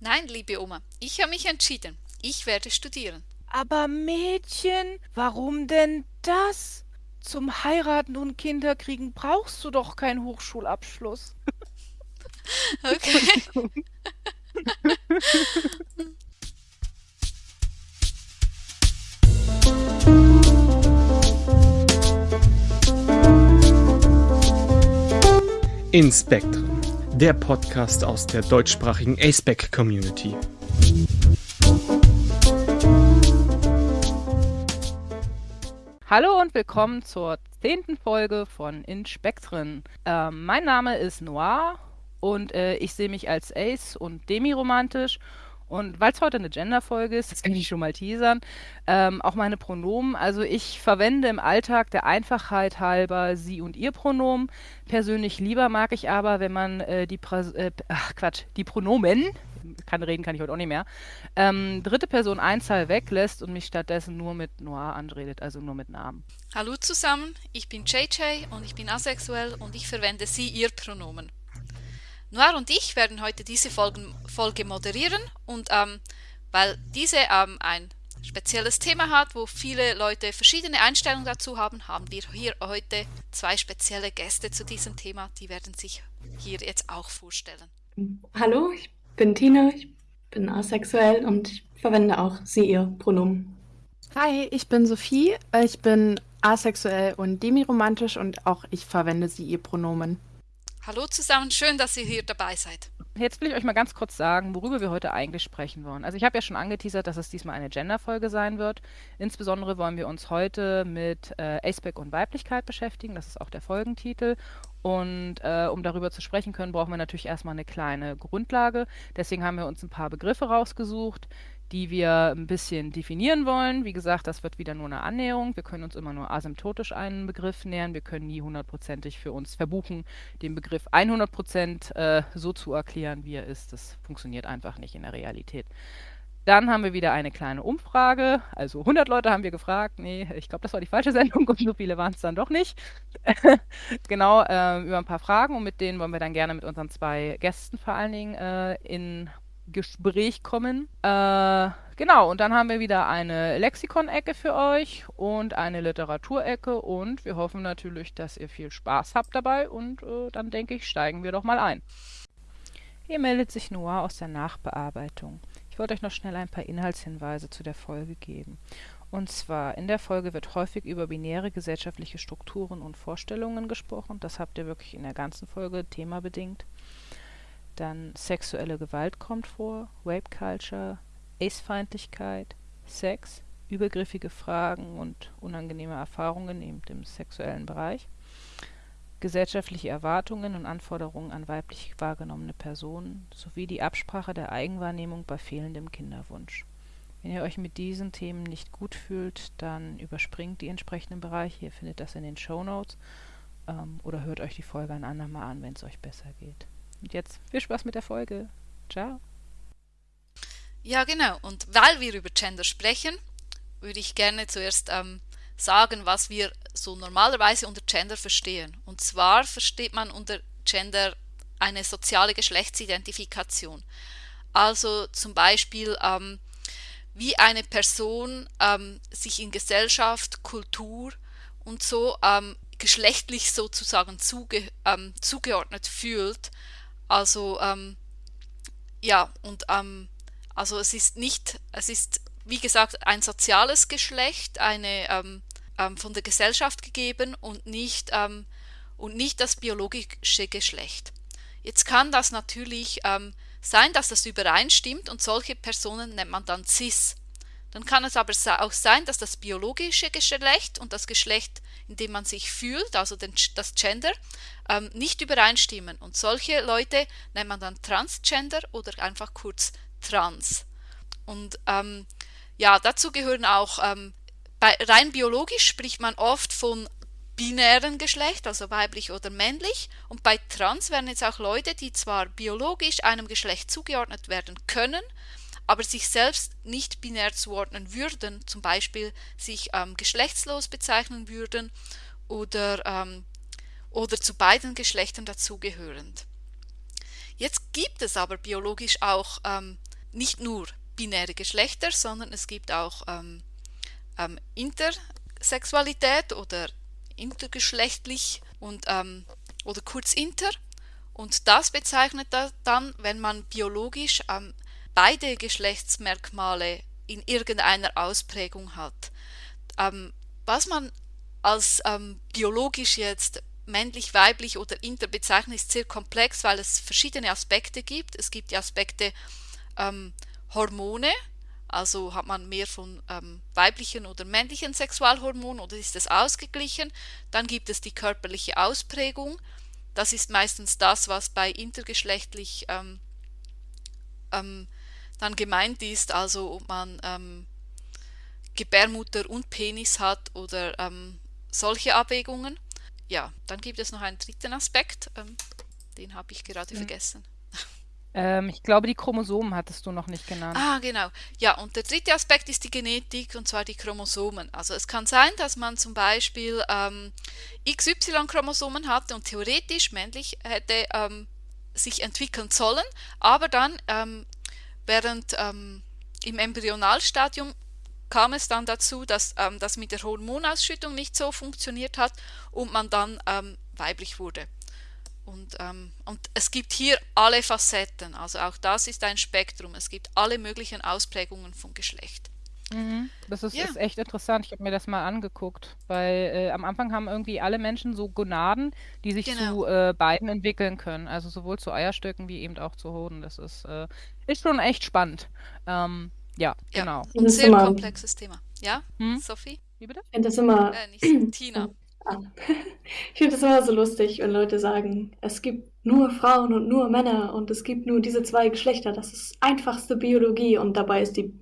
Nein, liebe Oma, ich habe mich entschieden. Ich werde studieren. Aber Mädchen, warum denn das? Zum Heiraten und Kinderkriegen brauchst du doch keinen Hochschulabschluss. Okay. Inspektren, der Podcast aus der deutschsprachigen aceback Community. Hallo und willkommen zur zehnten Folge von Inspektren. Äh, mein Name ist Noir und äh, ich sehe mich als Ace und demiromantisch und weil es heute eine Gender-Folge ist, das kann ich schon mal teasern, ähm, auch meine Pronomen. Also ich verwende im Alltag der Einfachheit halber sie und ihr Pronomen. Persönlich lieber mag ich aber, wenn man äh, die, äh, ach Quatsch, die Pronomen, kann reden, kann ich heute auch nicht mehr, ähm, dritte Person Einzahl weglässt und mich stattdessen nur mit Noir anredet, also nur mit Namen. Hallo zusammen, ich bin JJ und ich bin asexuell und ich verwende sie, ihr Pronomen. Noir und ich werden heute diese Folgen, Folge moderieren und ähm, weil diese ähm, ein spezielles Thema hat, wo viele Leute verschiedene Einstellungen dazu haben, haben wir hier heute zwei spezielle Gäste zu diesem Thema. Die werden sich hier jetzt auch vorstellen. Hallo, ich bin Tina, ich bin asexuell und ich verwende auch sie, ihr Pronomen. Hi, ich bin Sophie, ich bin asexuell und demiromantisch und auch ich verwende sie, ihr Pronomen. Hallo zusammen, schön, dass ihr hier dabei seid. Jetzt will ich euch mal ganz kurz sagen, worüber wir heute eigentlich sprechen wollen. Also ich habe ja schon angeteasert, dass es diesmal eine Gender-Folge sein wird. Insbesondere wollen wir uns heute mit äh, Aceback und Weiblichkeit beschäftigen. Das ist auch der Folgentitel. Und äh, um darüber zu sprechen können, brauchen wir natürlich erstmal eine kleine Grundlage. Deswegen haben wir uns ein paar Begriffe rausgesucht, die wir ein bisschen definieren wollen. Wie gesagt, das wird wieder nur eine Annäherung. Wir können uns immer nur asymptotisch einen Begriff nähern. Wir können nie hundertprozentig für uns verbuchen, den Begriff 100% äh, so zu erklären, wie er ist. Das funktioniert einfach nicht in der Realität. Dann haben wir wieder eine kleine Umfrage. Also 100 Leute haben wir gefragt. Nee, ich glaube, das war die falsche Sendung und so viele waren es dann doch nicht. genau, äh, über ein paar Fragen und mit denen wollen wir dann gerne mit unseren zwei Gästen vor allen Dingen äh, in Gespräch kommen. Äh, genau, und dann haben wir wieder eine Lexikon-Ecke für euch und eine Literaturecke und wir hoffen natürlich, dass ihr viel Spaß habt dabei und äh, dann denke ich, steigen wir doch mal ein. Hier meldet sich Noah aus der Nachbearbeitung. Ich wollte euch noch schnell ein paar Inhaltshinweise zu der Folge geben. Und zwar, in der Folge wird häufig über binäre gesellschaftliche Strukturen und Vorstellungen gesprochen. Das habt ihr wirklich in der ganzen Folge themabedingt. Dann sexuelle Gewalt kommt vor, Rape Culture, Ace-Feindlichkeit, Sex, übergriffige Fragen und unangenehme Erfahrungen im sexuellen Bereich, gesellschaftliche Erwartungen und Anforderungen an weiblich wahrgenommene Personen sowie die Absprache der Eigenwahrnehmung bei fehlendem Kinderwunsch. Wenn ihr euch mit diesen Themen nicht gut fühlt, dann überspringt die entsprechenden Bereiche. Ihr findet das in den Show Notes ähm, oder hört euch die Folge ein andermal an, wenn es euch besser geht. Und jetzt viel Spaß mit der Folge. Ciao. Ja, genau. Und weil wir über Gender sprechen, würde ich gerne zuerst ähm, sagen, was wir so normalerweise unter Gender verstehen. Und zwar versteht man unter Gender eine soziale Geschlechtsidentifikation. Also zum Beispiel, ähm, wie eine Person ähm, sich in Gesellschaft, Kultur und so ähm, geschlechtlich sozusagen zuge ähm, zugeordnet fühlt also ähm, ja, und ähm, also es ist nicht, es ist wie gesagt ein soziales Geschlecht, eine ähm, ähm von der Gesellschaft gegeben und nicht, ähm, und nicht das biologische Geschlecht. Jetzt kann das natürlich ähm, sein, dass das übereinstimmt und solche Personen nennt man dann cis. Dann kann es aber auch sein, dass das biologische Geschlecht und das Geschlecht, in dem man sich fühlt, also den, das Gender, ähm, nicht übereinstimmen. Und solche Leute nennt man dann Transgender oder einfach kurz Trans. Und ähm, ja, dazu gehören auch, ähm, bei, rein biologisch spricht man oft von binären Geschlecht, also weiblich oder männlich. Und bei Trans werden jetzt auch Leute, die zwar biologisch einem Geschlecht zugeordnet werden können, aber sich selbst nicht binär zuordnen würden, zum Beispiel sich ähm, geschlechtslos bezeichnen würden oder, ähm, oder zu beiden Geschlechtern dazugehörend. Jetzt gibt es aber biologisch auch ähm, nicht nur binäre Geschlechter, sondern es gibt auch ähm, ähm, Intersexualität oder intergeschlechtlich und ähm, oder kurz inter. Und das bezeichnet dann, wenn man biologisch beide Geschlechtsmerkmale in irgendeiner Ausprägung hat. Ähm, was man als ähm, biologisch jetzt männlich, weiblich oder inter bezeichnet, ist sehr komplex, weil es verschiedene Aspekte gibt. Es gibt die Aspekte ähm, Hormone, also hat man mehr von ähm, weiblichen oder männlichen Sexualhormonen oder ist es ausgeglichen? Dann gibt es die körperliche Ausprägung. Das ist meistens das, was bei intergeschlechtlich ähm, ähm, dann gemeint ist, also ob man ähm, Gebärmutter und Penis hat oder ähm, solche Abwägungen. Ja, dann gibt es noch einen dritten Aspekt, ähm, den habe ich gerade mhm. vergessen. Ähm, ich glaube, die Chromosomen hattest du noch nicht genannt. Ah, genau. Ja, und der dritte Aspekt ist die Genetik, und zwar die Chromosomen. Also es kann sein, dass man zum Beispiel ähm, XY-Chromosomen hat und theoretisch männlich hätte ähm, sich entwickeln sollen, aber dann ähm, während ähm, im Embryonalstadium kam es dann dazu, dass ähm, das mit der Hormonausschüttung nicht so funktioniert hat und man dann weiblich wurde. Und, ähm, und es gibt hier alle Facetten, also auch das ist ein Spektrum. Es gibt alle möglichen Ausprägungen von Geschlecht. Mhm. Das ist, ja. ist, echt interessant. Ich habe mir das mal angeguckt, weil äh, am Anfang haben irgendwie alle Menschen so Gonaden, die sich genau. zu äh, beiden entwickeln können. Also sowohl zu Eierstöcken wie eben auch zu Hoden. Das ist, äh, ist schon echt spannend. Ähm, ja, ja, genau. Ein sehr komplexes Thema. Ja, hm? Sophie? Wie bitte? Ich finde das immer. Äh, nicht Tina. an. Ich finde es immer so lustig, wenn Leute sagen, es gibt nur Frauen und nur Männer und es gibt nur diese zwei Geschlechter. Das ist einfachste Biologie und dabei ist die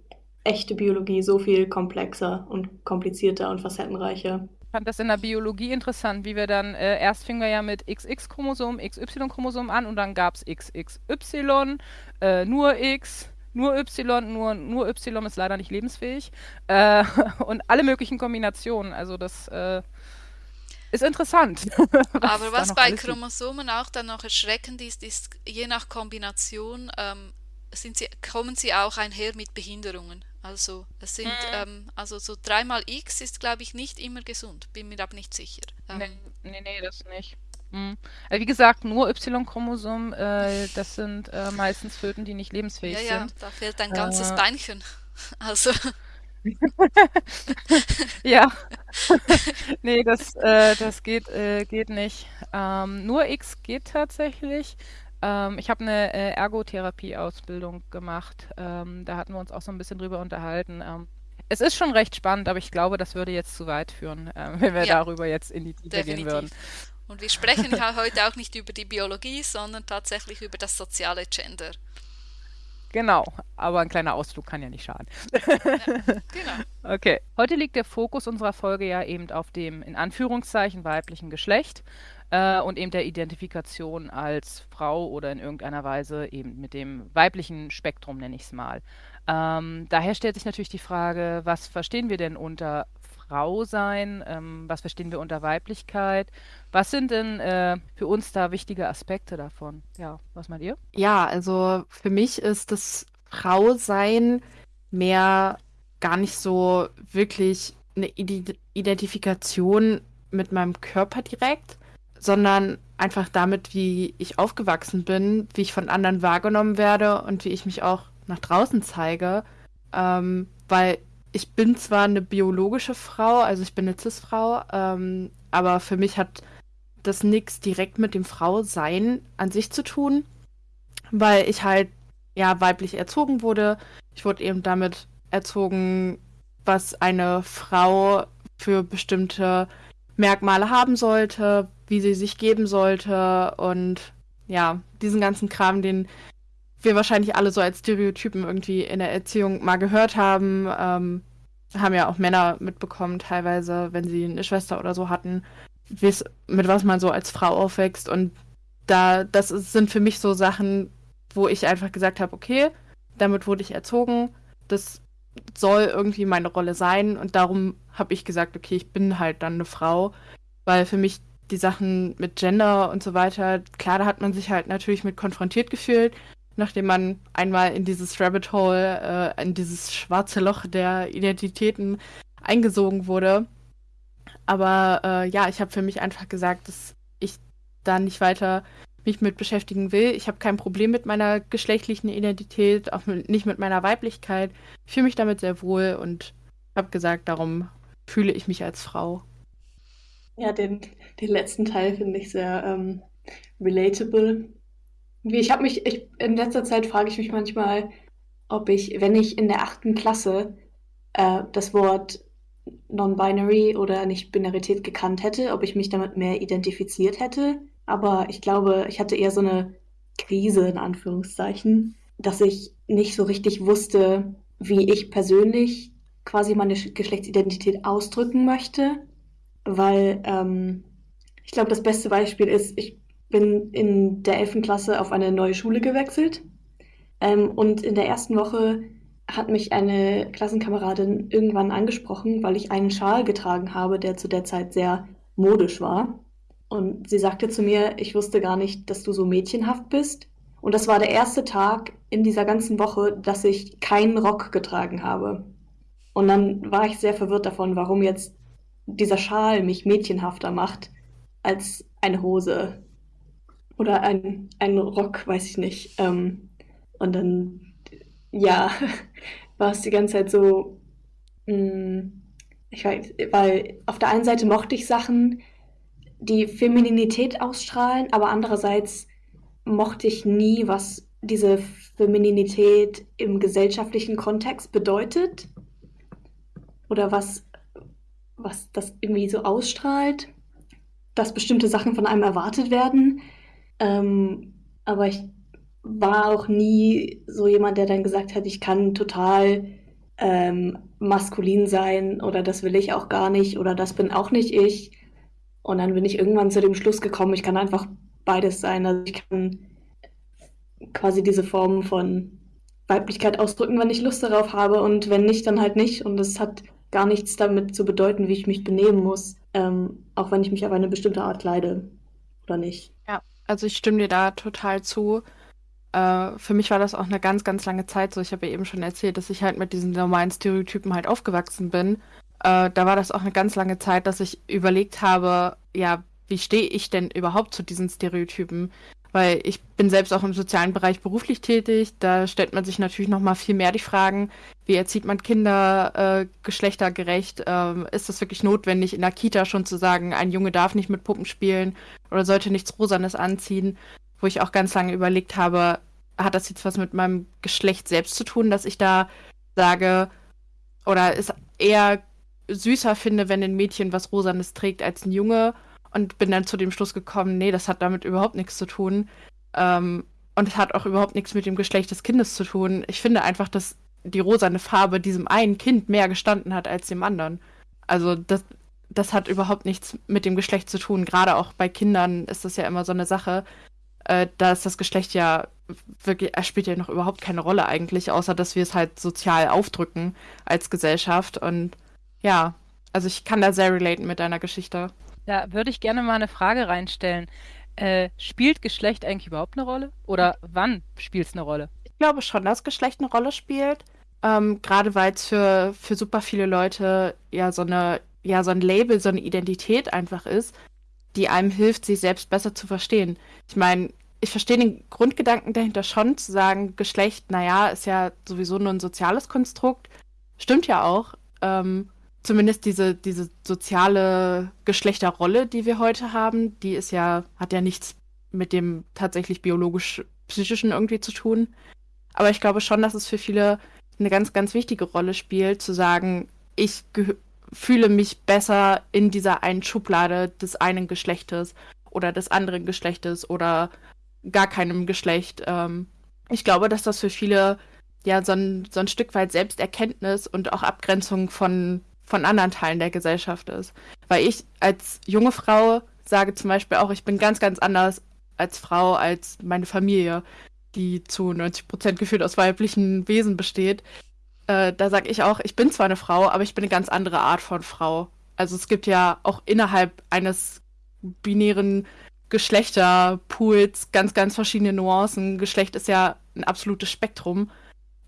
echte Biologie so viel komplexer und komplizierter und facettenreicher. Ich fand das in der Biologie interessant, wie wir dann, äh, erst fingen wir ja mit XX-Chromosom, XY-Chromosom an und dann gab es XXY, äh, nur X, nur Y, nur, nur Y ist leider nicht lebensfähig äh, und alle möglichen Kombinationen. Also das äh, ist interessant. was Aber was bei Chromosomen auch dann noch erschreckend ist, ist, je nach Kombination ähm, sind sie, kommen sie auch einher mit Behinderungen. Also es sind, mhm. ähm, also so dreimal X ist, glaube ich, nicht immer gesund. Bin mir aber nicht sicher. Ähm, nee, nee, nee, das nicht. Mhm. Also wie gesagt, nur Y-Chromosom, äh, das sind äh, meistens Föten, die nicht lebensfähig ja, ja, sind. Ja, da fehlt ein ganzes äh, Beinchen. Also. ja. nee, das, äh, das geht, äh, geht nicht. Ähm, nur X geht tatsächlich. Ähm, ich habe eine äh, Ergotherapie-Ausbildung gemacht. Ähm, da hatten wir uns auch so ein bisschen drüber unterhalten. Ähm, es ist schon recht spannend, aber ich glaube, das würde jetzt zu weit führen, äh, wenn wir ja, darüber jetzt in die Tiefe gehen würden. Und wir sprechen ja heute auch nicht über die Biologie, sondern tatsächlich über das soziale Gender. Genau, aber ein kleiner Ausflug kann ja nicht schaden. Ja, genau. Okay. Heute liegt der Fokus unserer Folge ja eben auf dem in Anführungszeichen weiblichen Geschlecht äh, und eben der Identifikation als Frau oder in irgendeiner Weise eben mit dem weiblichen Spektrum, nenne ich es mal. Ähm, daher stellt sich natürlich die Frage, was verstehen wir denn unter Frau sein? Ähm, was verstehen wir unter Weiblichkeit? Was sind denn äh, für uns da wichtige Aspekte davon? Ja, was meint ihr? Ja, also für mich ist das Frausein mehr gar nicht so wirklich eine Identifikation mit meinem Körper direkt, sondern einfach damit, wie ich aufgewachsen bin, wie ich von anderen wahrgenommen werde und wie ich mich auch nach draußen zeige. Ähm, weil ich bin zwar eine biologische Frau, also ich bin eine Cis-Frau, ähm, aber für mich hat das nichts direkt mit dem Frausein an sich zu tun, weil ich halt ja weiblich erzogen wurde. Ich wurde eben damit erzogen, was eine Frau für bestimmte Merkmale haben sollte, wie sie sich geben sollte und ja, diesen ganzen Kram, den wir wahrscheinlich alle so als Stereotypen irgendwie in der Erziehung mal gehört haben. Ähm, haben ja auch Männer mitbekommen, teilweise, wenn sie eine Schwester oder so hatten, mit was man so als Frau aufwächst. Und da, das sind für mich so Sachen, wo ich einfach gesagt habe, okay, damit wurde ich erzogen, das soll irgendwie meine Rolle sein. Und darum habe ich gesagt, okay, ich bin halt dann eine Frau, weil für mich die Sachen mit Gender und so weiter, klar, da hat man sich halt natürlich mit konfrontiert gefühlt. nachdem man einmal in dieses Rabbit Hole, äh, in dieses schwarze Loch der Identitäten eingesogen wurde. Aber äh, ja, ich habe für mich einfach gesagt, dass ich da nicht weiter mich mit beschäftigen will. Ich habe kein Problem mit meiner geschlechtlichen Identität, auch nicht mit meiner Weiblichkeit. Ich fühle mich damit sehr wohl und habe gesagt, darum fühle ich mich als Frau. Ja, den, den letzten Teil finde ich sehr ähm, relatable. Wie ich habe mich, ich, in letzter Zeit frage ich mich manchmal, ob ich, wenn ich in der achten Klasse äh, das Wort Non-Binary oder Nicht-Binarität gekannt hätte, ob ich mich damit mehr identifiziert hätte. Aber ich glaube, ich hatte eher so eine Krise in Anführungszeichen, dass ich nicht so richtig wusste, wie ich persönlich quasi meine Geschlechtsidentität ausdrücken möchte. Weil ähm, ich glaube, das beste Beispiel ist, ich bin in der 11. Klasse auf eine neue Schule gewechselt. Ähm, und in der ersten Woche hat mich eine Klassenkameradin irgendwann angesprochen, weil ich einen Schal getragen habe, der zu der Zeit sehr modisch war. Und sie sagte zu mir, ich wusste gar nicht, dass du so mädchenhaft bist. Und das war der erste Tag in dieser ganzen Woche, dass ich keinen Rock getragen habe. Und dann war ich sehr verwirrt davon, warum jetzt dieser Schal mich mädchenhafter macht als eine Hose oder ein, ein Rock, weiß ich nicht. Ähm, und dann, ja, war es die ganze Zeit so, mm, ich weiß, weil auf der einen Seite mochte ich Sachen, die Femininität ausstrahlen, aber andererseits mochte ich nie, was diese Femininität im gesellschaftlichen Kontext bedeutet oder was, was das irgendwie so ausstrahlt, dass bestimmte Sachen von einem erwartet werden. Ähm, aber ich war auch nie so jemand, der dann gesagt hat, ich kann total ähm, maskulin sein oder das will ich auch gar nicht oder das bin auch nicht ich. Und dann bin ich irgendwann zu dem Schluss gekommen, ich kann einfach beides sein. Also ich kann quasi diese Form von Weiblichkeit ausdrücken, wenn ich Lust darauf habe und wenn nicht, dann halt nicht. Und es hat gar nichts damit zu bedeuten, wie ich mich benehmen muss, ähm, auch wenn ich mich auf eine bestimmte Art kleide oder nicht. Ja, also ich stimme dir da total zu. Äh, für mich war das auch eine ganz, ganz lange Zeit so. Ich habe ja eben schon erzählt, dass ich halt mit diesen normalen Stereotypen halt aufgewachsen bin äh, da war das auch eine ganz lange Zeit, dass ich überlegt habe, ja, wie stehe ich denn überhaupt zu diesen Stereotypen? Weil ich bin selbst auch im sozialen Bereich beruflich tätig. Da stellt man sich natürlich noch mal viel mehr die Fragen, wie erzieht man Kinder äh, geschlechtergerecht? Ähm, ist das wirklich notwendig, in der Kita schon zu sagen, ein Junge darf nicht mit Puppen spielen oder sollte nichts Rosanes anziehen? Wo ich auch ganz lange überlegt habe, hat das jetzt was mit meinem Geschlecht selbst zu tun, dass ich da sage, oder ist eher süßer finde, wenn ein Mädchen was Rosanes trägt als ein Junge. Und bin dann zu dem Schluss gekommen, nee, das hat damit überhaupt nichts zu tun. Ähm, und es hat auch überhaupt nichts mit dem Geschlecht des Kindes zu tun. Ich finde einfach, dass die rosane Farbe diesem einen Kind mehr gestanden hat als dem anderen. Also das, das hat überhaupt nichts mit dem Geschlecht zu tun. Gerade auch bei Kindern ist das ja immer so eine Sache. Äh, da ist das Geschlecht ja wirklich, er spielt ja noch überhaupt keine Rolle eigentlich, außer dass wir es halt sozial aufdrücken als Gesellschaft. Und ja, also ich kann da sehr relaten mit deiner Geschichte. Da würde ich gerne mal eine Frage reinstellen. Äh, spielt Geschlecht eigentlich überhaupt eine Rolle? Oder wann spielt es eine Rolle? Ich glaube schon, dass Geschlecht eine Rolle spielt. Ähm, Gerade weil es für, für super viele Leute ja so eine, ja, so ein Label, so eine Identität einfach ist, die einem hilft, sich selbst besser zu verstehen. Ich meine, ich verstehe den Grundgedanken dahinter schon, zu sagen, Geschlecht, naja, ist ja sowieso nur ein soziales Konstrukt. Stimmt ja auch. Ähm, zumindest diese, diese soziale Geschlechterrolle, die wir heute haben, die ist ja, hat ja nichts mit dem tatsächlich biologisch-psychischen irgendwie zu tun. Aber ich glaube schon, dass es für viele eine ganz, ganz wichtige Rolle spielt, zu sagen, ich fühle mich besser in dieser einen Schublade des einen Geschlechtes oder des anderen Geschlechtes oder gar keinem Geschlecht. Ähm, ich glaube, dass das für viele ja so ein, so ein Stück weit Selbsterkenntnis und auch Abgrenzung von von anderen Teilen der Gesellschaft ist. Weil ich als junge Frau sage zum Beispiel auch, ich bin ganz, ganz anders als Frau, als meine Familie, die zu 90 Prozent gefühlt aus weiblichen Wesen besteht. Äh, da sage ich auch, ich bin zwar eine Frau, aber ich bin eine ganz andere Art von Frau. Also es gibt ja auch innerhalb eines binären Geschlechterpools ganz, ganz verschiedene Nuancen. Geschlecht ist ja ein absolutes Spektrum.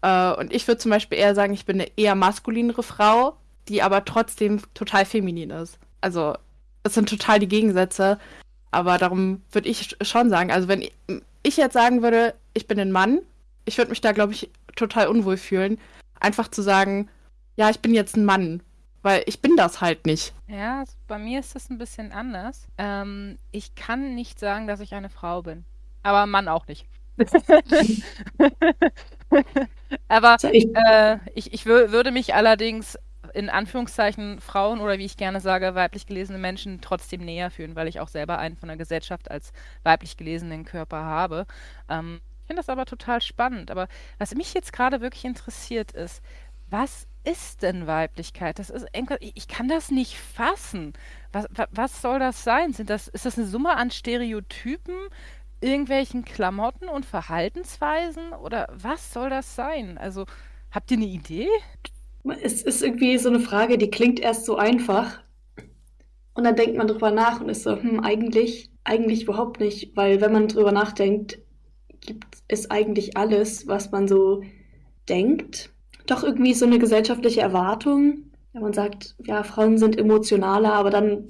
Äh, und ich würde zum Beispiel eher sagen, ich bin eine eher maskulinere Frau, die aber trotzdem total feminin ist. Also, es sind total die Gegensätze. Aber darum würde ich schon sagen, also wenn ich jetzt sagen würde, ich bin ein Mann, ich würde mich da, glaube ich, total unwohl fühlen. Einfach zu sagen, ja, ich bin jetzt ein Mann. Weil ich bin das halt nicht. Ja, bei mir ist das ein bisschen anders. Ähm, ich kann nicht sagen, dass ich eine Frau bin. Aber ein Mann auch nicht. Aber äh, ich, ich würde mich allerdings in Anführungszeichen Frauen oder wie ich gerne sage, weiblich gelesene Menschen trotzdem näher fühlen, weil ich auch selber einen von der Gesellschaft als weiblich gelesenen Körper habe. Ähm, ich finde das aber total spannend. Aber was mich jetzt gerade wirklich interessiert ist, was ist denn Weiblichkeit? Das ist ich kann das nicht fassen. Was, was soll das sein? Sind das, ist das eine Summe an Stereotypen, irgendwelchen Klamotten und Verhaltensweisen? Oder was soll das sein? Also, habt ihr eine Idee? Es ist irgendwie so eine Frage, die klingt erst so einfach. Und dann denkt man drüber nach und ist so, hm, eigentlich, eigentlich überhaupt nicht. Weil wenn man drüber nachdenkt, gibt es eigentlich alles, was man so denkt. Doch irgendwie so eine gesellschaftliche Erwartung. Wenn man sagt, ja, Frauen sind emotionaler, aber dann,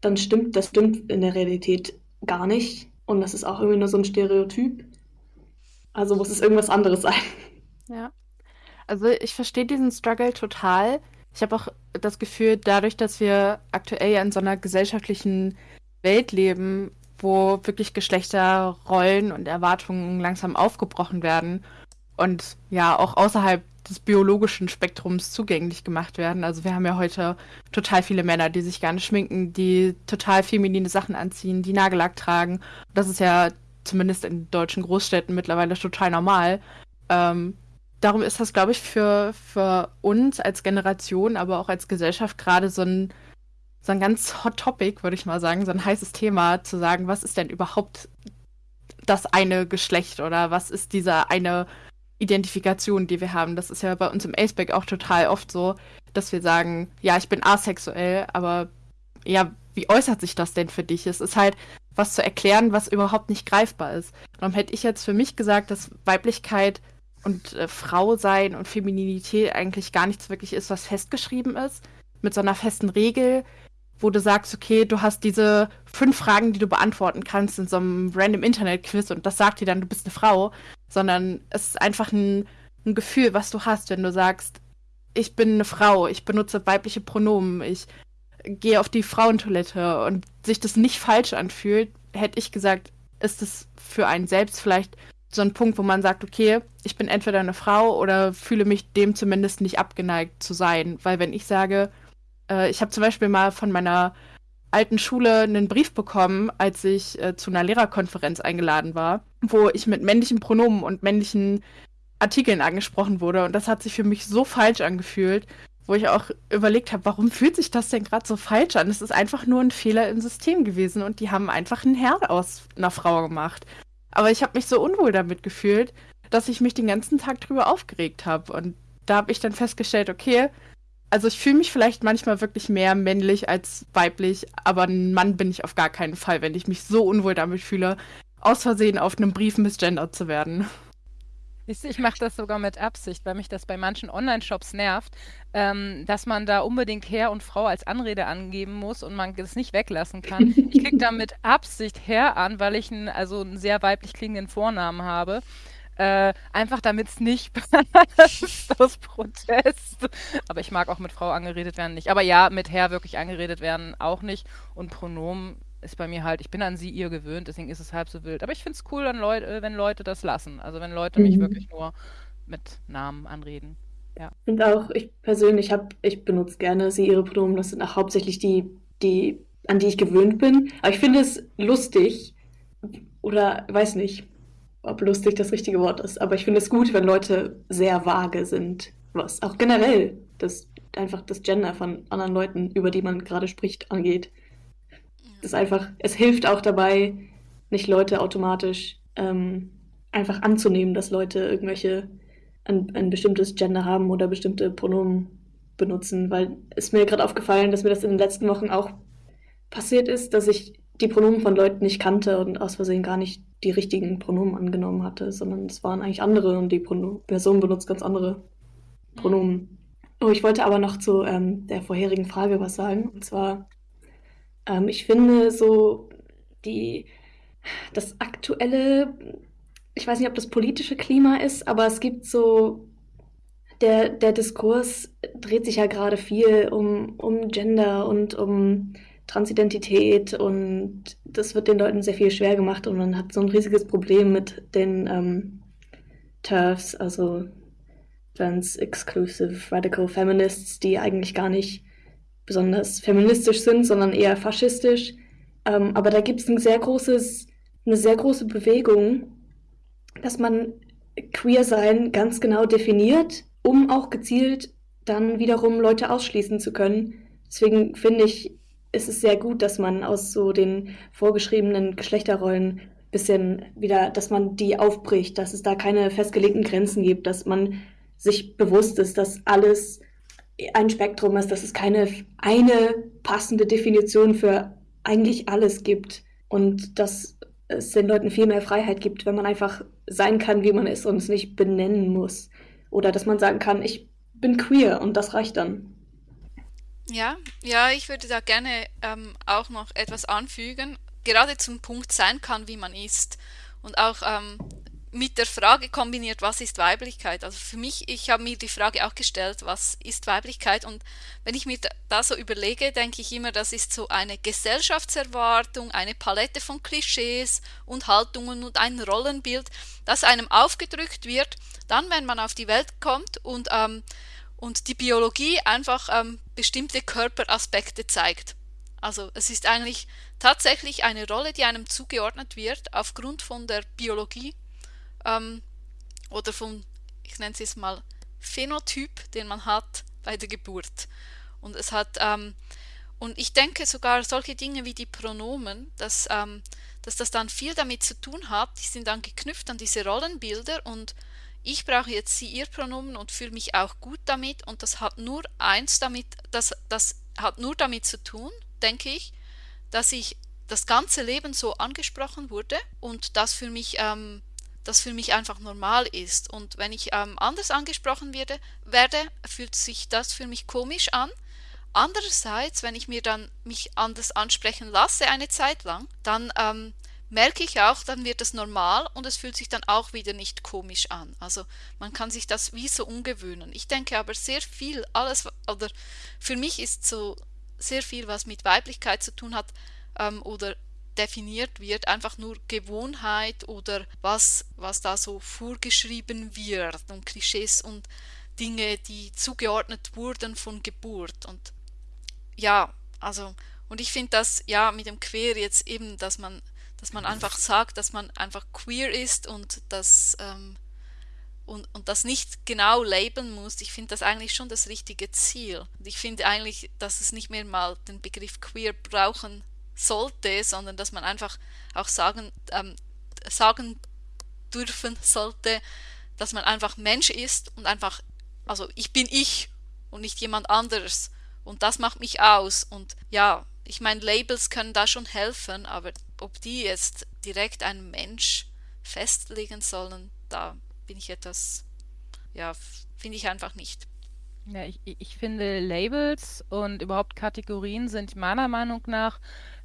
dann stimmt, das stimmt in der Realität gar nicht. Und das ist auch irgendwie nur so ein Stereotyp. Also muss es irgendwas anderes sein. Ja. Also ich verstehe diesen Struggle total. Ich habe auch das Gefühl, dadurch, dass wir aktuell ja in so einer gesellschaftlichen Welt leben, wo wirklich Geschlechterrollen und Erwartungen langsam aufgebrochen werden und ja auch außerhalb des biologischen Spektrums zugänglich gemacht werden. Also wir haben ja heute total viele Männer, die sich gerne schminken, die total feminine Sachen anziehen, die Nagellack tragen. Das ist ja zumindest in deutschen Großstädten mittlerweile total normal. Ähm, darum ist das, glaube ich, für, für uns als Generation, aber auch als Gesellschaft gerade so ein, so ein ganz hot Topic, würde ich mal sagen, so ein heißes Thema, zu sagen, was ist denn überhaupt das eine Geschlecht oder was ist dieser eine Identifikation, die wir haben. Das ist ja bei uns im Aceback auch total oft so, dass wir sagen, ja, ich bin asexuell, aber ja, wie äußert sich das denn für dich? Es ist halt was zu erklären, was überhaupt nicht greifbar ist. Darum hätte ich jetzt für mich gesagt, dass Weiblichkeit und äh, Frau sein und Femininität eigentlich gar nichts wirklich ist, was festgeschrieben ist, mit so einer festen Regel, wo du sagst, okay, du hast diese fünf Fragen, die du beantworten kannst in so einem random Internet-Quiz und das sagt dir dann, du bist eine Frau, sondern es ist einfach ein, ein Gefühl, was du hast, wenn du sagst, ich bin eine Frau, ich benutze weibliche Pronomen, ich gehe auf die Frauentoilette und sich das nicht falsch anfühlt, hätte ich gesagt, ist es für einen selbst vielleicht so ein Punkt, wo man sagt, okay, ich bin entweder eine Frau oder fühle mich dem zumindest nicht abgeneigt zu sein. Weil wenn ich sage, äh, ich habe zum Beispiel mal von meiner alten Schule einen Brief bekommen, als ich äh, zu einer Lehrerkonferenz eingeladen war, wo ich mit männlichen Pronomen und männlichen Artikeln angesprochen wurde. Und das hat sich für mich so falsch angefühlt, wo ich auch überlegt habe, warum fühlt sich das denn gerade so falsch an? Es ist einfach nur ein Fehler im System gewesen und die haben einfach einen Herr aus einer Frau gemacht. Aber ich habe mich so unwohl damit gefühlt, dass ich mich den ganzen Tag drüber aufgeregt habe. Und da habe ich dann festgestellt, okay, also ich fühle mich vielleicht manchmal wirklich mehr männlich als weiblich, aber ein Mann bin ich auf gar keinen Fall, wenn ich mich so unwohl damit fühle, aus Versehen auf einem Brief misgendert zu werden. Ich mache das sogar mit Absicht, weil mich das bei manchen Online-Shops nervt, ähm, dass man da unbedingt Herr und Frau als Anrede angeben muss und man das nicht weglassen kann. Ich klicke da mit Absicht Herr an, weil ich einen, also einen sehr weiblich klingenden Vornamen habe. Äh, einfach damit es nicht aus Protest. Aber ich mag auch mit Frau angeredet werden nicht. Aber ja, mit Herr wirklich angeredet werden auch nicht. Und Pronomen ist bei mir halt, ich bin an sie ihr gewöhnt, deswegen ist es halb so wild. Aber ich finde es cool, wenn Leute, äh, wenn Leute das lassen. Also wenn Leute mich mhm. wirklich nur mit Namen anreden. Ja. Und auch ich persönlich habe, ich benutze gerne sie ihre Pronomen. Das sind auch hauptsächlich die, die, an die ich gewöhnt bin. Aber ich finde es lustig oder weiß nicht, ob lustig das richtige Wort ist. Aber ich finde es gut, wenn Leute sehr vage sind. Was auch generell das einfach das Gender von anderen Leuten, über die man gerade spricht, angeht ist einfach, es hilft auch dabei, nicht Leute automatisch ähm, einfach anzunehmen, dass Leute irgendwelche ein, ein bestimmtes Gender haben oder bestimmte Pronomen benutzen, weil es mir gerade aufgefallen, dass mir das in den letzten Wochen auch passiert ist, dass ich die Pronomen von Leuten nicht kannte und aus Versehen gar nicht die richtigen Pronomen angenommen hatte, sondern es waren eigentlich andere und die Prono Person benutzt ganz andere Pronomen. Oh, ich wollte aber noch zu ähm, der vorherigen Frage was sagen. Und zwar, ähm, ich finde so die, das aktuelle, ich weiß nicht, ob das politische Klima ist, aber es gibt so, der, der Diskurs dreht sich ja gerade viel um, um Gender und um Transidentität und das wird den Leuten sehr viel schwer gemacht und man hat so ein riesiges Problem mit den ähm, TERFs, also Trans-Exclusive Radical Feminists, die eigentlich gar nicht besonders feministisch sind, sondern eher faschistisch. Ähm, aber da gibt es ein sehr großes, eine sehr große Bewegung, dass man queer sein ganz genau definiert, um auch gezielt dann wiederum Leute ausschließen zu können. Deswegen finde ich, ist es sehr gut, dass man aus so den vorgeschriebenen Geschlechterrollen bisschen wieder, dass man die aufbricht, dass es da keine festgelegten Grenzen gibt, dass man sich bewusst ist, dass alles ein Spektrum ist, dass es keine eine passende Definition für eigentlich alles gibt und dass es den Leuten viel mehr Freiheit gibt, wenn man einfach sein kann, wie man ist und es nicht benennen muss. Oder dass man sagen kann, ich bin queer und das reicht dann. Ja, ja, ich würde da gerne ähm, auch noch etwas anfügen, gerade zum Punkt sein kann, wie man ist. Und auch ähm, mit der Frage kombiniert, was ist Weiblichkeit? Also für mich, ich habe mir die Frage auch gestellt, was ist Weiblichkeit? Und wenn ich mir da so überlege, denke ich immer, das ist so eine Gesellschaftserwartung, eine Palette von Klischees und Haltungen und ein Rollenbild, das einem aufgedrückt wird, dann, wenn man auf die Welt kommt und, ähm, und die Biologie einfach ähm, bestimmte Körperaspekte zeigt. Also es ist eigentlich tatsächlich eine Rolle, die einem zugeordnet wird aufgrund von der Biologie ähm, oder vom, ich nenne es jetzt mal, Phänotyp, den man hat bei der Geburt. Und es hat, ähm, und ich denke sogar solche Dinge wie die Pronomen, dass, ähm, dass das dann viel damit zu tun hat, die sind dann geknüpft an diese Rollenbilder und ich brauche jetzt sie ihr Pronomen und fühle mich auch gut damit und das hat nur eins damit, das, das hat nur damit zu tun, denke ich, dass ich das ganze Leben so angesprochen wurde und das für mich ähm, das für mich einfach normal ist. Und wenn ich ähm, anders angesprochen werde, werde, fühlt sich das für mich komisch an. Andererseits, wenn ich mir dann mich anders ansprechen lasse eine Zeit lang, dann ähm, merke ich auch, dann wird es normal und es fühlt sich dann auch wieder nicht komisch an. Also man kann sich das wie so umgewöhnen. Ich denke aber sehr viel, alles, oder für mich ist so sehr viel, was mit Weiblichkeit zu tun hat ähm, oder definiert wird, einfach nur Gewohnheit oder was, was da so vorgeschrieben wird und Klischees und Dinge, die zugeordnet wurden von Geburt. Und ja, also, und ich finde das ja mit dem Queer jetzt eben, dass man, dass man einfach sagt, dass man einfach queer ist und das ähm, und, und das nicht genau labeln muss, ich finde das eigentlich schon das richtige Ziel. Und ich finde eigentlich, dass es nicht mehr mal den Begriff queer brauchen sollte, sondern dass man einfach auch sagen, ähm, sagen dürfen sollte, dass man einfach Mensch ist und einfach, also ich bin ich und nicht jemand anderes. Und das macht mich aus. Und ja, ich meine, Labels können da schon helfen, aber ob die jetzt direkt einen Mensch festlegen sollen, da bin ich etwas, ja, finde ich einfach nicht. Ja, ich, ich finde Labels und überhaupt Kategorien sind meiner Meinung nach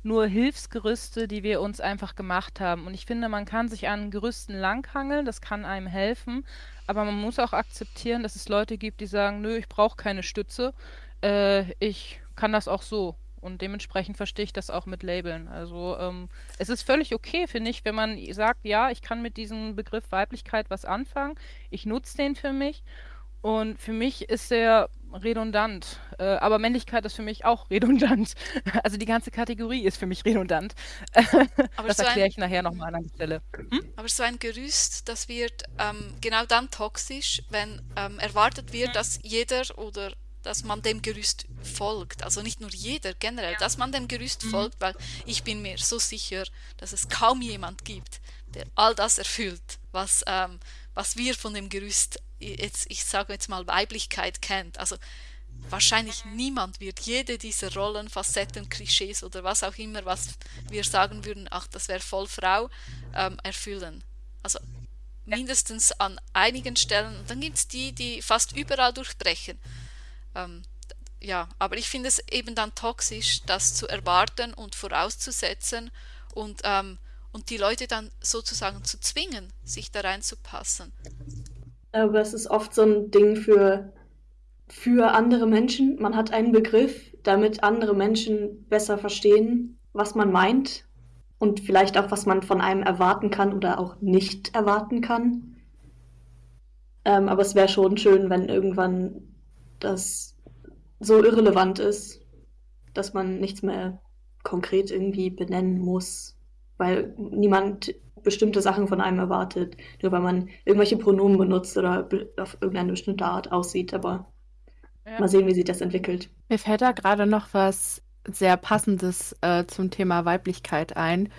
nur Hilfsgerüste, die wir uns einfach gemacht haben. Und ich finde, man kann sich an Gerüsten langhangeln, das kann einem helfen, aber man muss auch akzeptieren, dass es Leute gibt, die sagen, nö, ich brauche keine Stütze, äh, ich kann das auch so. Und dementsprechend verstehe ich das auch mit Labeln. Also ähm, es ist völlig okay, finde ich, wenn man sagt, ja, ich kann mit diesem Begriff Weiblichkeit was anfangen, ich nutze den für mich. Und für mich ist der redundant. Äh, aber Männlichkeit ist für mich auch redundant. Also die ganze Kategorie ist für mich redundant. Aber das so erkläre ich nachher nochmal an der Stelle. Hm? Aber so ein Gerüst, das wird ähm, genau dann toxisch, wenn ähm, erwartet wird, dass jeder oder dass man dem Gerüst folgt. Also nicht nur jeder, generell, ja. dass man dem Gerüst mhm. folgt, weil ich bin mir so sicher, dass es kaum jemand gibt, der all das erfüllt, was, ähm, was wir von dem Gerüst jetzt, ich sage jetzt mal, Weiblichkeit kennt. Also wahrscheinlich niemand wird jede dieser Rollen, Facetten, Klischees oder was auch immer, was wir sagen würden, ach, das wäre voll Frau, ähm, erfüllen. Also mindestens an einigen Stellen. Und dann gibt es die, die fast überall durchbrechen. Ähm, ja, aber ich finde es eben dann toxisch, das zu erwarten und vorauszusetzen und, ähm, und die Leute dann sozusagen zu zwingen, sich da reinzupassen. Aber es ist oft so ein Ding für, für andere Menschen. Man hat einen Begriff, damit andere Menschen besser verstehen, was man meint und vielleicht auch, was man von einem erwarten kann oder auch nicht erwarten kann. Ähm, aber es wäre schon schön, wenn irgendwann das so irrelevant ist, dass man nichts mehr konkret irgendwie benennen muss, weil niemand bestimmte Sachen von einem erwartet, nur weil man irgendwelche Pronomen benutzt oder auf irgendeine bestimmte Art aussieht. Aber ja. mal sehen, wie sich das entwickelt. Mir fällt da gerade noch was sehr passendes äh, zum Thema Weiblichkeit ein.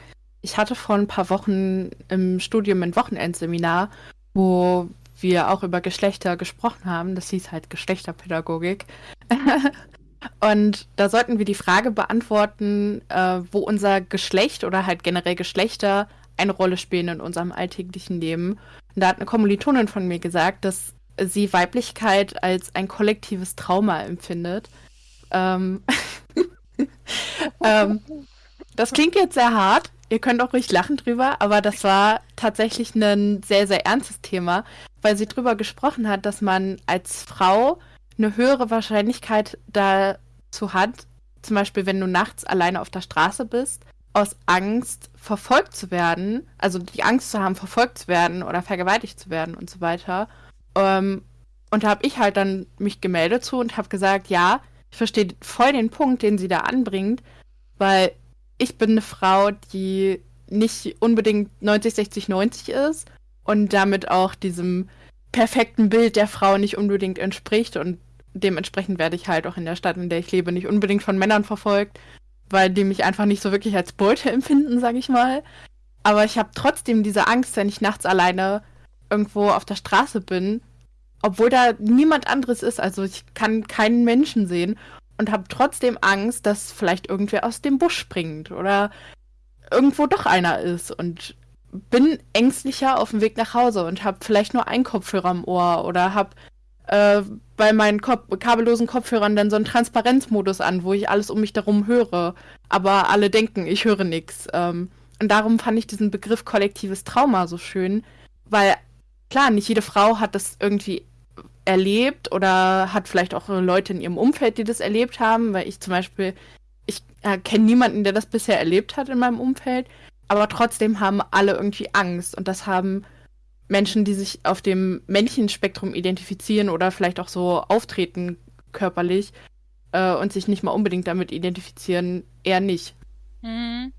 Ich hatte vor ein paar Wochen im Studium ein Wochenendseminar, wo wir auch über Geschlechter gesprochen haben. Das hieß halt Geschlechterpädagogik. Und da sollten wir die Frage beantworten, äh, wo unser Geschlecht oder halt generell Geschlechter eine Rolle spielen in unserem alltäglichen Leben. Und da hat eine Kommilitonin von mir gesagt, dass sie Weiblichkeit als ein kollektives Trauma empfindet. Ähm, ähm, das klingt jetzt sehr hart. Ihr könnt auch ruhig lachen drüber, aber das war tatsächlich ein sehr, sehr ernstes Thema, weil sie drüber gesprochen hat, dass man als Frau eine höhere Wahrscheinlichkeit dazu hat, zum Beispiel wenn du nachts alleine auf der Straße bist, aus Angst verfolgt zu werden, also die Angst zu haben, verfolgt zu werden oder vergewaltigt zu werden und so weiter. Ähm, und da habe ich halt dann mich gemeldet zu und habe gesagt, ja, ich verstehe voll den Punkt, den sie da anbringt, weil ich bin eine Frau, die nicht unbedingt 90, 60, 90 ist und damit auch diesem perfekten Bild der Frau nicht unbedingt entspricht und dementsprechend werde ich halt auch in der Stadt, in der ich lebe, nicht unbedingt von Männern verfolgt, weil die mich einfach nicht so wirklich als Beute empfinden, sag ich mal. Aber ich habe trotzdem diese Angst, wenn ich nachts alleine irgendwo auf der Straße bin, obwohl da niemand anderes ist, also ich kann keinen Menschen sehen und habe trotzdem Angst, dass vielleicht irgendwer aus dem Busch springt oder irgendwo doch einer ist und bin ängstlicher auf dem Weg nach Hause und habe vielleicht nur einen Kopfhörer im Ohr oder habe äh, bei meinen Kop kabellosen Kopfhörern dann so einen Transparenzmodus an, wo ich alles um mich darum höre, aber alle denken, ich höre nichts. Ähm, und darum fand ich diesen Begriff kollektives Trauma so schön, weil klar, nicht jede Frau hat das irgendwie erlebt oder hat vielleicht auch Leute in ihrem Umfeld, die das erlebt haben, weil ich zum Beispiel, ich äh, kenne niemanden, der das bisher erlebt hat in meinem Umfeld, aber trotzdem haben alle irgendwie Angst und das haben Menschen, die sich auf dem Männchenspektrum identifizieren oder vielleicht auch so auftreten körperlich äh, und sich nicht mal unbedingt damit identifizieren, eher nicht. Mhm.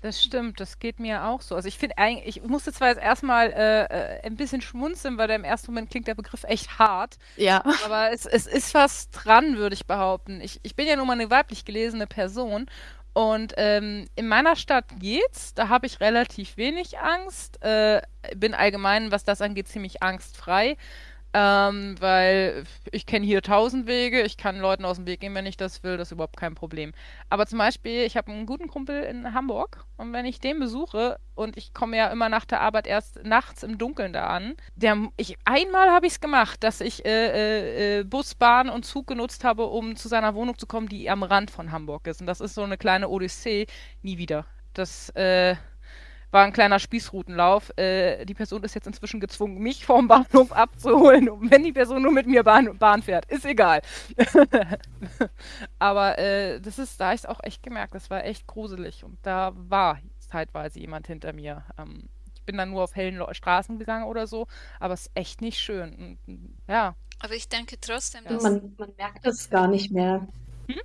Das stimmt, das geht mir auch so. Also ich finde eigentlich, ich musste zwar jetzt erstmal äh, äh, ein bisschen schmunzeln, weil im ersten Moment klingt der Begriff echt hart. Ja. Aber es, es ist was dran, würde ich behaupten. Ich, ich bin ja nun mal eine weiblich gelesene Person und ähm, in meiner Stadt geht's. Da habe ich relativ wenig Angst. Äh, bin allgemein, was das angeht, ziemlich angstfrei. Ähm, weil ich kenne hier tausend Wege, ich kann Leuten aus dem Weg gehen, wenn ich das will, das ist überhaupt kein Problem. Aber zum Beispiel, ich habe einen guten Kumpel in Hamburg und wenn ich den besuche und ich komme ja immer nach der Arbeit erst nachts im Dunkeln da an, der, ich, einmal habe ich es gemacht, dass ich äh, äh, Bus, Bahn und Zug genutzt habe, um zu seiner Wohnung zu kommen, die am Rand von Hamburg ist. Und das ist so eine kleine Odyssee, nie wieder. Das, äh, war ein kleiner Spießrutenlauf. Äh, die Person ist jetzt inzwischen gezwungen, mich vom Bahnhof abzuholen. Und wenn die Person nur mit mir Bahn, Bahn fährt, ist egal. Aber äh, das ist, da habe ich es auch echt gemerkt, das war echt gruselig. Und da war zeitweise jemand hinter mir. Ähm, ich bin dann nur auf hellen Straßen gegangen oder so, aber es ist echt nicht schön. Und, ja. Aber ich denke trotzdem, dass. Man, man merkt es gar nicht mehr. Hm?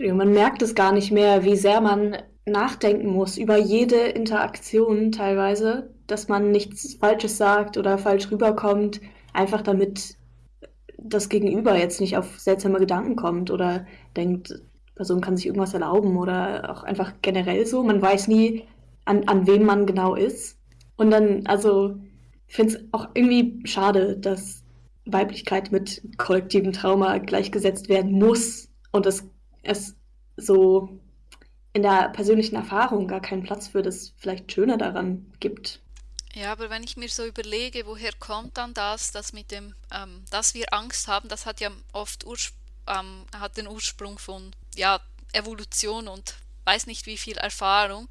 Man merkt es gar nicht mehr, wie sehr man nachdenken muss über jede Interaktion teilweise, dass man nichts Falsches sagt oder falsch rüberkommt, einfach damit das Gegenüber jetzt nicht auf seltsame Gedanken kommt oder denkt, Person kann sich irgendwas erlauben oder auch einfach generell so. Man weiß nie, an, an wem man genau ist. Und dann, also, ich finde es auch irgendwie schade, dass Weiblichkeit mit kollektivem Trauma gleichgesetzt werden muss und es, es so in der persönlichen Erfahrung gar keinen Platz für das vielleicht Schöne daran gibt. Ja, aber wenn ich mir so überlege, woher kommt dann das, das mit dem, ähm, dass wir Angst haben, das hat ja oft ähm, hat den Ursprung von ja, Evolution und weiß nicht wie viel Erfahrung.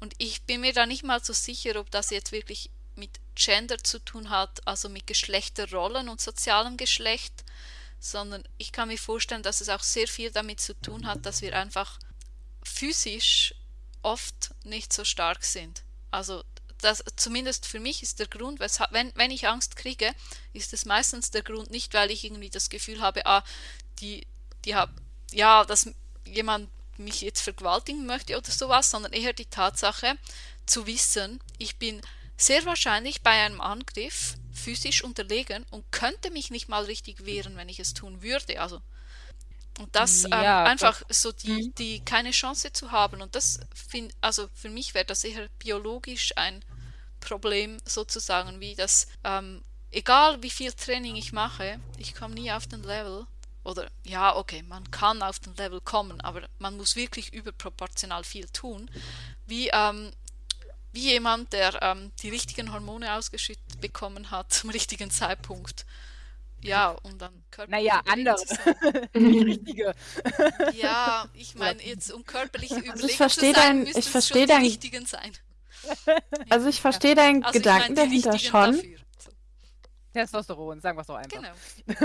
Und ich bin mir da nicht mal so sicher, ob das jetzt wirklich mit Gender zu tun hat, also mit Geschlechterrollen und sozialem Geschlecht, sondern ich kann mir vorstellen, dass es auch sehr viel damit zu tun hat, dass wir einfach physisch oft nicht so stark sind. Also das, zumindest für mich ist der Grund, wenn, wenn ich Angst kriege, ist es meistens der Grund nicht, weil ich irgendwie das Gefühl habe, ah, die, die hab, ja, dass jemand mich jetzt vergewaltigen möchte oder sowas, sondern eher die Tatsache zu wissen, ich bin sehr wahrscheinlich bei einem Angriff physisch unterlegen und könnte mich nicht mal richtig wehren, wenn ich es tun würde. Also und das ja, ähm, einfach das, so die, mhm. die keine Chance zu haben. Und das finde, also für mich wäre das eher biologisch ein Problem sozusagen, wie das, ähm, egal wie viel Training ich mache, ich komme nie auf den Level. Oder ja, okay, man kann auf den Level kommen, aber man muss wirklich überproportional viel tun. Wie, ähm, wie jemand, der ähm, die richtigen Hormone ausgeschüttet bekommen hat zum richtigen Zeitpunkt ja, und dann körperlich. Naja, andere. Nicht richtige. Ja, ich meine, jetzt um körperlich also überlegen ich verstehe zu sein, dein, ich verstehe dein, richtigen sein. Also ich verstehe deinen also Gedanken mein, dahinter schon. Dafür. Testosteron, sagen wir es doch einfach.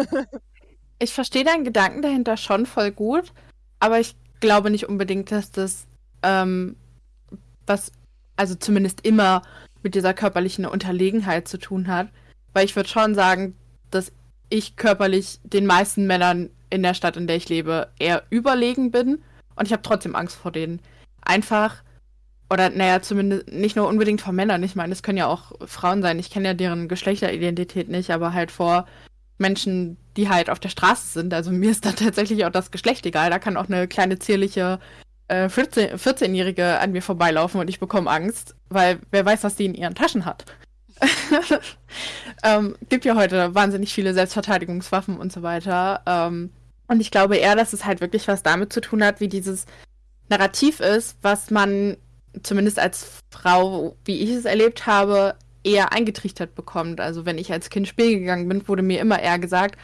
Genau. ich verstehe deinen Gedanken dahinter schon voll gut, aber ich glaube nicht unbedingt, dass das ähm, was, also zumindest immer mit dieser körperlichen Unterlegenheit zu tun hat. Weil ich würde schon sagen, dass ich körperlich den meisten Männern in der Stadt, in der ich lebe, eher überlegen bin. Und ich habe trotzdem Angst vor denen. Einfach, oder naja, zumindest nicht nur unbedingt vor Männern. Ich meine, es können ja auch Frauen sein. Ich kenne ja deren Geschlechteridentität nicht, aber halt vor Menschen, die halt auf der Straße sind. Also mir ist da tatsächlich auch das Geschlecht egal. Da kann auch eine kleine zierliche äh, 14, 14-Jährige an mir vorbeilaufen und ich bekomme Angst, weil wer weiß, was die in ihren Taschen hat. ähm, gibt ja heute wahnsinnig viele Selbstverteidigungswaffen und so weiter. Ähm, und ich glaube eher, dass es halt wirklich was damit zu tun hat, wie dieses Narrativ ist, was man zumindest als Frau, wie ich es erlebt habe, eher eingetrichtert bekommt. Also wenn ich als Kind spielen gegangen bin, wurde mir immer eher gesagt,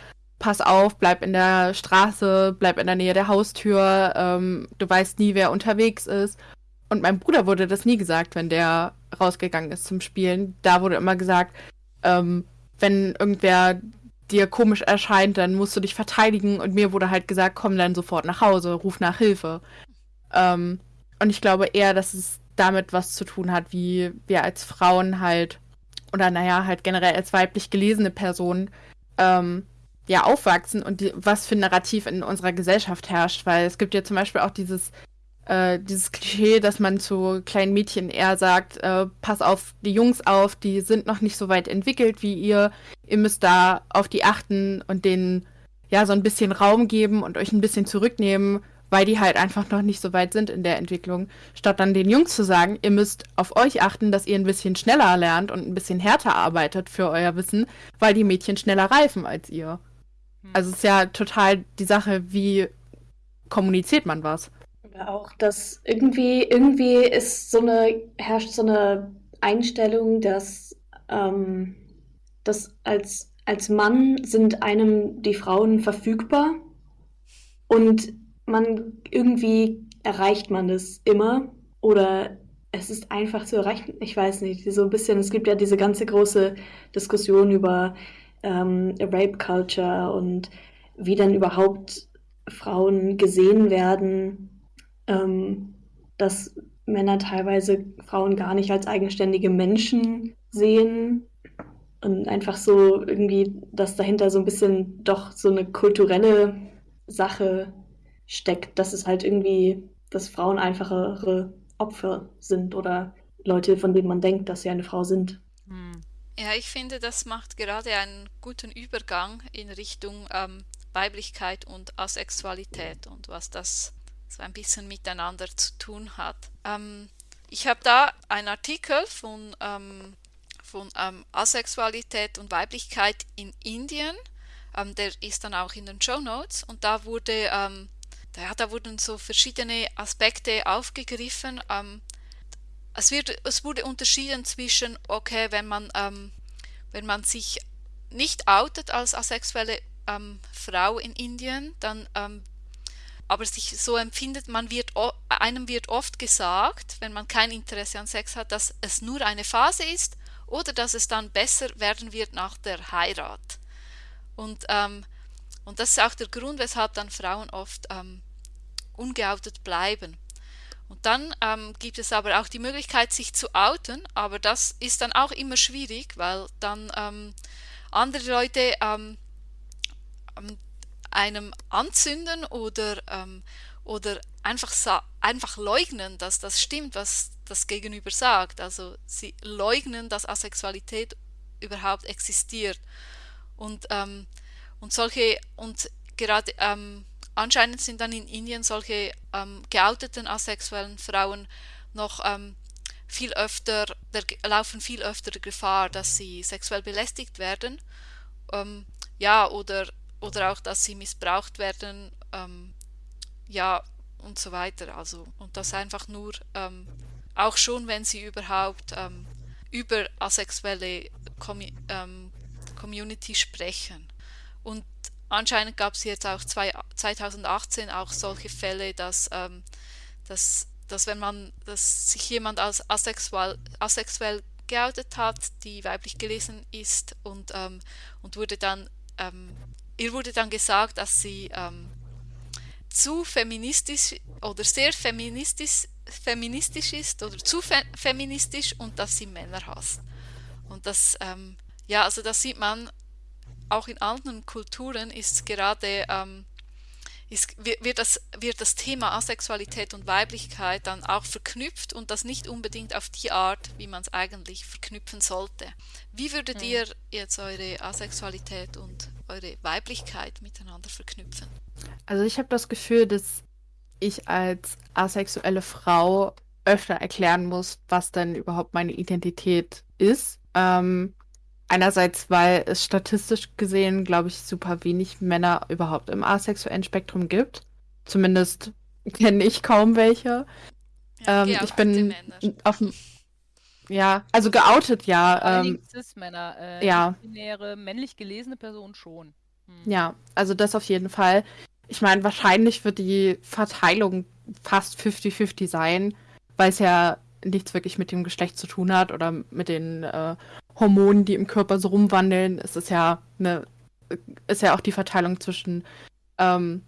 pass auf, bleib in der Straße, bleib in der Nähe der Haustür, ähm, du weißt nie, wer unterwegs ist. Und meinem Bruder wurde das nie gesagt, wenn der rausgegangen ist zum Spielen. Da wurde immer gesagt, ähm, wenn irgendwer dir komisch erscheint, dann musst du dich verteidigen. Und mir wurde halt gesagt, komm dann sofort nach Hause, ruf nach Hilfe. Ähm, und ich glaube eher, dass es damit was zu tun hat, wie wir als Frauen halt, oder naja, halt generell als weiblich gelesene Personen, ähm, ja, aufwachsen und die, was für ein Narrativ in unserer Gesellschaft herrscht. Weil es gibt ja zum Beispiel auch dieses äh, dieses Klischee, dass man zu kleinen Mädchen eher sagt, äh, pass auf die Jungs auf, die sind noch nicht so weit entwickelt wie ihr. Ihr müsst da auf die achten und denen ja so ein bisschen Raum geben und euch ein bisschen zurücknehmen, weil die halt einfach noch nicht so weit sind in der Entwicklung. Statt dann den Jungs zu sagen, ihr müsst auf euch achten, dass ihr ein bisschen schneller lernt und ein bisschen härter arbeitet für euer Wissen, weil die Mädchen schneller reifen als ihr. Hm. Also es ist ja total die Sache, wie kommuniziert man was auch, dass irgendwie, irgendwie ist so eine, herrscht so eine Einstellung, dass, ähm, dass als, als Mann sind einem die Frauen verfügbar und man irgendwie erreicht man das immer oder es ist einfach zu erreichen. Ich weiß nicht, so ein bisschen, es gibt ja diese ganze große Diskussion über ähm, Rape Culture und wie dann überhaupt Frauen gesehen werden ähm, dass Männer teilweise Frauen gar nicht als eigenständige Menschen sehen und einfach so irgendwie, dass dahinter so ein bisschen doch so eine kulturelle Sache steckt, dass es halt irgendwie, dass Frauen einfachere Opfer sind oder Leute, von denen man denkt, dass sie eine Frau sind. Hm. Ja, ich finde, das macht gerade einen guten Übergang in Richtung ähm, Weiblichkeit und Asexualität und was das so ein bisschen miteinander zu tun hat. Ähm, ich habe da einen Artikel von, ähm, von ähm, Asexualität und Weiblichkeit in Indien. Ähm, der ist dann auch in den Show Notes und da wurde ähm, da, da, wurden so verschiedene Aspekte aufgegriffen. Ähm, es, wird, es wurde unterschieden zwischen, okay, wenn man, ähm, wenn man sich nicht outet als asexuelle ähm, Frau in Indien, dann aber sich so empfindet, man wird, einem wird oft gesagt, wenn man kein Interesse an Sex hat, dass es nur eine Phase ist oder dass es dann besser werden wird nach der Heirat. Und, ähm, und das ist auch der Grund, weshalb dann Frauen oft ähm, ungeoutet bleiben. Und dann ähm, gibt es aber auch die Möglichkeit, sich zu outen, aber das ist dann auch immer schwierig, weil dann ähm, andere Leute ähm, ähm, einem anzünden oder, ähm, oder einfach, einfach leugnen, dass das stimmt, was das Gegenüber sagt. Also sie leugnen, dass Asexualität überhaupt existiert. Und, ähm, und solche, und gerade anscheinend sind dann in Indien solche ähm, geouteten asexuellen Frauen noch ähm, viel öfter, der, laufen viel öfter Gefahr, dass sie sexuell belästigt werden. Ähm, ja, oder oder auch, dass sie missbraucht werden, ähm, ja, und so weiter. Also, und das einfach nur, ähm, auch schon, wenn sie überhaupt ähm, über asexuelle Com Community sprechen. Und anscheinend gab es jetzt auch zwei, 2018 auch solche Fälle, dass, ähm, dass, dass wenn man, dass sich jemand als asexuell, asexuell geoutet hat, die weiblich gelesen ist und, ähm, und wurde dann ähm, ihr wurde dann gesagt, dass sie ähm, zu feministisch oder sehr feministisch, feministisch ist oder zu fe feministisch und dass sie Männer hasst. Und das, ähm, ja, also das sieht man auch in anderen Kulturen ist gerade ähm, ist, wird, das, wird das Thema Asexualität und Weiblichkeit dann auch verknüpft und das nicht unbedingt auf die Art, wie man es eigentlich verknüpfen sollte. Wie würdet mhm. ihr jetzt eure Asexualität und eure Weiblichkeit miteinander verknüpfen? Also ich habe das Gefühl, dass ich als asexuelle Frau öfter erklären muss, was denn überhaupt meine Identität ist. Ähm, einerseits, weil es statistisch gesehen, glaube ich, super wenig Männer überhaupt im asexuellen Spektrum gibt. Zumindest kenne ich kaum welche. Ja, ähm, ich bin auf dem ja, also geoutet, ja. Ähm, Cis-Männer, äh, ja. binäre, männlich gelesene Person schon. Hm. Ja, also das auf jeden Fall. Ich meine, wahrscheinlich wird die Verteilung fast 50-50 sein, weil es ja nichts wirklich mit dem Geschlecht zu tun hat oder mit den äh, Hormonen, die im Körper so rumwandeln. Es ist ja eine, ist ja auch die Verteilung zwischen ähm,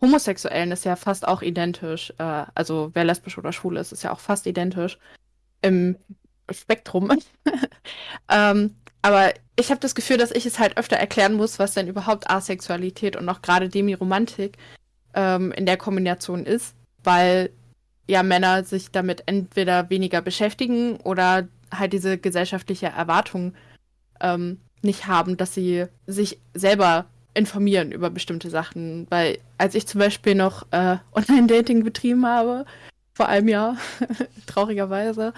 Homosexuellen ist ja fast auch identisch. Äh, also wer lesbisch oder schwul ist, ist ja auch fast identisch. Im Spektrum. ähm, aber ich habe das Gefühl, dass ich es halt öfter erklären muss, was denn überhaupt Asexualität und auch gerade Demiromantik ähm, in der Kombination ist, weil ja Männer sich damit entweder weniger beschäftigen oder halt diese gesellschaftliche Erwartung ähm, nicht haben, dass sie sich selber informieren über bestimmte Sachen. Weil als ich zum Beispiel noch äh, Online-Dating betrieben habe, vor einem Jahr, traurigerweise,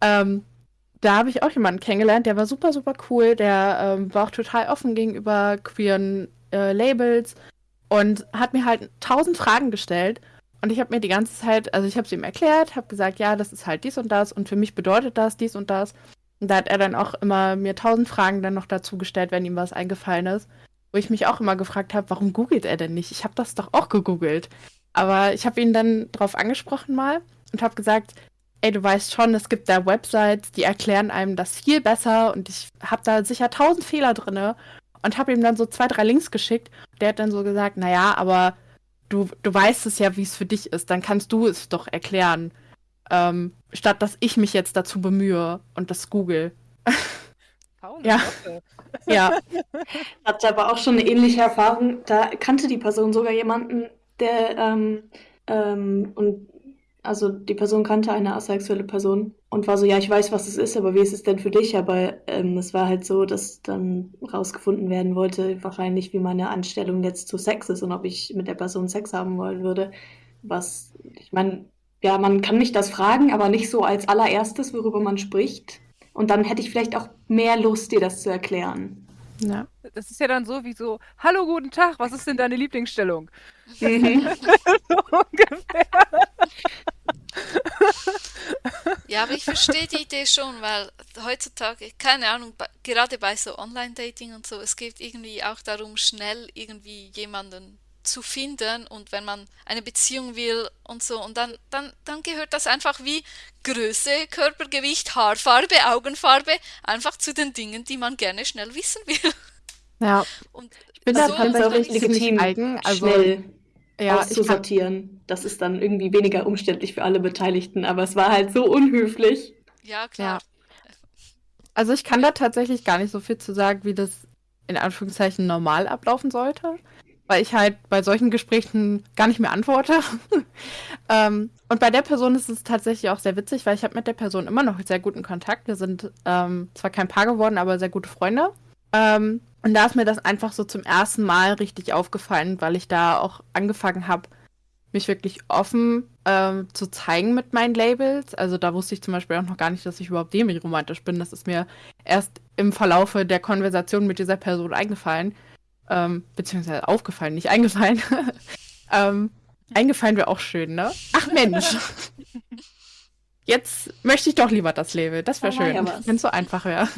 ähm, da habe ich auch jemanden kennengelernt, der war super, super cool. Der ähm, war auch total offen gegenüber queeren äh, Labels und hat mir halt tausend Fragen gestellt. Und ich habe mir die ganze Zeit, also ich habe es ihm erklärt, habe gesagt, ja, das ist halt dies und das und für mich bedeutet das dies und das. Und da hat er dann auch immer mir tausend Fragen dann noch dazu gestellt, wenn ihm was eingefallen ist. Wo ich mich auch immer gefragt habe, warum googelt er denn nicht? Ich habe das doch auch gegoogelt. Aber ich habe ihn dann drauf angesprochen mal und habe gesagt, ey, du weißt schon, es gibt da Websites, die erklären einem das viel besser und ich habe da sicher tausend Fehler drin und habe ihm dann so zwei, drei Links geschickt. Der hat dann so gesagt, naja, aber du, du weißt es ja, wie es für dich ist, dann kannst du es doch erklären. Ähm, statt dass ich mich jetzt dazu bemühe und das google. Paul, ja. ja. Hatte aber auch schon eine ähnliche Erfahrung. Da kannte die Person sogar jemanden, der ähm, ähm, und also die Person kannte eine asexuelle Person und war so, ja, ich weiß, was es ist, aber wie ist es denn für dich? Aber ähm, es war halt so, dass dann rausgefunden werden wollte, wahrscheinlich, wie meine Anstellung jetzt zu Sex ist und ob ich mit der Person Sex haben wollen würde. Was, ich meine, ja, man kann mich das fragen, aber nicht so als allererstes, worüber man spricht. Und dann hätte ich vielleicht auch mehr Lust, dir das zu erklären. Ja. Das ist ja dann so wie so, hallo, guten Tag, was ist denn deine Lieblingsstellung? Mhm. so ungefähr. Ja, aber ich verstehe die Idee schon, weil heutzutage, keine Ahnung, bei, gerade bei so Online-Dating und so, es geht irgendwie auch darum, schnell irgendwie jemanden zu finden und wenn man eine Beziehung will und so und dann, dann, dann gehört das einfach wie Größe, Körpergewicht, Haarfarbe, Augenfarbe einfach zu den Dingen, die man gerne schnell wissen will. Ja, Und ich bin da so tatsächlich kann ich- ziemlich eigen. Also, schnell ja, auszusortieren. Das ist dann irgendwie weniger umständlich für alle Beteiligten, aber es war halt so unhöflich. Ja, klar. also ich kann da tatsächlich gar nicht so viel zu sagen, wie das in Anführungszeichen normal ablaufen sollte, weil ich halt bei solchen Gesprächen gar nicht mehr antworte. ähm, und bei der Person ist es tatsächlich auch sehr witzig, weil ich habe mit der Person immer noch sehr guten Kontakt. Wir sind ähm, zwar kein Paar geworden, aber sehr gute Freunde. Ähm, und da ist mir das einfach so zum ersten Mal richtig aufgefallen, weil ich da auch angefangen habe, mich wirklich offen ähm, zu zeigen mit meinen Labels. Also da wusste ich zum Beispiel auch noch gar nicht, dass ich überhaupt demi-romantisch bin. Das ist mir erst im Verlaufe der Konversation mit dieser Person eingefallen. Ähm, beziehungsweise aufgefallen, nicht eingefallen. ähm, eingefallen wäre auch schön, ne? Ach Mensch. Jetzt möchte ich doch lieber das Label. Das wäre schön, ja wenn es so einfach wäre.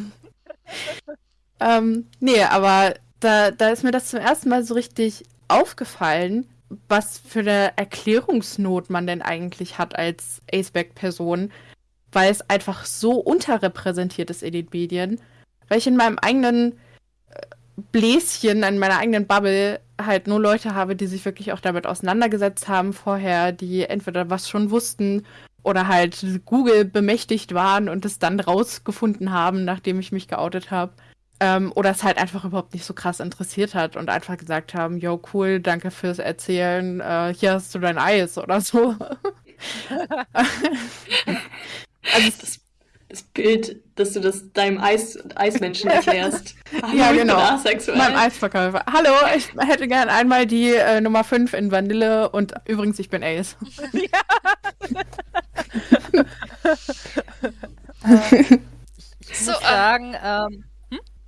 ähm, nee, aber da, da ist mir das zum ersten Mal so richtig aufgefallen, was für eine Erklärungsnot man denn eigentlich hat als Aceback-Person, weil es einfach so unterrepräsentiert ist in den Medien, weil ich in meinem eigenen Bläschen, in meiner eigenen Bubble halt nur Leute habe, die sich wirklich auch damit auseinandergesetzt haben vorher, die entweder was schon wussten oder halt Google bemächtigt waren und es dann rausgefunden haben, nachdem ich mich geoutet habe. Ähm, oder es halt einfach überhaupt nicht so krass interessiert hat und einfach gesagt haben, yo, cool, danke fürs Erzählen, äh, hier hast du dein Eis oder so. Also das, das Bild, dass du das deinem Eis, Eismenschen erklärst. Hallo, Ja, genau. asexuell. Meinem Eisverkäufer. Hallo, ich hätte gern einmal die äh, Nummer 5 in Vanille und übrigens, ich bin Ace. Ich So, muss ähm, sagen, ähm,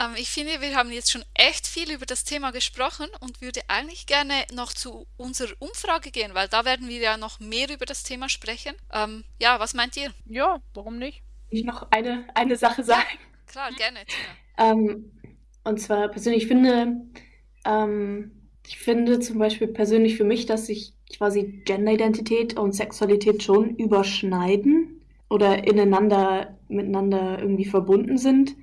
Ähm, ich finde, wir haben jetzt schon echt viel über das Thema gesprochen und würde eigentlich gerne noch zu unserer Umfrage gehen, weil da werden wir ja noch mehr über das Thema sprechen. Ähm, ja, was meint ihr? ja, warum nicht? Ich noch eine, eine Sache sagen. Klar, gerne. Ähm, und zwar persönlich finde, ähm, ich finde zum Beispiel persönlich für mich, dass sich quasi Genderidentität und Sexualität schon überschneiden oder ineinander, miteinander irgendwie verbunden sind.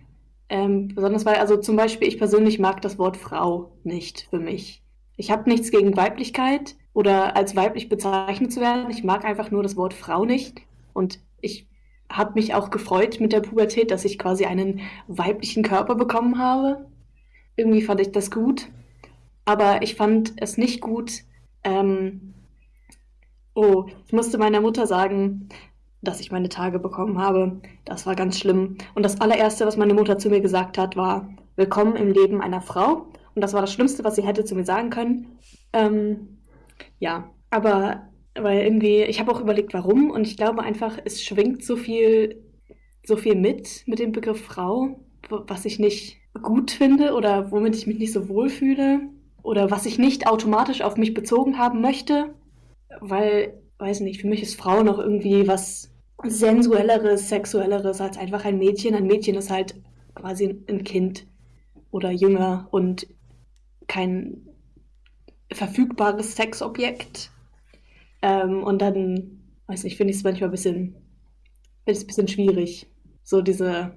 Ähm, besonders weil, also zum Beispiel, ich persönlich mag das Wort Frau nicht für mich. Ich habe nichts gegen Weiblichkeit oder als weiblich bezeichnet zu werden. Ich mag einfach nur das Wort Frau nicht. Und ich habe mich auch gefreut mit der Pubertät, dass ich quasi einen weiblichen Körper bekommen habe. Irgendwie fand ich das gut. Aber ich fand es nicht gut. Ähm, oh, ich musste meiner Mutter sagen, dass ich meine Tage bekommen habe. Das war ganz schlimm. Und das allererste, was meine Mutter zu mir gesagt hat, war: Willkommen im Leben einer Frau. Und das war das Schlimmste, was sie hätte zu mir sagen können. Ähm, ja, aber weil irgendwie, ich habe auch überlegt, warum. Und ich glaube einfach, es schwingt so viel, so viel mit, mit dem Begriff Frau, was ich nicht gut finde oder womit ich mich nicht so wohl fühle. Oder was ich nicht automatisch auf mich bezogen haben möchte. Weil, weiß nicht, für mich ist Frau noch irgendwie was sensuelleres, sexuelleres als einfach ein Mädchen. Ein Mädchen ist halt quasi ein Kind oder jünger und kein verfügbares Sexobjekt. Ähm, und dann, weiß nicht, finde ich es manchmal ein bisschen, ein bisschen schwierig. So diese,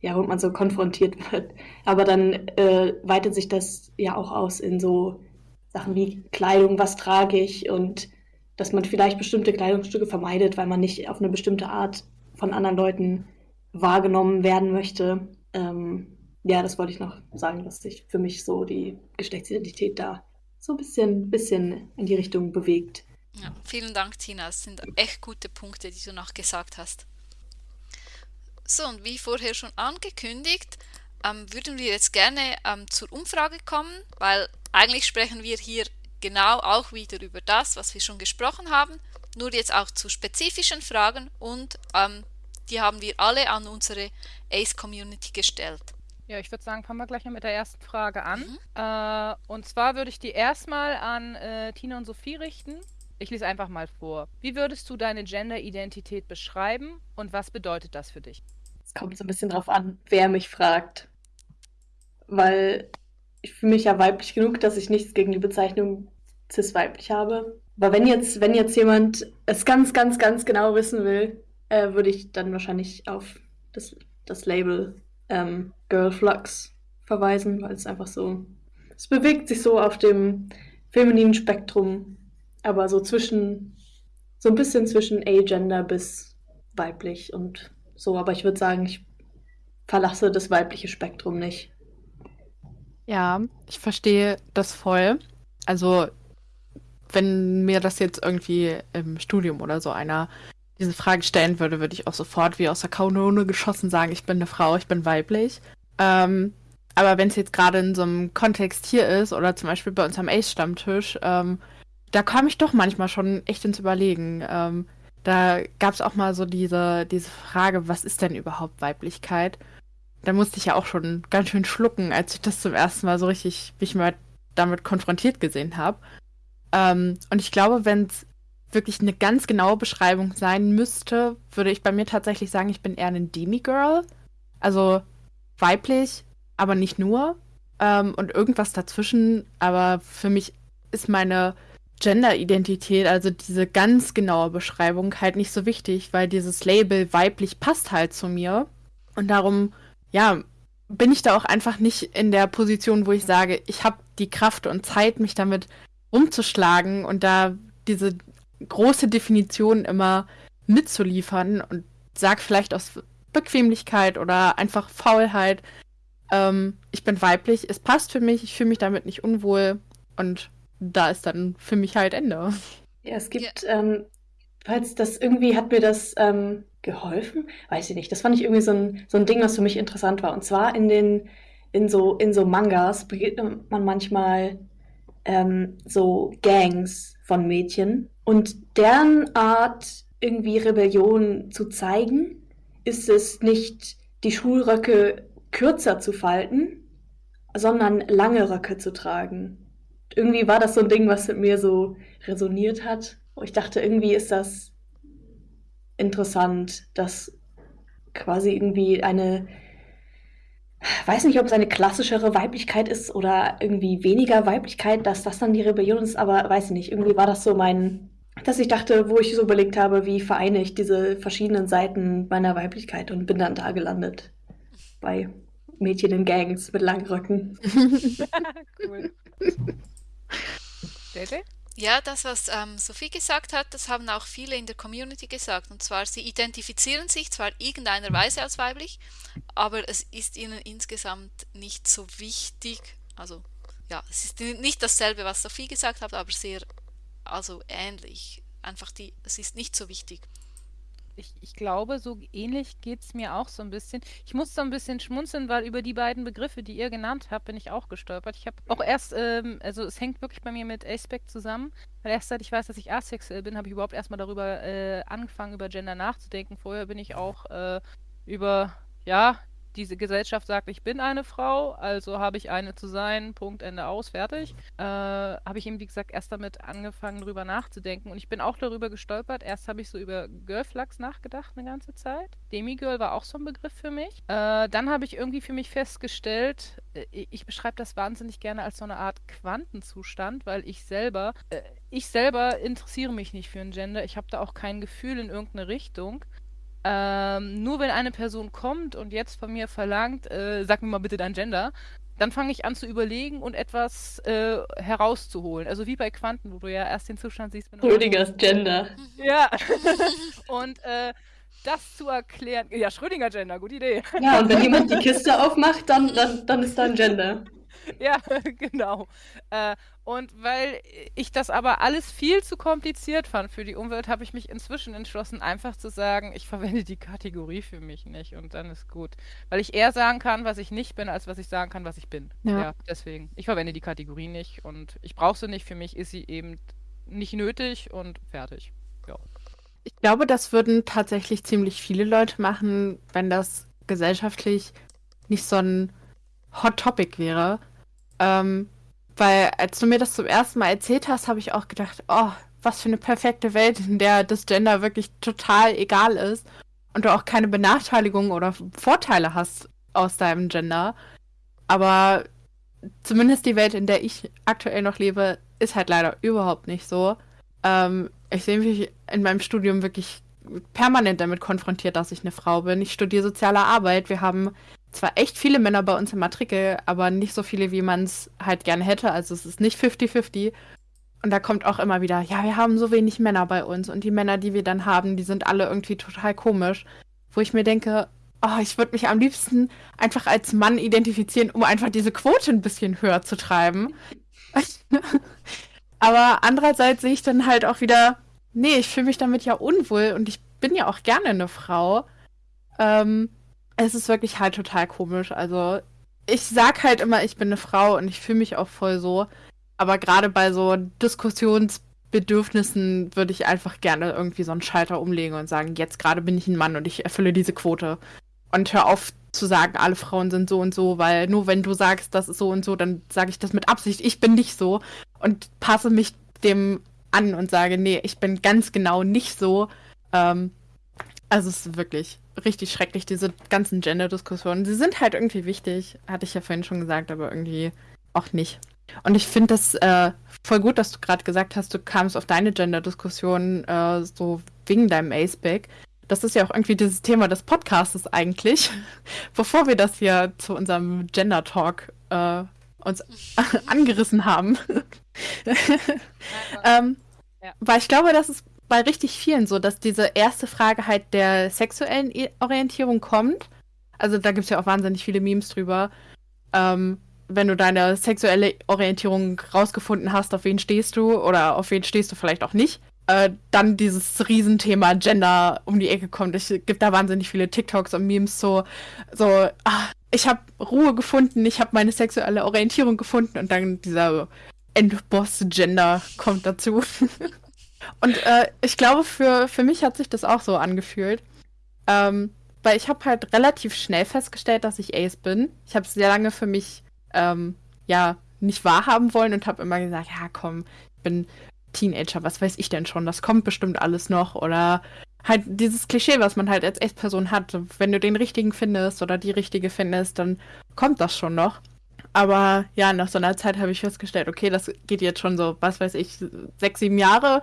ja, wo man so konfrontiert wird. Aber dann äh, weitet sich das ja auch aus in so Sachen wie Kleidung, was trage ich und dass man vielleicht bestimmte Kleidungsstücke vermeidet, weil man nicht auf eine bestimmte Art von anderen Leuten wahrgenommen werden möchte. Ähm, ja, das wollte ich noch sagen, dass sich für mich so die Geschlechtsidentität da so ein bisschen, bisschen in die Richtung bewegt. Ja, vielen Dank, Tina. Das sind echt gute Punkte, die du noch gesagt hast. So, und wie vorher schon angekündigt, ähm, würden wir jetzt gerne ähm, zur Umfrage kommen, weil eigentlich sprechen wir hier genau auch wieder über das, was wir schon gesprochen haben, nur jetzt auch zu spezifischen Fragen und ähm, Die haben wir alle an unsere Ace-Community gestellt. Ja, ich würde sagen, fangen wir gleich mal mit der ersten Frage an. Mhm. Äh, und zwar würde ich die erstmal an äh, Tina und Sophie richten. Ich lese einfach mal vor. Wie würdest du deine Gender-Identität beschreiben und was bedeutet das für dich? Es kommt so ein bisschen drauf an, wer mich fragt. Weil ich fühle mich ja weiblich genug, dass ich nichts gegen die Bezeichnung cis-weiblich habe. Aber wenn jetzt, wenn jetzt jemand es ganz, ganz, ganz genau wissen will, äh, würde ich dann wahrscheinlich auf das, das Label ähm, Girl Flux verweisen, weil es einfach so, es bewegt sich so auf dem femininen Spektrum, aber so zwischen, so ein bisschen zwischen agender bis weiblich und so. Aber ich würde sagen, ich verlasse das weibliche Spektrum nicht. Ja, ich verstehe das voll. Also, wenn mir das jetzt irgendwie im Studium oder so einer diese Frage stellen würde, würde ich auch sofort wie aus der Kanone geschossen sagen, ich bin eine Frau, ich bin weiblich. Ähm, aber wenn es jetzt gerade in so einem Kontext hier ist oder zum Beispiel bei uns am Ace-Stammtisch, ähm, da komme ich doch manchmal schon echt ins Überlegen. Ähm, da gab es auch mal so diese, diese Frage, was ist denn überhaupt Weiblichkeit? Da musste ich ja auch schon ganz schön schlucken, als ich das zum ersten Mal so richtig, mich mal damit konfrontiert gesehen habe. Ähm, und ich glaube, wenn es wirklich eine ganz genaue Beschreibung sein müsste, würde ich bei mir tatsächlich sagen, ich bin eher ein Demigirl. Also weiblich, aber nicht nur. Ähm, und irgendwas dazwischen. Aber für mich ist meine Gender-Identität, also diese ganz genaue Beschreibung, halt nicht so wichtig, weil dieses Label weiblich passt halt zu mir. Und darum, ja, bin ich da auch einfach nicht in der Position, wo ich sage, ich habe die Kraft und Zeit, mich damit umzuschlagen und da diese große Definition immer mitzuliefern und sag vielleicht aus Bequemlichkeit oder einfach Faulheit, ähm, ich bin weiblich, es passt für mich, ich fühle mich damit nicht unwohl und da ist dann für mich halt Ende. Ja, es gibt, ja. ähm, falls das irgendwie hat mir das ähm, geholfen, weiß ich nicht. Das fand ich irgendwie so ein, so ein Ding, was für mich interessant war. Und zwar in den, in so, in so Mangas begegnet man manchmal ähm, so Gangs von Mädchen. Und deren Art, irgendwie Rebellion zu zeigen, ist es nicht, die Schulröcke kürzer zu falten, sondern lange Röcke zu tragen. Irgendwie war das so ein Ding, was mit mir so resoniert hat. Ich dachte, irgendwie ist das interessant, dass quasi irgendwie eine weiß nicht, ob es eine klassischere Weiblichkeit ist oder irgendwie weniger Weiblichkeit, dass das dann die Rebellion ist, aber weiß ich nicht. Irgendwie war das so mein, dass ich dachte, wo ich so überlegt habe, wie vereine ich diese verschiedenen Seiten meiner Weiblichkeit und bin dann da gelandet. Bei Mädchen in Gangs mit langen Röcken. cool. JJ? Ja, das, was ähm, Sophie gesagt hat, das haben auch viele in der Community gesagt. Und zwar, sie identifizieren sich zwar irgendeiner Weise als weiblich, aber es ist ihnen insgesamt nicht so wichtig. Also, ja, es ist nicht dasselbe, was Sophie gesagt hat, aber sehr, also ähnlich. Einfach die, es ist nicht so wichtig ich, ich glaube, so ähnlich geht es mir auch so ein bisschen. Ich muss so ein bisschen schmunzeln, weil über die beiden Begriffe, die ihr genannt habt, bin ich auch gestolpert. Ich habe auch erst, ähm, also es hängt wirklich bei mir mit Aspect zusammen, weil erst seit ich weiß, dass ich asexuell bin, habe ich überhaupt erstmal darüber äh, angefangen, über Gender nachzudenken. Vorher bin ich auch äh, über, ja, diese Gesellschaft sagt, ich bin eine Frau, also habe ich eine zu sein, Punkt, Ende aus, fertig. Äh, habe ich eben, wie gesagt, erst damit angefangen, drüber nachzudenken. Und ich bin auch darüber gestolpert. Erst habe ich so über Girlflux nachgedacht eine ganze Zeit. Demigirl war auch so ein Begriff für mich. Äh, dann habe ich irgendwie für mich festgestellt, äh, ich beschreibe das wahnsinnig gerne als so eine Art Quantenzustand, weil ich selber, äh, ich selber interessiere mich nicht für ein Gender. Ich habe da auch kein Gefühl in irgendeine Richtung. Ähm, nur wenn eine Person kommt und jetzt von mir verlangt, äh, sag mir mal bitte dein Gender, dann fange ich an zu überlegen und etwas äh, herauszuholen. Also wie bei Quanten, wo du ja erst den Zustand siehst, wenn du. Schrödingers Gender. Ja. und äh, das zu erklären. Ja, Schrödinger Gender, gute Idee. Ja, und wenn jemand die Kiste aufmacht, dann, dann, dann ist da ein Gender. ja, genau. Äh, und weil ich das aber alles viel zu kompliziert fand für die Umwelt, habe ich mich inzwischen entschlossen, einfach zu sagen, ich verwende die Kategorie für mich nicht und dann ist gut. Weil ich eher sagen kann, was ich nicht bin, als was ich sagen kann, was ich bin. Ja, ja deswegen. Ich verwende die Kategorie nicht und ich brauche sie nicht. Für mich ist sie eben nicht nötig und fertig. Ja. Ich glaube, das würden tatsächlich ziemlich viele Leute machen, wenn das gesellschaftlich nicht so ein Hot Topic wäre. Ähm, weil als du mir das zum ersten Mal erzählt hast, habe ich auch gedacht, oh, was für eine perfekte Welt, in der das Gender wirklich total egal ist und du auch keine Benachteiligung oder Vorteile hast aus deinem Gender. Aber zumindest die Welt, in der ich aktuell noch lebe, ist halt leider überhaupt nicht so. Ähm, ich sehe mich in meinem Studium wirklich permanent damit konfrontiert, dass ich eine Frau bin. Ich studiere soziale Arbeit. Wir haben zwar echt viele Männer bei uns im Matrikel, aber nicht so viele, wie man es halt gerne hätte. Also es ist nicht 50-50. Und da kommt auch immer wieder, ja, wir haben so wenig Männer bei uns. Und die Männer, die wir dann haben, die sind alle irgendwie total komisch. Wo ich mir denke, oh, ich würde mich am liebsten einfach als Mann identifizieren, um einfach diese Quote ein bisschen höher zu treiben. aber andererseits sehe ich dann halt auch wieder, nee, ich fühle mich damit ja unwohl und ich bin ja auch gerne eine Frau. Ähm, es ist wirklich halt total komisch. Also, ich sag halt immer, ich bin eine Frau und ich fühle mich auch voll so. Aber gerade bei so Diskussionsbedürfnissen würde ich einfach gerne irgendwie so einen Schalter umlegen und sagen, jetzt gerade bin ich ein Mann und ich erfülle diese Quote. Und hör auf zu sagen, alle Frauen sind so und so, weil nur wenn du sagst, das ist so und so, dann sage ich das mit Absicht, ich bin nicht so und passe mich dem an und sage, nee, ich bin ganz genau nicht so. Ähm, also es ist wirklich richtig schrecklich, diese ganzen Gender-Diskussionen. Sie sind halt irgendwie wichtig, hatte ich ja vorhin schon gesagt, aber irgendwie auch nicht. Und ich finde das äh, voll gut, dass du gerade gesagt hast, du kamst auf deine Gender-Diskussion äh, so wegen deinem Aceback. Das ist ja auch irgendwie dieses Thema des Podcasts eigentlich. Bevor wir das hier zu unserem Gender-Talk äh, uns angerissen haben. ähm, ja. Weil ich glaube, das ist bei richtig vielen so, dass diese erste Frage halt der sexuellen Orientierung kommt. Also da gibt es ja auch wahnsinnig viele Memes drüber. Ähm, wenn du deine sexuelle Orientierung rausgefunden hast, auf wen stehst du oder auf wen stehst du vielleicht auch nicht, äh, dann dieses Riesenthema Gender um die Ecke kommt. Es gibt da wahnsinnig viele TikToks und Memes so, so ach, ich habe Ruhe gefunden, ich habe meine sexuelle Orientierung gefunden und dann dieser Endboss-Gender kommt dazu. Und äh, ich glaube, für, für mich hat sich das auch so angefühlt. Ähm, weil ich habe halt relativ schnell festgestellt, dass ich Ace bin. Ich habe es sehr lange für mich ähm, ja nicht wahrhaben wollen und habe immer gesagt, ja komm, ich bin Teenager, was weiß ich denn schon, das kommt bestimmt alles noch. Oder halt dieses Klischee, was man halt als Ace-Person hat. Wenn du den richtigen findest oder die richtige findest, dann kommt das schon noch. Aber ja, nach so einer Zeit habe ich festgestellt, okay, das geht jetzt schon so, was weiß ich, sechs, sieben Jahre.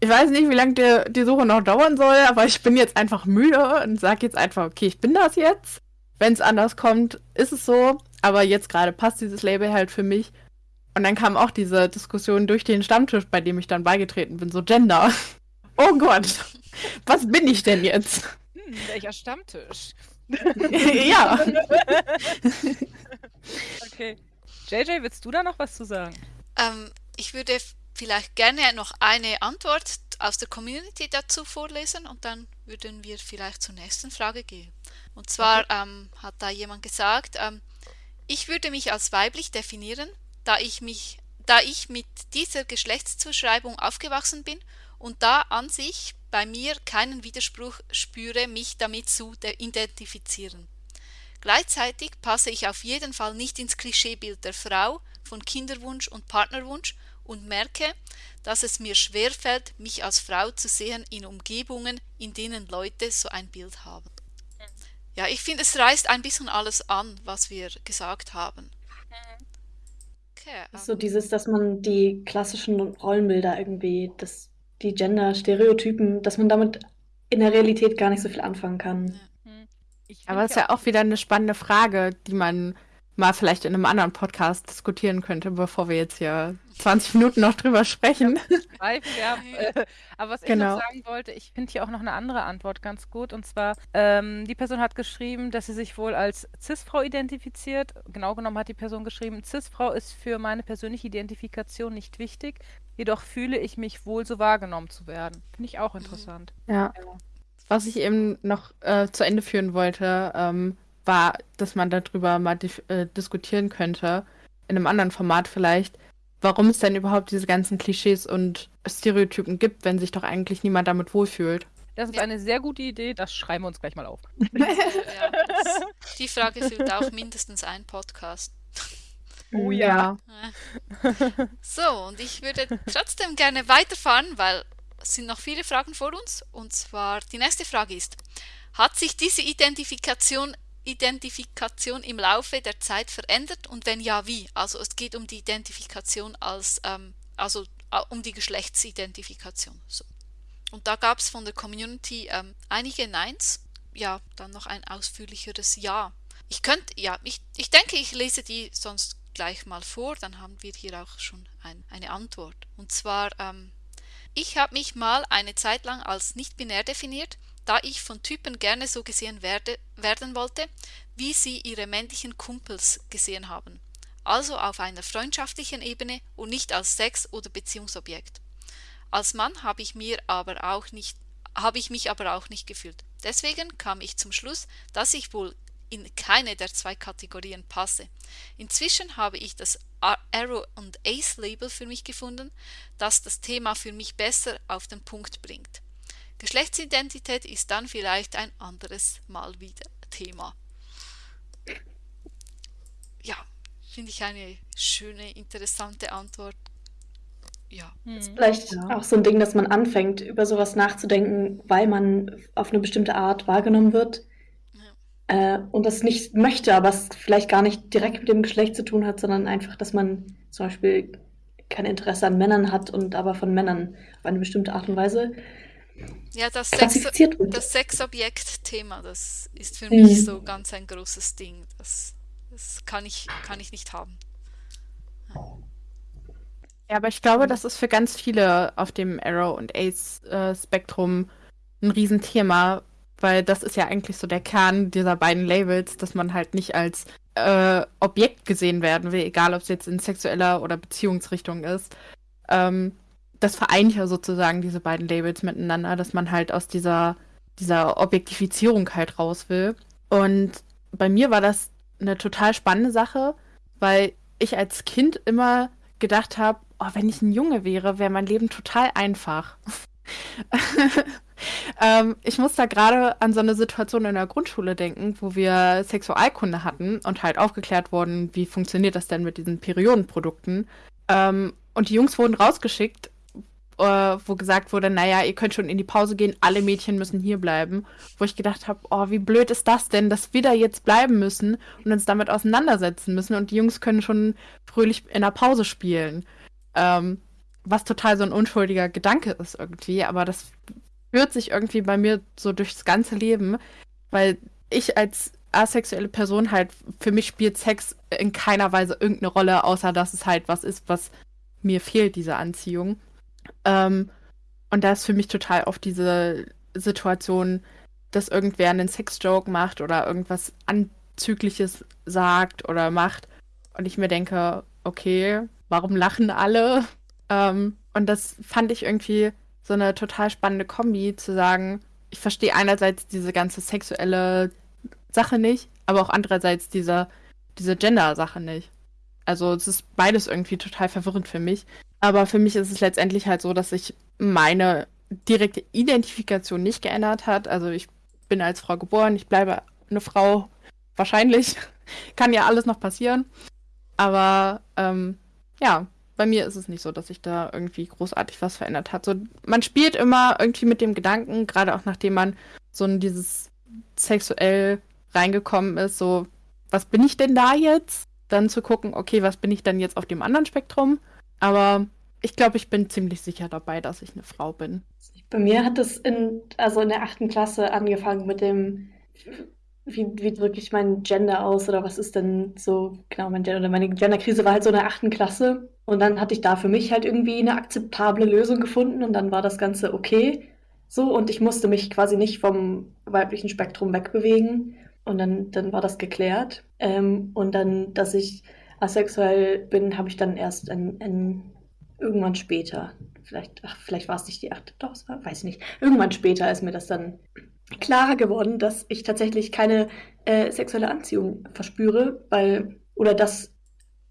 Ich weiß nicht, wie lange die, die Suche noch dauern soll, aber ich bin jetzt einfach müde und sage jetzt einfach, okay, ich bin das jetzt. Wenn es anders kommt, ist es so. Aber jetzt gerade passt dieses Label halt für mich. Und dann kam auch diese Diskussion durch den Stammtisch, bei dem ich dann beigetreten bin, so Gender. Oh Gott, was bin ich denn jetzt? Hm, welcher Stammtisch? ja. okay. JJ, willst du da noch was zu sagen? Ähm, ich würde vielleicht gerne noch eine Antwort aus der Community dazu vorlesen und dann würden wir vielleicht zur nächsten Frage gehen. Und zwar okay. ähm, hat da jemand gesagt, ähm, ich würde mich als weiblich definieren, da ich mich, da ich mit dieser Geschlechtszuschreibung aufgewachsen bin und da an sich bei mir keinen Widerspruch spüre, mich damit zu identifizieren. Gleichzeitig passe ich auf jeden Fall nicht ins Klischeebild der Frau von Kinderwunsch und Partnerwunsch und merke, dass es mir schwerfällt, mich als Frau zu sehen in Umgebungen, in denen Leute so ein Bild haben. Ja, ich finde, es reißt ein bisschen alles an, was wir gesagt haben. Okay, um. So dieses, dass man die klassischen Rollenbilder irgendwie, das die Gender-Stereotypen, dass man damit in der Realität gar nicht so viel anfangen kann. Hm. Aber es ist ja auch wieder eine spannende Frage, die man mal vielleicht in einem anderen Podcast diskutieren könnte, bevor wir jetzt hier 20 Minuten noch drüber sprechen. Ja, äh, aber was genau. ich noch sagen wollte, ich finde hier auch noch eine andere Antwort ganz gut. Und zwar, ähm, die Person hat geschrieben, dass sie sich wohl als Cis-Frau identifiziert. Genau genommen hat die Person geschrieben, Cis-Frau ist für meine persönliche Identifikation nicht wichtig. Jedoch fühle ich mich wohl so wahrgenommen zu werden. Finde ich auch interessant. Ja. ja. Was ich eben noch äh, zu Ende führen wollte, ähm, war, dass man darüber mal äh, diskutieren könnte, in einem anderen Format vielleicht, warum es denn überhaupt diese ganzen Klischees und Stereotypen gibt, wenn sich doch eigentlich niemand damit wohlfühlt. Das ist eine sehr gute Idee, das schreiben wir uns gleich mal auf. Ja, das, die Frage füllt auch mindestens ein Podcast. Oh ja. So, und ich würde trotzdem gerne weiterfahren, weil es sind noch viele Fragen vor uns. Und zwar die nächste Frage ist, hat sich diese Identifikation, Identifikation im Laufe der Zeit verändert und wenn ja, wie? Also es geht um die Identifikation als, ähm, also äh, um die Geschlechtsidentifikation. So. Und da gab es von der Community ähm, einige Neins, ja, dann noch ein ausführlicheres Ja. Ich könnte, ja, ich, ich denke, ich lese die sonst gleich mal vor, dann haben wir hier auch schon ein, eine Antwort. Und zwar, ähm, ich habe mich mal eine Zeit lang als nicht binär definiert, da ich von Typen gerne so gesehen werde, werden wollte, wie sie ihre männlichen Kumpels gesehen haben. Also auf einer freundschaftlichen Ebene und nicht als Sex- oder Beziehungsobjekt. Als Mann habe ich mir aber auch nicht habe ich mich aber auch nicht gefühlt. Deswegen kam ich zum Schluss, dass ich wohl in keine der zwei Kategorien passe. Inzwischen habe ich das Arrow und Ace Label für mich gefunden, das das Thema für mich besser auf den Punkt bringt. Geschlechtsidentität ist dann vielleicht ein anderes Mal wieder Thema. Ja, finde ich eine schöne, interessante Antwort. Ja. Vielleicht Ja. auch so ein Ding, dass man anfängt, über sowas nachzudenken, weil man auf eine bestimmte Art wahrgenommen wird. Äh, und das nicht möchte, aber es vielleicht gar nicht direkt mit dem Geschlecht zu tun hat, sondern einfach, dass man zum Beispiel kein Interesse an Männern hat und aber von Männern auf eine bestimmte Art und Weise Ja, das, Sex, Sexobjekt-Thema, das ist für Mhm. mich so ganz ein großes Ding. Das, das kann, ich, kann ich nicht haben. Ja, aber ich glaube, das ist für ganz viele auf dem Arrow- und Ace-Spektrum ein Riesenthema, weil das ist ja eigentlich so der Kern dieser beiden Labels, dass man halt nicht als äh, Objekt gesehen werden will, egal ob es jetzt in sexueller oder Beziehungsrichtung ist. Ähm, das vereint ja sozusagen diese beiden Labels miteinander, dass man halt aus dieser, dieser Objektifizierung halt raus will. Und bei mir war das eine total spannende Sache, weil ich als Kind immer gedacht habe, oh, wenn ich ein Junge wäre, wäre mein Leben total einfach. ähm, ich muss da gerade an so eine Situation in der Grundschule denken, wo wir Sexualkunde hatten und halt aufgeklärt wurden, wie funktioniert das denn mit diesen Periodenprodukten. Ähm, und die Jungs wurden rausgeschickt, äh, wo gesagt wurde, naja, ihr könnt schon in die Pause gehen, alle Mädchen müssen hier bleiben. Wo ich gedacht habe, oh, wie blöd ist das denn, dass wir da jetzt bleiben müssen und uns damit auseinandersetzen müssen und die Jungs können schon fröhlich in der Pause spielen. Ähm, was total so ein unschuldiger Gedanke ist irgendwie, aber das führt sich irgendwie bei mir so durchs ganze Leben, weil ich als asexuelle Person halt, für mich spielt Sex in keiner Weise irgendeine Rolle, außer dass es halt was ist, was mir fehlt, diese Anziehung. Ähm, und da ist für mich total oft diese Situation, dass irgendwer einen Sex-Joke macht oder irgendwas Anzügliches sagt oder macht und ich mir denke, okay, warum lachen alle? Ähm, und das fand ich irgendwie so eine total spannende Kombi, zu sagen, ich verstehe einerseits diese ganze sexuelle Sache nicht, aber auch andererseits diese, diese Gender-Sache nicht. Also es ist beides irgendwie total verwirrend für mich. Aber für mich ist es letztendlich halt so, dass sich meine direkte Identifikation nicht geändert hat. Also ich bin als Frau geboren, ich bleibe eine Frau, wahrscheinlich. Kann ja alles noch passieren. Aber ähm, ja, bei mir ist es nicht so, dass sich da irgendwie großartig was verändert hat. So, man spielt immer irgendwie mit dem Gedanken, gerade auch nachdem man so in dieses sexuell reingekommen ist, so, was bin ich denn da jetzt? Dann zu gucken, okay, was bin ich denn jetzt auf dem anderen Spektrum? Aber ich glaube, ich bin ziemlich sicher dabei, dass ich eine Frau bin. Bei mir hat es in, also in der achten Klasse angefangen mit dem, wie, wie drücke ich mein Gender aus oder was ist denn so genau mein Gender? Oder meine Genderkrise war halt so in der achten Klasse und dann hatte ich da für mich halt irgendwie eine akzeptable Lösung gefunden und dann war das Ganze okay so und ich musste mich quasi nicht vom weiblichen Spektrum wegbewegen und dann, dann war das geklärt. Ähm, und dann, dass ich asexuell bin, habe ich dann erst in, in irgendwann später vielleicht, ach, vielleicht war es nicht die achte, doch, es war, weiß ich nicht. Irgendwann später ist mir das dann klarer geworden, dass ich tatsächlich keine äh, sexuelle Anziehung verspüre, weil, oder dass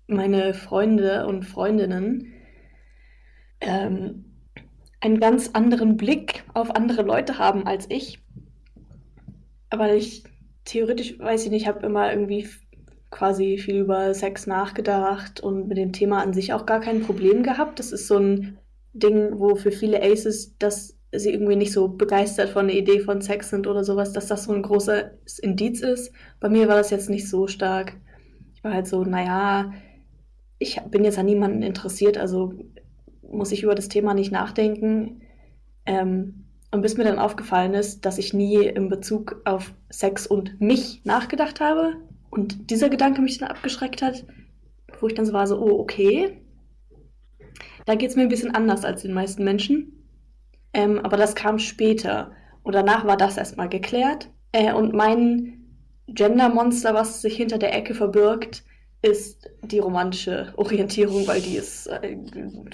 meine Freunde und Freundinnen ähm, einen ganz anderen Blick auf andere Leute haben als ich. Weil ich theoretisch, weiß ich nicht, habe immer irgendwie quasi viel über Sex nachgedacht und mit dem Thema an sich auch gar kein Problem gehabt. Das ist so ein Ding, wo für viele Aces, dass sie irgendwie nicht so begeistert von der Idee von Sex sind oder sowas, dass das so ein großes Indiz ist. Bei mir war das jetzt nicht so stark. Ich war halt so, naja, ich bin jetzt an niemanden interessiert, also muss ich über das Thema nicht nachdenken. Ähm, und bis mir dann aufgefallen ist, dass ich nie in Bezug auf Sex und mich nachgedacht habe und dieser Gedanke mich dann abgeschreckt hat, wo ich dann so war, so, oh, okay, da geht es mir ein bisschen anders als den meisten Menschen. Ähm, aber das kam später. Und danach war das erstmal geklärt. Äh, und mein Gender-Monster, was sich hinter der Ecke verbirgt, ist die romantische Orientierung, weil die ist äh,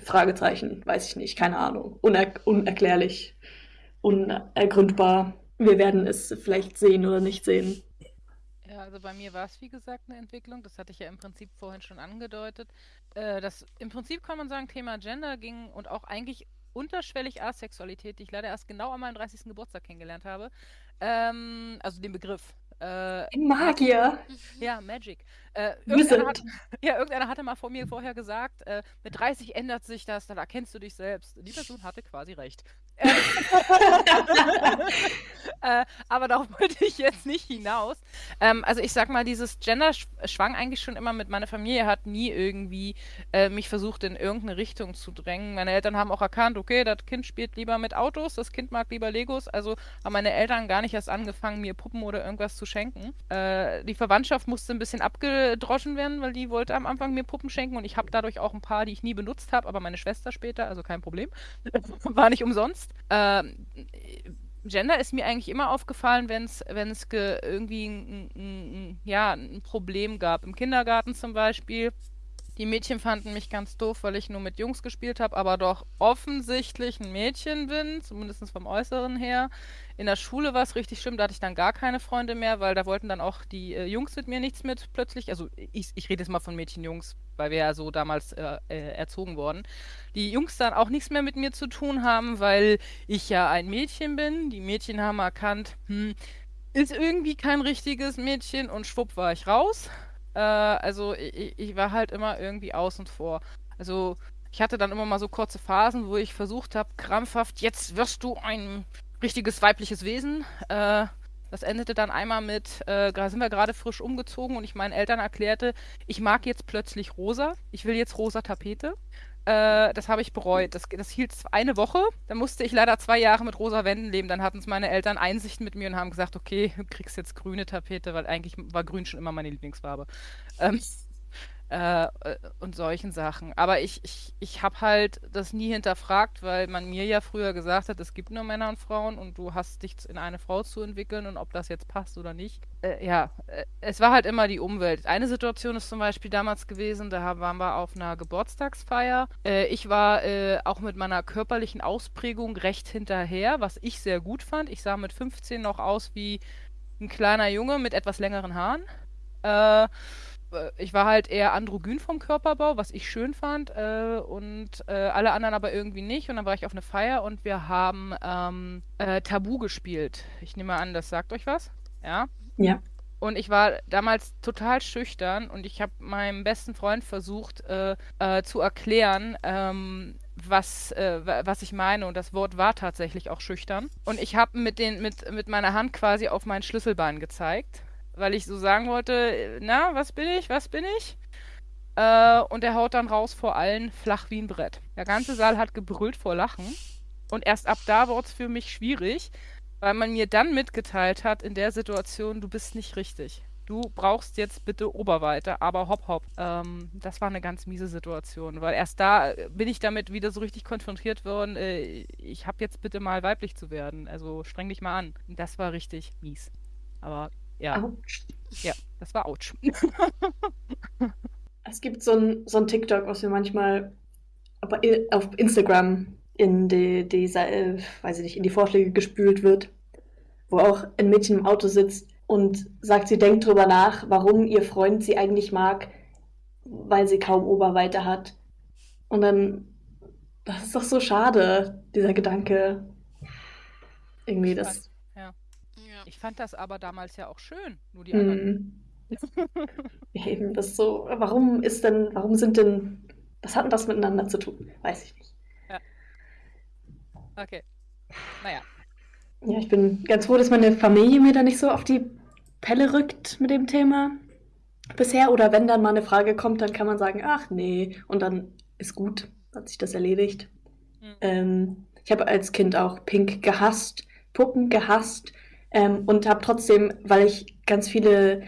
Fragezeichen, weiß ich nicht, keine Ahnung, Uner unerklärlich, unergründbar. Wir werden es vielleicht sehen oder nicht sehen. Also bei mir war es wie gesagt eine Entwicklung, das hatte ich ja im Prinzip vorhin schon angedeutet. Äh, das im Prinzip kann man sagen, Thema Gender ging und auch eigentlich unterschwellig Asexualität, die ich leider erst genau an meinem 30. Geburtstag kennengelernt habe. Ähm, also den Begriff. Äh, Magier. Ja, Magic. Äh, irgendeiner, hat, ja, irgendeiner hatte mal vor mir vorher gesagt, äh, mit 30 ändert sich das, dann erkennst du dich selbst. Die Person hatte quasi recht. äh, aber darauf wollte ich jetzt nicht hinaus. Ähm, also ich sag mal, dieses Gender schwang eigentlich schon immer mit. Meine Familie hat nie irgendwie äh, mich versucht, in irgendeine Richtung zu drängen. Meine Eltern haben auch erkannt, okay, das Kind spielt lieber mit Autos, das Kind mag lieber Legos. Also haben meine Eltern gar nicht erst angefangen, mir Puppen oder irgendwas zu schenken. Äh, die Verwandtschaft musste ein bisschen abgedroschen werden, weil die wollte am Anfang mir Puppen schenken und ich habe dadurch auch ein paar, die ich nie benutzt habe, aber meine Schwester später, also kein Problem. War nicht umsonst. Ähm, Gender ist mir eigentlich immer aufgefallen, wenn es irgendwie ein, ein, ja, ein Problem gab. Im Kindergarten zum Beispiel die Mädchen fanden mich ganz doof, weil ich nur mit Jungs gespielt habe, aber doch offensichtlich ein Mädchen bin, zumindest vom Äußeren her. In der Schule war es richtig schlimm, da hatte ich dann gar keine Freunde mehr, weil da wollten dann auch die äh, Jungs mit mir nichts mit plötzlich. Also ich, ich rede jetzt mal von Mädchen-Jungs, weil wir ja so damals äh, äh, erzogen wurden. Die Jungs dann auch nichts mehr mit mir zu tun haben, weil ich ja ein Mädchen bin. Die Mädchen haben erkannt, hm, ist irgendwie kein richtiges Mädchen und schwupp war ich raus. Äh, also ich, ich war halt immer irgendwie außen vor. Also ich hatte dann immer mal so kurze Phasen, wo ich versucht habe, krampfhaft, jetzt wirst du ein richtiges weibliches Wesen. Äh, das endete dann einmal mit, äh, da sind wir gerade frisch umgezogen und ich meinen Eltern erklärte, ich mag jetzt plötzlich rosa, ich will jetzt rosa Tapete. Äh, das habe ich bereut. Das, das hielt eine Woche. Dann musste ich leider zwei Jahre mit rosa Wänden leben. Dann hatten es meine Eltern Einsicht mit mir und haben gesagt, okay, du kriegst jetzt grüne Tapete, weil eigentlich war grün schon immer meine Lieblingsfarbe. Ähm, äh, und solchen Sachen. Aber ich, ich, ich habe halt das nie hinterfragt, weil man mir ja früher gesagt hat, es gibt nur Männer und Frauen und du hast dich in eine Frau zu entwickeln und ob das jetzt passt oder nicht. Äh, ja, äh, es war halt immer die Umwelt. Eine Situation ist zum Beispiel damals gewesen, da waren wir auf einer Geburtstagsfeier. Äh, ich war äh, auch mit meiner körperlichen Ausprägung recht hinterher, was ich sehr gut fand. Ich sah mit 15 noch aus wie ein kleiner Junge mit etwas längeren Haaren. Äh, ich war halt eher androgyn vom Körperbau, was ich schön fand, äh, und äh, alle anderen aber irgendwie nicht. Und dann war ich auf eine Feier und wir haben ähm, äh, Tabu gespielt. Ich nehme an, das sagt euch was. Ja. Ja. Und ich war damals total schüchtern und ich habe meinem besten Freund versucht äh, äh, zu erklären, ähm, was, äh, was ich meine. Und das Wort war tatsächlich auch schüchtern. Und ich habe mit, mit, mit meiner Hand quasi auf mein Schlüsselbein gezeigt weil ich so sagen wollte, na, was bin ich, was bin ich? Äh, und er haut dann raus vor allen flach wie ein Brett. Der ganze Saal hat gebrüllt vor Lachen. Und erst ab da wurde es für mich schwierig, weil man mir dann mitgeteilt hat, in der Situation, du bist nicht richtig. Du brauchst jetzt bitte Oberweite, aber hopp, hopp. Ähm, das war eine ganz miese Situation, weil erst da bin ich damit wieder so richtig konfrontiert worden, äh, ich habe jetzt bitte mal weiblich zu werden. Also streng dich mal an. Das war richtig mies. Aber ja. Autsch. Ja, das war Autsch. es gibt so ein, so ein TikTok, was mir manchmal auf Instagram in die, die, äh, weiß ich nicht, in die Vorschläge gespült wird, wo auch ein Mädchen im Auto sitzt und sagt, sie denkt drüber nach, warum ihr Freund sie eigentlich mag, weil sie kaum Oberweite hat. Und dann Das ist doch so schade, dieser Gedanke. Irgendwie das. Ja. Ich fand das aber damals ja auch schön, nur die anderen. Hm. Ja, eben, das ist so. Warum ist denn, warum sind denn, was hat denn das miteinander zu tun? Weiß ich nicht. Okay. Naja. Ja, ich bin ganz froh, dass meine Familie mir da nicht so auf die Pelle rückt mit dem Thema bisher. Oder wenn dann mal eine Frage kommt, dann kann man sagen, ach nee, und dann ist gut, hat sich das erledigt. Mhm. Ähm, ich habe als Kind auch Pink gehasst, Puppen gehasst ähm, und habe trotzdem, weil ich ganz viele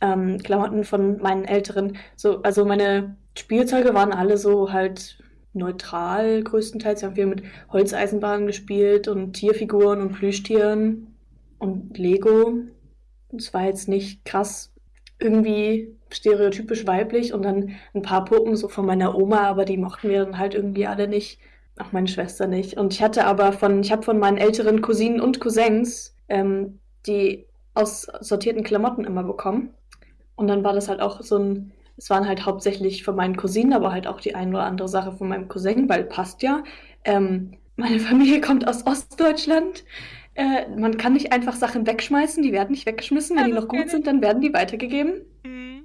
ähm, Klamotten von meinen Älteren, so, also meine Spielzeuge waren alle so halt neutral größtenteils. Wir haben viel mit Holzeisenbahnen gespielt und Tierfiguren und Plüschtieren und Lego. Es war jetzt nicht krass irgendwie stereotypisch weiblich und dann ein paar Puppen so von meiner Oma, aber die mochten wir dann halt irgendwie alle nicht. Auch meine Schwester nicht. Und ich hatte aber von, ich habe von meinen älteren Cousinen und Cousins ähm, die aussortierten Klamotten immer bekommen. Und dann war das halt auch so ein, es waren halt hauptsächlich von meinen Cousinen, aber halt auch die ein oder andere Sache von meinem Cousin, weil passt ja. Ähm, meine Familie kommt aus Ostdeutschland. Äh, man kann nicht einfach Sachen wegschmeißen, die werden nicht weggeschmissen. Wenn Ja, die noch gut sind, dann werden die weitergegeben. Mhm.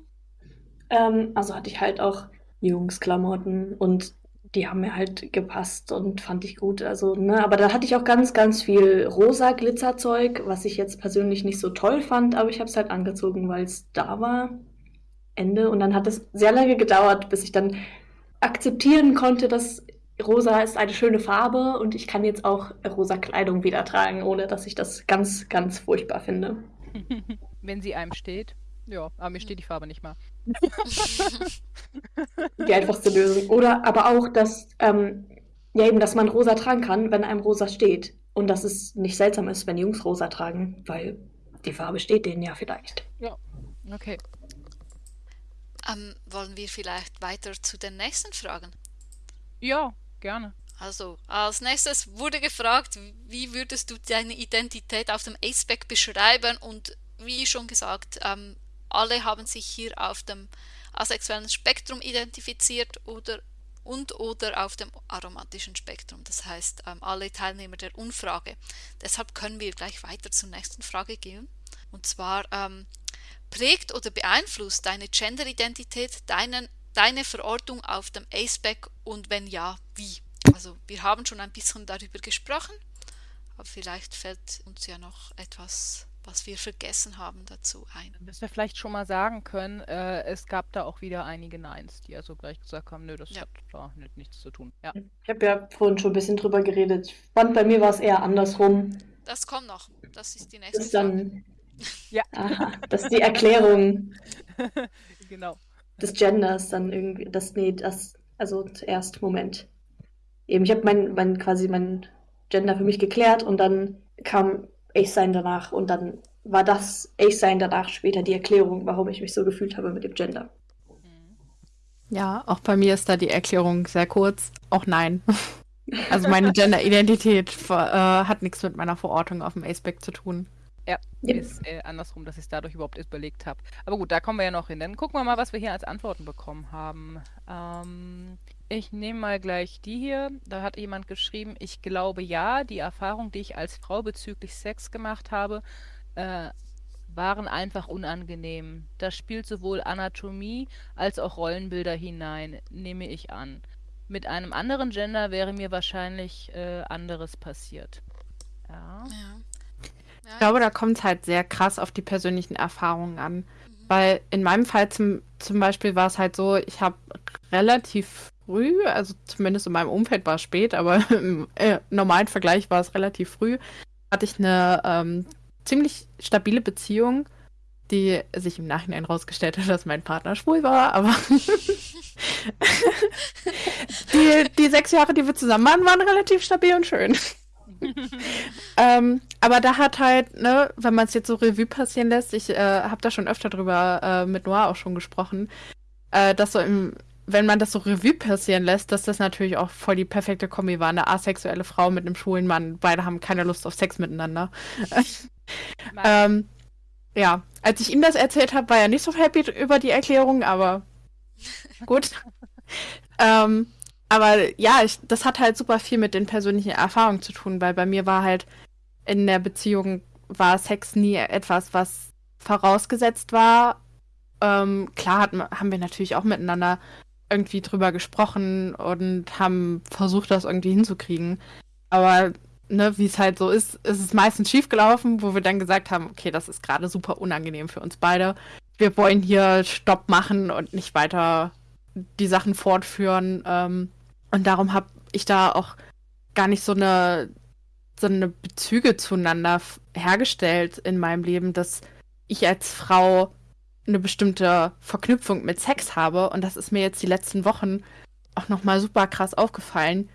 Ähm, also hatte ich halt auch Jungsklamotten und die haben mir halt gepasst und fand ich gut. Also, ne, aber da hatte ich auch ganz, ganz viel rosa Glitzerzeug, was ich jetzt persönlich nicht so toll fand, aber ich habe es halt angezogen, weil es da war. Ende. Und dann hat es sehr lange gedauert, bis ich dann akzeptieren konnte, dass rosa ist eine schöne Farbe und ich kann jetzt auch rosa Kleidung wieder tragen, ohne dass ich das ganz, ganz furchtbar finde. Wenn sie einem steht. Ja, aber mir steht die Farbe nicht mal. Die einfachste Lösung. Oder aber auch, dass, ähm, ja eben, dass man rosa tragen kann, wenn einem rosa steht. Und dass es nicht seltsam ist, wenn Jungs rosa tragen, weil die Farbe steht denen ja vielleicht. Okay. Ähm, wollen wir vielleicht weiter zu den nächsten Fragen? Ja, gerne. Also, als nächstes wurde gefragt, wie würdest du deine Identität auf dem Aceback beschreiben? Und wie schon gesagt, ähm, alle haben sich hier auf dem asexuellen Spektrum identifiziert oder und oder auf dem aromatischen Spektrum. Das heißt, ähm, alle Teilnehmer der Umfrage. Deshalb können wir gleich weiter zur nächsten Frage gehen. Und zwar, ähm, prägt oder beeinflusst deine Genderidentität deinen, deine Verortung auf dem Aceback und wenn ja, wie? Also wir haben schon ein bisschen darüber gesprochen, aber vielleicht fällt uns ja noch etwas, was wir vergessen haben, dazu ein. Dass wir vielleicht schon mal sagen können, äh, es gab da auch wieder einige Neins, die also gleich gesagt haben, nö, das Ja. hat da nicht, nichts zu tun. Ja. Ich habe ja vorhin schon ein bisschen drüber geredet. Ich fand, bei mir war es eher andersrum. Das kommt noch. Das ist die nächste Das ist Frage. dann. Ja. Aha, das ist die Erklärung genau. des Genders dann irgendwie. Das, nee, das, also zuerst, Moment. Eben, ich habe mein, mein, quasi mein Gender für mich geklärt und dann kam Ich-Sein danach und dann war das Ich-Sein danach später die Erklärung, warum ich mich so gefühlt habe mit dem Gender. Mhm. Ja, auch bei mir ist da die Erklärung sehr kurz. Auch nein. Also meine Gender-Identität ver- äh, hat nichts mit meiner Verortung auf dem Aceback zu tun. Ja, Ja. ist äh, andersrum, dass ich es dadurch überhaupt erst überlegt habe. Aber gut, da kommen wir ja noch hin. Dann gucken wir mal, was wir hier als Antworten bekommen haben. Ähm, ich nehme mal gleich die hier. Da hat jemand geschrieben, ich glaube ja, die Erfahrung, die ich als Frau bezüglich Sex gemacht habe, äh, waren einfach unangenehm. Da spielt sowohl Anatomie als auch Rollenbilder hinein, nehme ich an. Mit einem anderen Gender wäre mir wahrscheinlich äh, anderes passiert. Ja. Ja. Ich glaube, da kommt es halt sehr krass auf die persönlichen Erfahrungen an. Weil in meinem Fall zum, zum Beispiel war es halt so, ich habe relativ früh, also zumindest in meinem Umfeld war es spät, aber im äh, normalen Vergleich war es relativ früh, hatte ich eine ähm, ziemlich stabile Beziehung, die sich im Nachhinein herausgestellt hat, dass mein Partner schwul war, aber die, die sechs Jahre, die wir zusammen waren, waren relativ stabil und schön. ähm, aber da hat halt, ne, wenn man es jetzt so Revue passieren lässt, ich äh, habe da schon öfter drüber äh, mit Noah auch schon gesprochen, äh, dass so im, wenn man das so Revue passieren lässt, dass das natürlich auch voll die perfekte Kombi war. Eine asexuelle Frau mit einem schwulen Mann, beide haben keine Lust auf Sex miteinander. ähm, ja, als ich ihm das erzählt habe, war er nicht so happy über die Erklärung, aber gut. ähm, aber ja, ich, das hat halt super viel mit den persönlichen Erfahrungen zu tun, weil bei mir war halt in der Beziehung war Sex nie etwas, was vorausgesetzt war. Ähm, klar hat, haben wir natürlich auch miteinander irgendwie drüber gesprochen und haben versucht, das irgendwie hinzukriegen. Aber ne, wie es halt so ist, ist es meistens schiefgelaufen, wo wir dann gesagt haben, okay, das ist gerade super unangenehm für uns beide. Wir wollen hier Stopp machen und nicht weiter die Sachen fortführen. Ähm, und darum habe ich da auch gar nicht so eine, so eine Bezüge zueinander hergestellt in meinem Leben, dass ich als Frau eine bestimmte Verknüpfung mit Sex habe. Und das ist mir jetzt die letzten Wochen auch nochmal super krass aufgefallen,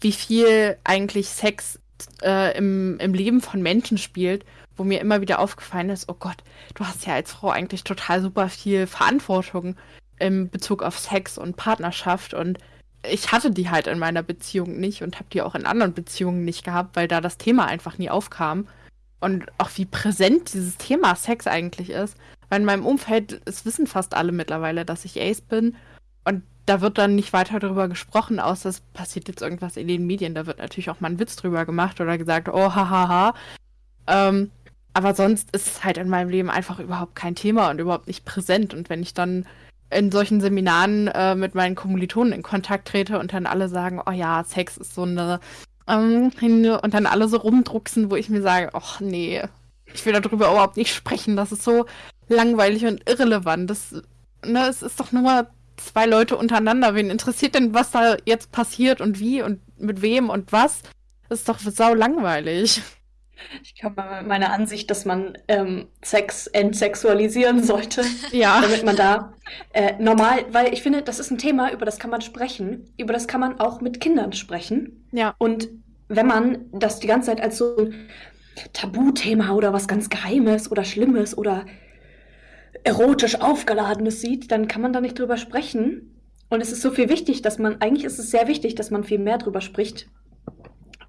wie viel eigentlich Sex äh, im, im Leben von Menschen spielt, wo mir immer wieder aufgefallen ist, oh Gott, du hast ja als Frau eigentlich total super viel Verantwortung im Bezug auf Sex und Partnerschaft und ich hatte die halt in meiner Beziehung nicht und habe die auch in anderen Beziehungen nicht gehabt, weil da das Thema einfach nie aufkam. Und auch wie präsent dieses Thema Sex eigentlich ist. Weil in meinem Umfeld, es wissen fast alle mittlerweile, dass ich Ace bin. Und da wird dann nicht weiter darüber gesprochen, außer es passiert jetzt irgendwas in den Medien. Da wird natürlich auch mal ein Witz drüber gemacht oder gesagt, oh, hahaha. Ähm, aber sonst ist es halt in meinem Leben einfach überhaupt kein Thema und überhaupt nicht präsent. Und wenn ich dann in solchen Seminaren äh, mit meinen Kommilitonen in Kontakt trete und dann alle sagen, oh ja, Sex ist so eine ähm, und dann alle so rumdrucksen, wo ich mir sage, ach nee, ich will darüber überhaupt nicht sprechen, das ist so langweilig und irrelevant. Das, ne, es ist doch nur zwei Leute untereinander. Wen interessiert denn, was da jetzt passiert und wie und mit wem und was? Das ist doch sau langweilig. Ich mal mit meiner Ansicht, dass man ähm, Sex entsexualisieren sollte. Ja. Damit man da äh, normal, weil ich finde, das ist ein Thema, über das kann man sprechen. Über das kann man auch mit Kindern sprechen. Ja. Und wenn man das die ganze Zeit als so ein Tabuthema oder was ganz Geheimes oder Schlimmes oder erotisch aufgeladenes sieht, dann kann man da nicht drüber sprechen. Und es ist so viel wichtig, dass man, eigentlich ist es sehr wichtig, dass man viel mehr drüber spricht,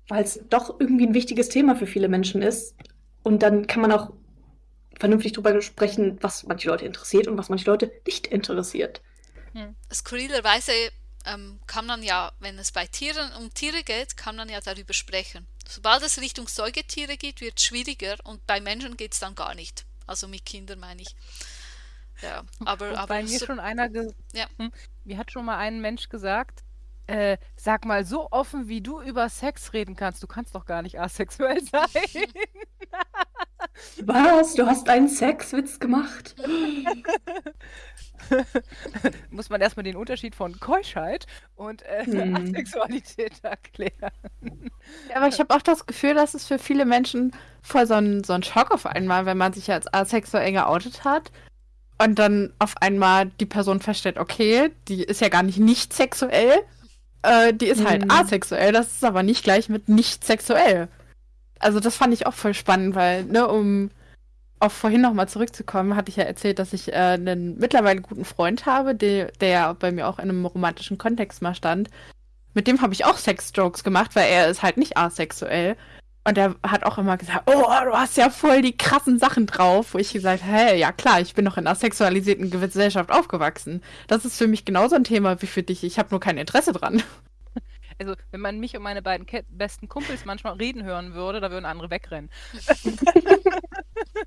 weil es doch irgendwie ein wichtiges Thema für viele Menschen ist. Und dann kann man auch vernünftig darüber sprechen, was manche Leute interessiert und was manche Leute nicht interessiert. Hm. Skurrilerweise ähm, kann man ja, wenn es bei Tieren um Tiere geht, kann man ja darüber sprechen. Sobald es Richtung Säugetiere geht, wird es schwieriger und bei Menschen geht es dann gar nicht. Also mit Kindern meine ich. Ja, aber, aber bei mir so, schon einer, ja. hm, mir hat schon mal ein Mensch gesagt, äh, sag mal, so offen wie du über Sex reden kannst, du kannst doch gar nicht asexuell sein. Was? Du hast einen Sexwitz gemacht? Muss man erstmal den Unterschied von Keuschheit und äh, Hm. Asexualität erklären. Ja, aber ich habe auch das Gefühl, dass es für viele Menschen voll so ein, so ein Schock auf einmal, wenn man sich als asexuell geoutet hat und dann auf einmal die Person feststellt, okay, die ist ja gar nicht nicht sexuell, äh, die ist halt Mhm. asexuell, das ist aber nicht gleich mit nicht sexuell. Also das fand ich auch voll spannend, weil, ne, um auf vorhin nochmal zurückzukommen, hatte ich ja erzählt, dass ich äh, einen mittlerweile guten Freund habe, der, der bei mir auch in einem romantischen Kontext mal stand. Mit dem habe ich auch Sex-Jokes gemacht, weil er ist halt nicht asexuell. Und er hat auch immer gesagt, oh, du hast ja voll die krassen Sachen drauf. Wo ich gesagt habe, hey, ja klar, ich bin noch in einer sexualisierten Gesellschaft aufgewachsen. Das ist für mich genauso ein Thema wie für dich. Ich habe nur kein Interesse dran. Also, wenn man mich und meine beiden Ke besten Kumpels manchmal reden hören würde, da würden andere wegrennen.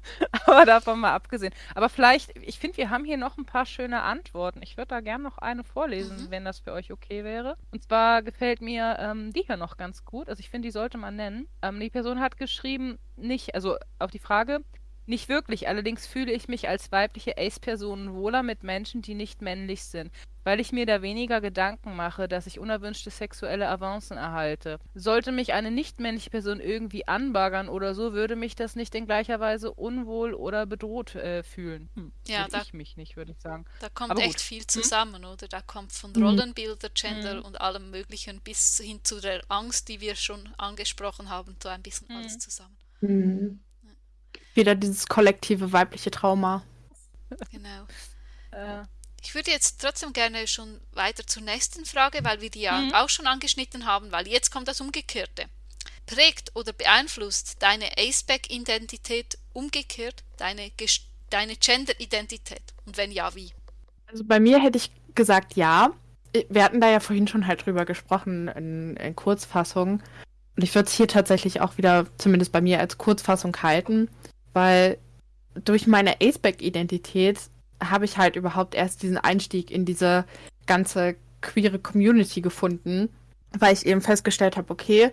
Aber davon mal abgesehen. Aber vielleicht, ich finde, wir haben hier noch ein paar schöne Antworten. Ich würde da gerne noch eine vorlesen, Mhm. wenn das für euch okay wäre. Und zwar gefällt mir ähm, die hier noch ganz gut. Also ich finde, die sollte man nennen. Ähm, die Person hat geschrieben, nicht, also auf die Frage, nicht wirklich. Allerdings fühle ich mich als weibliche Ace-Person wohler mit Menschen, die nicht männlich sind weil ich mir da weniger Gedanken mache, dass ich unerwünschte sexuelle Avancen erhalte. Sollte mich eine nicht-männliche Person irgendwie anbaggern oder so, würde mich das nicht in gleicher Weise unwohl oder bedroht äh, fühlen. Hm, Ja, da- ich mich nicht, würde ich sagen. Da kommt echt viel zusammen, oder? Da kommt von Mhm. Rollenbilder, Gender Mhm. und allem Möglichen bis hin zu der Angst, die wir schon angesprochen haben, so ein bisschen alles Mhm. zusammen. Hm. Wieder dieses kollektive weibliche Trauma. Genau. Äh, Ich würde jetzt trotzdem gerne schon weiter zur nächsten Frage, weil wir die ja Mhm. auch schon angeschnitten haben, weil jetzt kommt das Umgekehrte. Prägt oder beeinflusst deine Aceback-Identität umgekehrt deine, deine Gender-Identität? Und wenn ja, wie? Also bei mir hätte ich gesagt ja. wir hatten da ja vorhin schon halt drüber gesprochen in, in Kurzfassung. Und ich würde es hier tatsächlich auch wieder, zumindest bei mir, als Kurzfassung halten, weil durch meine Aceback-Identität habe ich halt überhaupt erst diesen Einstieg in diese ganze queere Community gefunden, weil ich eben festgestellt habe, okay,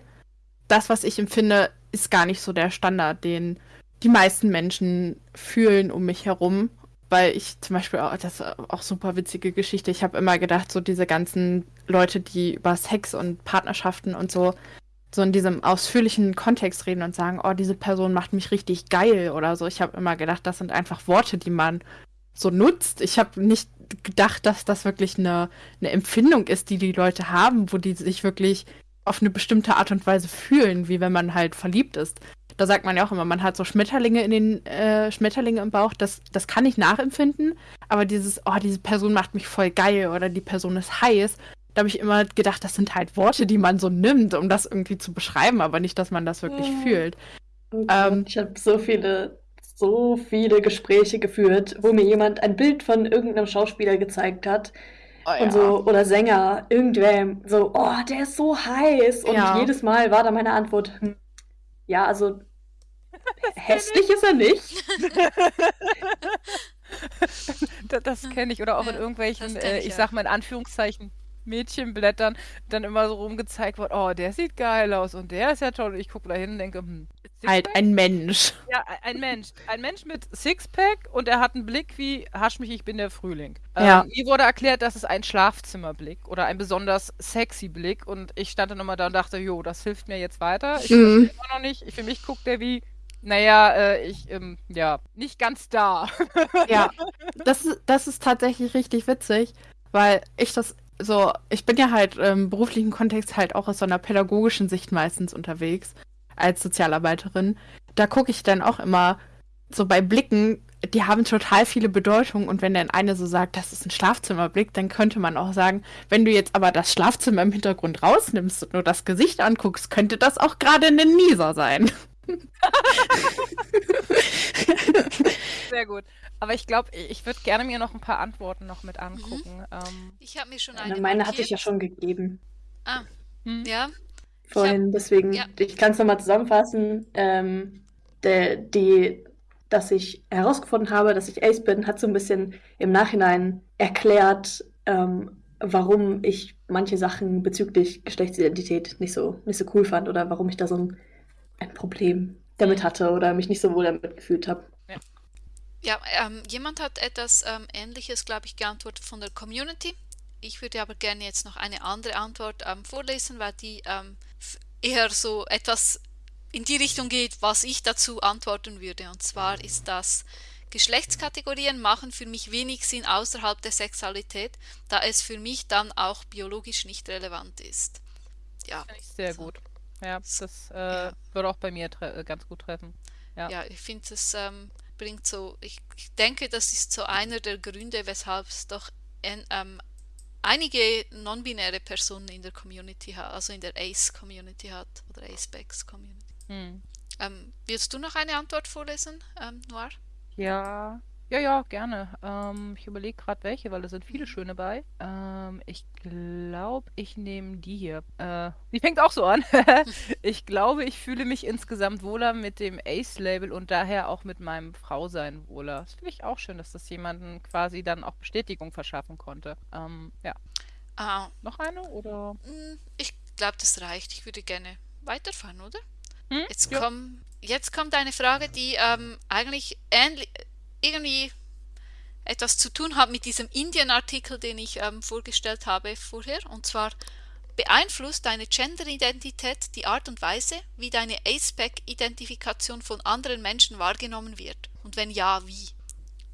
das, was ich empfinde, ist gar nicht so der Standard, den die meisten Menschen fühlen um mich herum. Weil ich zum Beispiel, auch, das ist auch super witzige Geschichte, ich habe immer gedacht, so diese ganzen Leute, die über Sex und Partnerschaften und so, so in diesem ausführlichen Kontext reden und sagen, oh, diese Person macht mich richtig geil oder so. Ich habe immer gedacht, das sind einfach Worte, die man so nutzt. Ich habe nicht gedacht, dass das wirklich eine, eine Empfindung ist, die die Leute haben, wo die sich wirklich auf eine bestimmte Art und Weise fühlen, wie wenn man halt verliebt ist. Da sagt man ja auch immer, man hat so Schmetterlinge in den äh, Schmetterlinge im Bauch. Das, das kann ich nachempfinden, aber dieses, oh, diese Person macht mich voll geil oder die Person ist heiß, da habe ich immer gedacht, das sind halt Worte, die man so nimmt, um das irgendwie zu beschreiben, aber nicht, dass man das wirklich ja. fühlt. Oh ähm, ich habe so viele so viele Gespräche geführt, wo mir jemand ein Bild von irgendeinem Schauspieler gezeigt hat. Oh, ja. und so, oder Sänger, irgendwem, so, oh, der ist so heiß. Und ja. jedes Mal war da meine Antwort, hm, ja, also hässlich ist er nicht. das, das kenne ich. Oder auch ja, in irgendwelchen, äh, ich, ich sag mal in Anführungszeichen, Mädchenblättern dann immer so rumgezeigt wird, oh, der sieht geil aus und der ist ja toll. Und ich gucke da hin und denke, hm, Halt ein Mensch. Ja, ein Mensch. Ein Mensch mit Sixpack und er hat einen Blick wie, hasch mich, ich bin der Frühling. Ähm, ja. Ähm, mir wurde erklärt, das ist ein Schlafzimmerblick oder ein besonders sexy Blick und ich stand dann immer da und dachte, jo, das hilft mir jetzt weiter. Ich mhm. immer noch nicht. Für mich guckt der wie, naja, äh, ich, ähm, ja, nicht ganz da. ja, das ist, das ist tatsächlich richtig witzig, weil ich das so, ich bin ja halt im beruflichen Kontext halt auch aus so einer pädagogischen Sicht meistens unterwegs als Sozialarbeiterin. Da gucke ich dann auch immer so bei Blicken, die haben total viele Bedeutungen und wenn dann eine so sagt, das ist ein Schlafzimmerblick, dann könnte man auch sagen, wenn du jetzt aber das Schlafzimmer im Hintergrund rausnimmst und nur das Gesicht anguckst, könnte das auch gerade ein Nieser sein. Sehr gut. Aber ich glaube, ich würde gerne mir noch ein paar Antworten noch mit angucken. Mhm. Ähm, ich habe mir schon eine. Meine hatte ich ja schon gegeben. Ah, hm? ja. Vorhin, hab, deswegen, ja. ich kann es nochmal zusammenfassen. Ähm, der, die, dass ich herausgefunden habe, dass ich Ace bin, hat so ein bisschen im Nachhinein erklärt, ähm, warum ich manche Sachen bezüglich Geschlechtsidentität nicht so, nicht so cool fand oder warum ich da so ein, ein Problem damit hatte oder mich nicht so wohl damit gefühlt habe. Ja, ähm, jemand hat etwas ähm, Ähnliches, glaube ich, geantwortet von der Community. Ich würde aber gerne jetzt noch eine andere Antwort ähm, vorlesen, weil die ähm, eher so etwas in die Richtung geht, was ich dazu antworten würde. Und zwar ist das, Geschlechtskategorien machen für mich wenig Sinn außerhalb der Sexualität, da es für mich dann auch biologisch nicht relevant ist. Ja. Sehr so. gut. Ja, das äh, ja. würde auch bei mir ganz gut treffen. Ja, ja ich finde es ähm, bringt so, ich, ich, denke, das ist so einer der Gründe, weshalb es doch en, ähm, einige non-binäre Personen in der Community hat, also in der ACE-Community hat oder ACE-Backs-Community. Hm. Ähm, willst du noch eine Antwort vorlesen, ähm, Noir? Ja, ja, ja, gerne. Ähm, ich überlege gerade welche, weil da sind viele schöne bei. Ähm, ich glaube, ich nehme die hier. Äh, die fängt auch so an. ich glaube, ich fühle mich insgesamt wohler mit dem Ace-Label und daher auch mit meinem Frausein wohler. Das finde ich auch schön, dass das jemanden quasi dann auch Bestätigung verschaffen konnte. Ähm, ja. Ah. Noch eine oder? Hm, ich glaube, das reicht. Ich würde gerne weiterfahren, oder? Hm? Jetzt, ja. komm, jetzt kommt eine Frage, die ähm, eigentlich ähnlich irgendwie etwas zu tun hat mit diesem Indien-Artikel, den ich ähm, vorgestellt habe vorher. Und zwar beeinflusst deine Gender-Identität die Art und Weise, wie deine ASPEC-Identifikation von anderen Menschen wahrgenommen wird? Und wenn ja, wie?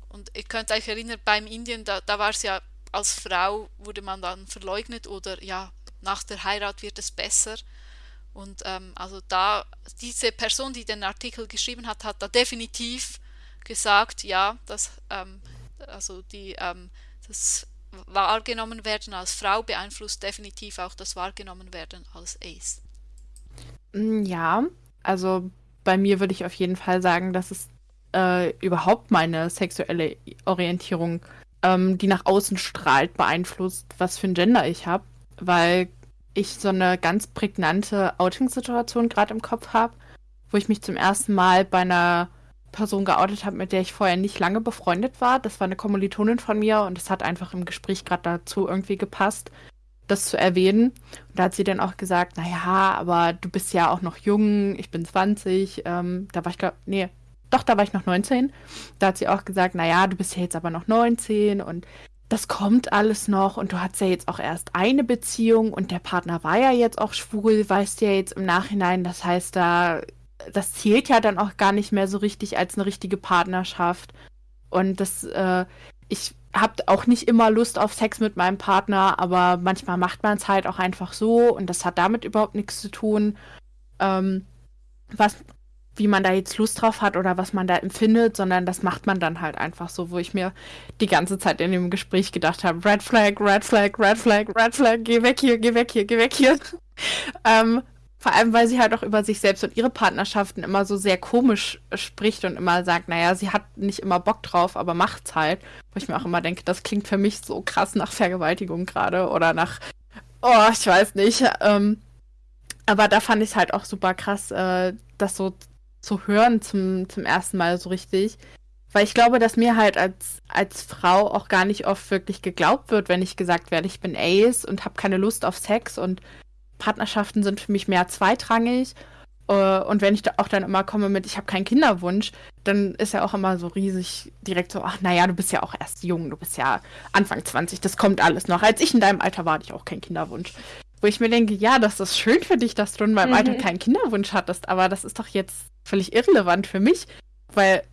Und ihr könnt euch erinnern, beim Indien, da, da war es ja, als Frau wurde man dann verleugnet oder ja, nach der Heirat wird es besser. Und ähm, also da, diese Person, die den Artikel geschrieben hat, hat da definitiv gesagt, ja, dass ähm, also die, ähm, das Wahrgenommen werden als Frau beeinflusst definitiv auch das Wahrgenommen werden als Ace. Mm, ja, also bei mir würde ich auf jeden Fall sagen, dass es äh, überhaupt meine sexuelle Orientierung ähm, die nach außen strahlt, beeinflusst, was für ein Gender ich habe, weil ich so eine ganz prägnante Outing-Situation gerade im Kopf habe, wo ich mich zum ersten Mal bei einer Person geoutet habe, mit der ich vorher nicht lange befreundet war. Das war eine Kommilitonin von mir und es hat einfach im Gespräch gerade dazu irgendwie gepasst, das zu erwähnen. Und da hat sie dann auch gesagt, naja, aber du bist ja auch noch jung, ich bin 20, ähm, da war ich glaube, nee, doch, da war ich noch 19. Da hat sie auch gesagt, naja, du bist ja jetzt aber noch 19 und das kommt alles noch und du hast ja jetzt auch erst eine Beziehung und der Partner war ja jetzt auch schwul, weißt du ja jetzt im Nachhinein, das heißt, da das zählt ja dann auch gar nicht mehr so richtig als eine richtige Partnerschaft. Und das, äh, ich habe auch nicht immer Lust auf Sex mit meinem Partner, aber manchmal macht man es halt auch einfach so und das hat damit überhaupt nichts zu tun. Ähm, was, wie man da jetzt Lust drauf hat oder was man da empfindet, sondern das macht man dann halt einfach so, wo ich mir die ganze Zeit in dem Gespräch gedacht habe, Red Flag, Red Flag, Red Flag, Red Flag, geh weg hier, geh weg hier, geh weg hier. ähm, vor allem, weil sie halt auch über sich selbst und ihre Partnerschaften immer so sehr komisch spricht und immer sagt, naja, sie hat nicht immer Bock drauf, aber macht's halt. Wo ich mir auch immer denke, das klingt für mich so krass nach Vergewaltigung gerade oder nach, oh, ich weiß nicht. Ähm, aber da fand ich halt auch super krass, äh, das so zu hören zum, zum ersten Mal so richtig. Weil ich glaube, dass mir halt als, als Frau auch gar nicht oft wirklich geglaubt wird, wenn ich gesagt werde, ich bin Ace und habe keine Lust auf Sex und Partnerschaften sind für mich mehr zweitrangig. Uh, und wenn ich da auch dann immer komme mit, ich habe keinen Kinderwunsch, dann ist ja auch immer so riesig direkt so, ach naja, du bist ja auch erst jung, du bist ja Anfang 20, das kommt alles noch. Als ich in deinem Alter war, hatte ich auch keinen Kinderwunsch. Wo ich mir denke, ja, das ist schön für dich, dass du in meinem mhm. Alter keinen Kinderwunsch hattest, aber das ist doch jetzt völlig irrelevant für mich, weil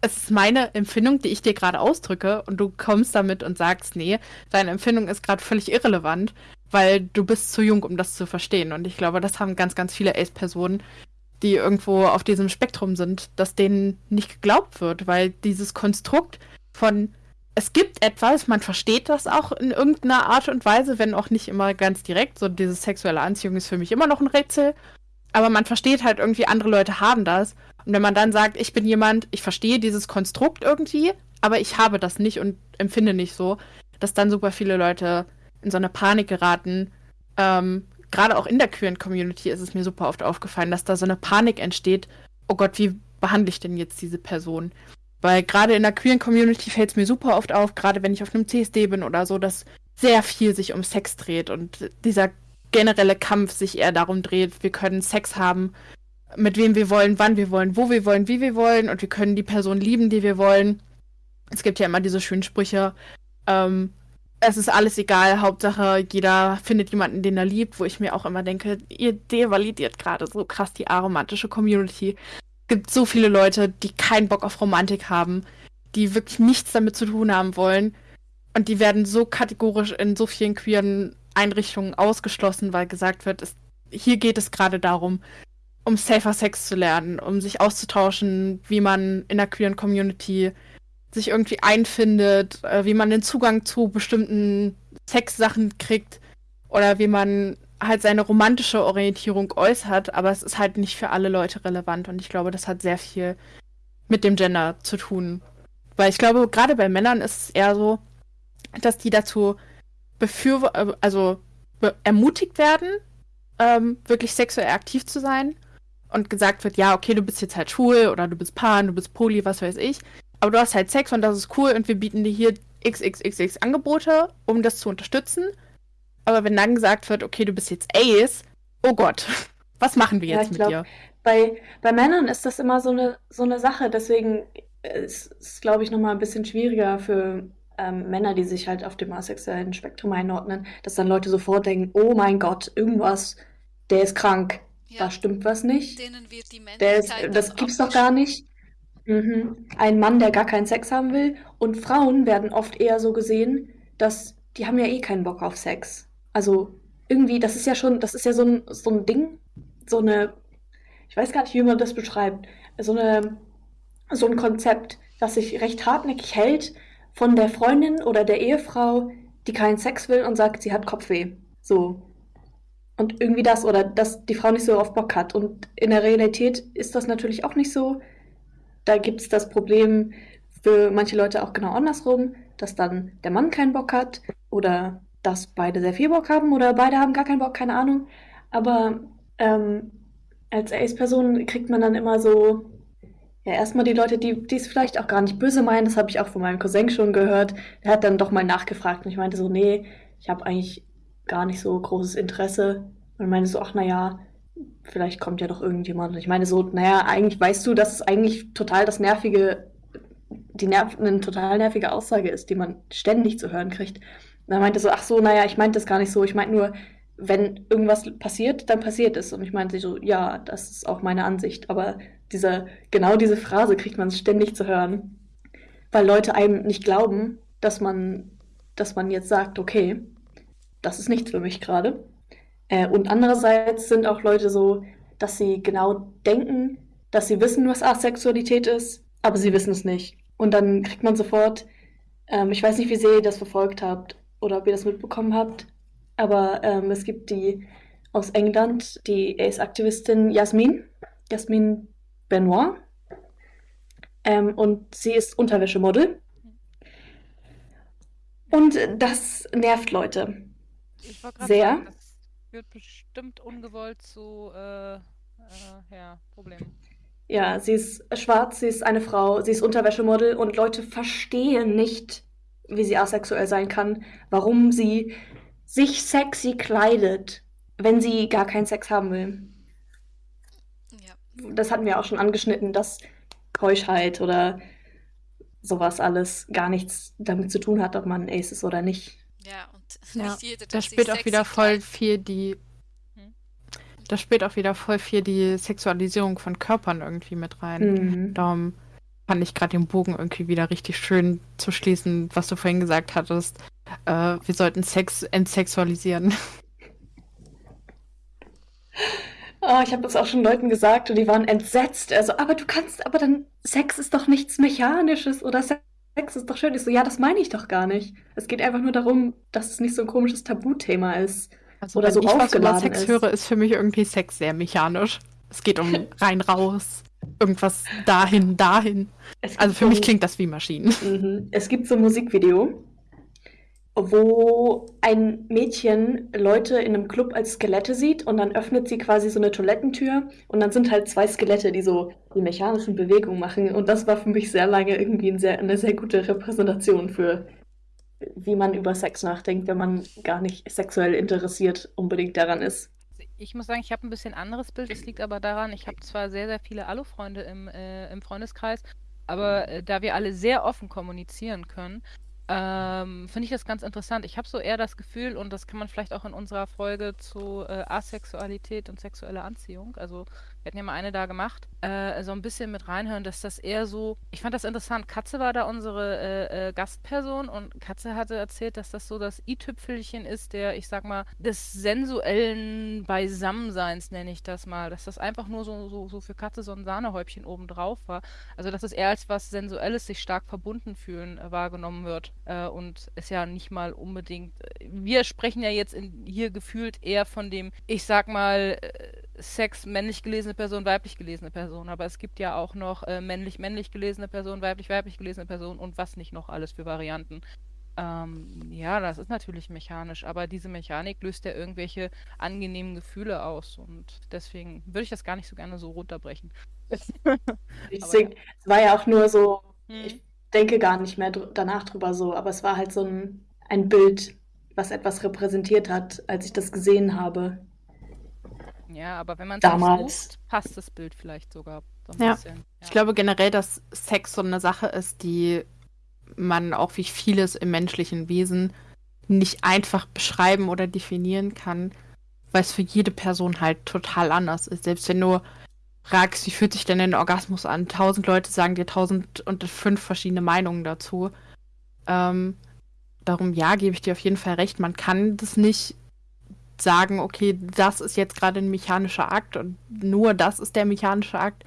es ist meine Empfindung, die ich dir gerade ausdrücke und du kommst damit und sagst, nee, deine Empfindung ist gerade völlig irrelevant weil du bist zu jung, um das zu verstehen. Und ich glaube, das haben ganz, ganz viele Ace-Personen, die irgendwo auf diesem Spektrum sind, dass denen nicht geglaubt wird, weil dieses Konstrukt von es gibt etwas, man versteht das auch in irgendeiner Art und Weise, wenn auch nicht immer ganz direkt. So diese sexuelle Anziehung ist für mich immer noch ein Rätsel. Aber man versteht halt irgendwie, andere Leute haben das. Und wenn man dann sagt, ich bin jemand, ich verstehe dieses Konstrukt irgendwie, aber ich habe das nicht und empfinde nicht so, dass dann super viele Leute in so eine Panik geraten. Ähm, Gerade auch in der queeren Community ist es mir super oft aufgefallen, dass da so eine Panik entsteht. Oh Gott, wie behandle ich denn jetzt diese Person? Weil gerade in der queeren Community fällt es mir super oft auf, gerade wenn ich auf einem CSD bin oder so, dass sehr viel sich um Sex dreht und dieser generelle Kampf sich eher darum dreht, wir können Sex haben, mit wem wir wollen, wann wir wollen, wo wir wollen, wie wir wollen und wir können die Person lieben, die wir wollen. Es gibt ja immer diese schönen Sprüche, ähm, es ist alles egal, Hauptsache jeder findet jemanden, den er liebt, wo ich mir auch immer denke, ihr devalidiert gerade so krass die aromantische Community. Es gibt so viele Leute, die keinen Bock auf Romantik haben, die wirklich nichts damit zu tun haben wollen. Und die werden so kategorisch in so vielen queeren Einrichtungen ausgeschlossen, weil gesagt wird, es, hier geht es gerade darum, um safer Sex zu lernen, um sich auszutauschen, wie man in der queeren Community sich irgendwie einfindet, äh, wie man den Zugang zu bestimmten Sexsachen kriegt oder wie man halt seine romantische Orientierung äußert, aber es ist halt nicht für alle Leute relevant und ich glaube, das hat sehr viel mit dem Gender zu tun. Weil ich glaube, gerade bei Männern ist es eher so, dass die dazu befür also be ermutigt werden, ähm, wirklich sexuell aktiv zu sein und gesagt wird, ja, okay, du bist jetzt halt schwul oder du bist pan, du bist poly, was weiß ich aber du hast halt Sex und das ist cool und wir bieten dir hier XXXX Angebote, um das zu unterstützen. Aber wenn dann gesagt wird, okay, du bist jetzt Ace, oh Gott, was machen wir jetzt ja, mit glaub, dir? Bei, bei Männern ist das immer so eine, so eine Sache, deswegen ist es, glaube ich, nochmal ein bisschen schwieriger für ähm, Männer, die sich halt auf dem asexuellen Spektrum einordnen, dass dann Leute sofort denken, oh mein Gott, irgendwas, der ist krank, ja. da stimmt was nicht. Denen wird die der ist, das gibt's doch gar nicht. Mhm. Ein Mann, der gar keinen Sex haben will. Und Frauen werden oft eher so gesehen, dass die haben ja eh keinen Bock auf Sex. Also irgendwie, das ist ja schon, das ist ja so ein, so ein Ding, so eine, ich weiß gar nicht, wie man das beschreibt, so eine, so ein Konzept, das sich recht hartnäckig hält von der Freundin oder der Ehefrau, die keinen Sex will und sagt, sie hat Kopfweh. So. Und irgendwie das, oder dass die Frau nicht so auf Bock hat. Und in der Realität ist das natürlich auch nicht so da gibt es das Problem für manche Leute auch genau andersrum, dass dann der Mann keinen Bock hat oder dass beide sehr viel Bock haben oder beide haben gar keinen Bock, keine Ahnung. Aber ähm, als Ace-Person kriegt man dann immer so, ja, erstmal die Leute, die es vielleicht auch gar nicht böse meinen, das habe ich auch von meinem Cousin schon gehört. Der hat dann doch mal nachgefragt und ich meinte so, nee, ich habe eigentlich gar nicht so großes Interesse. Und meinte so, ach naja, vielleicht kommt ja doch irgendjemand. Ich meine so, naja, eigentlich weißt du, dass es eigentlich total das nervige, die nerv eine total nervige Aussage ist, die man ständig zu hören kriegt. Und er meinte so, ach so, naja, ich meinte das gar nicht so. Ich meinte nur, wenn irgendwas passiert, dann passiert es. Und ich meinte so, ja, das ist auch meine Ansicht. Aber diese, genau diese Phrase kriegt man ständig zu hören, weil Leute einem nicht glauben, dass man, dass man jetzt sagt, okay, das ist nichts für mich gerade. Äh, und andererseits sind auch Leute so, dass sie genau denken, dass sie wissen, was Asexualität ist, aber sie wissen es nicht. Und dann kriegt man sofort, ähm, ich weiß nicht, wie sehr ihr das verfolgt habt oder ob ihr das mitbekommen habt, aber ähm, es gibt die aus England, die Ace-Aktivistin Jasmin, Jasmin Benoit. Ähm, und sie ist Unterwäschemodel. Und das nervt Leute. Sehr. sagen, führt bestimmt ungewollt zu äh, äh, ja, Problemen. Ja, sie ist schwarz, sie ist eine Frau, sie ist Unterwäschemodel und Leute verstehen nicht, wie sie asexuell sein kann, warum sie sich sexy kleidet, wenn sie gar keinen Sex haben will. Ja. Das hatten wir auch schon angeschnitten, dass Keuschheit oder sowas alles gar nichts damit zu tun hat, ob man ein Ace ist oder nicht. Ja, und Ja, nicht jeder, Da spielt auch wieder voll viel die. Hm? Da spielt auch wieder voll viel die Sexualisierung von Körpern irgendwie mit rein. Mhm. Darum fand ich gerade den Bogen irgendwie wieder richtig schön zu schließen, was du vorhin gesagt hattest. Äh, wir sollten Sex entsexualisieren. Oh, ich habe das auch schon Leuten gesagt und die waren entsetzt. Also, aber du kannst, aber dann, Sex ist doch nichts Mechanisches oder Sex ist doch schön. Ich so, ja, das meine ich doch gar nicht. Es geht einfach nur darum, dass es nicht so ein komisches Tabuthema ist. Also Oder wenn so ich was über aufgeladen Sex ist. höre, ist für mich irgendwie Sex sehr mechanisch. Es geht um rein raus, irgendwas dahin, dahin. Also für so mich klingt das wie Maschinen. Mhm. Es gibt so ein Musikvideo, wo ein Mädchen Leute in einem Club als Skelette sieht und dann öffnet sie quasi so eine Toilettentür und dann sind halt zwei Skelette, die so die mechanischen Bewegungen machen. Und das war für mich sehr lange irgendwie ein sehr, eine sehr gute Repräsentation für, wie man über Sex nachdenkt, wenn man gar nicht sexuell interessiert unbedingt daran ist. Ich muss sagen, ich habe ein bisschen anderes Bild. Es liegt aber daran, ich habe zwar sehr, sehr viele Alu-Freunde im, äh, im Freundeskreis, aber äh, da wir alle sehr offen kommunizieren können, ähm, finde ich das ganz interessant. Ich habe so eher das Gefühl, und das kann man vielleicht auch in unserer Folge zu äh, Asexualität und sexueller Anziehung, also wir hatten ja mal eine da gemacht, äh, so ein bisschen mit reinhören, dass das eher so, ich fand das interessant. Katze war da unsere äh, äh, Gastperson und Katze hatte erzählt, dass das so das i-Tüpfelchen ist, der, ich sag mal, des sensuellen Beisammenseins, nenne ich das mal. Dass das einfach nur so, so, so für Katze so ein Sahnehäubchen obendrauf war. Also, dass es eher als was Sensuelles, sich stark verbunden fühlen, äh, wahrgenommen wird. Äh, und es ja nicht mal unbedingt. äh, Wir sprechen ja jetzt in, hier gefühlt eher von dem, ich sag mal, Sex männlich gelesene Person, weiblich gelesene Person. Aber es gibt ja auch noch äh, männlich-männlich gelesene Person, weiblich-weiblich gelesene Person und was nicht noch alles für Varianten. Ähm, ja, das ist natürlich mechanisch, aber diese Mechanik löst ja irgendwelche angenehmen Gefühle aus und deswegen würde ich das gar nicht so gerne so runterbrechen. Deswegen, es war ja auch nur so, Hm. ich denke gar nicht mehr dr danach drüber so, aber es war halt so ein, ein Bild, was etwas repräsentiert hat, als ich das gesehen habe. Ja, aber wenn man es Damals. sucht, passt das Bild vielleicht sogar so ein Ja. bisschen. Ich glaube generell, dass Sex so eine Sache ist, die man auch wie vieles im menschlichen Wesen nicht einfach beschreiben oder definieren kann, weil es für jede Person halt total anders ist. Selbst wenn du fragst, wie fühlt sich denn ein Orgasmus an? Tausend Leute sagen dir tausend und fünf verschiedene Meinungen dazu. Ähm, darum, ja, gebe ich dir auf jeden Fall recht. Man kann das nicht sagen, okay, das ist jetzt gerade ein mechanischer Akt und nur das ist der mechanische Akt.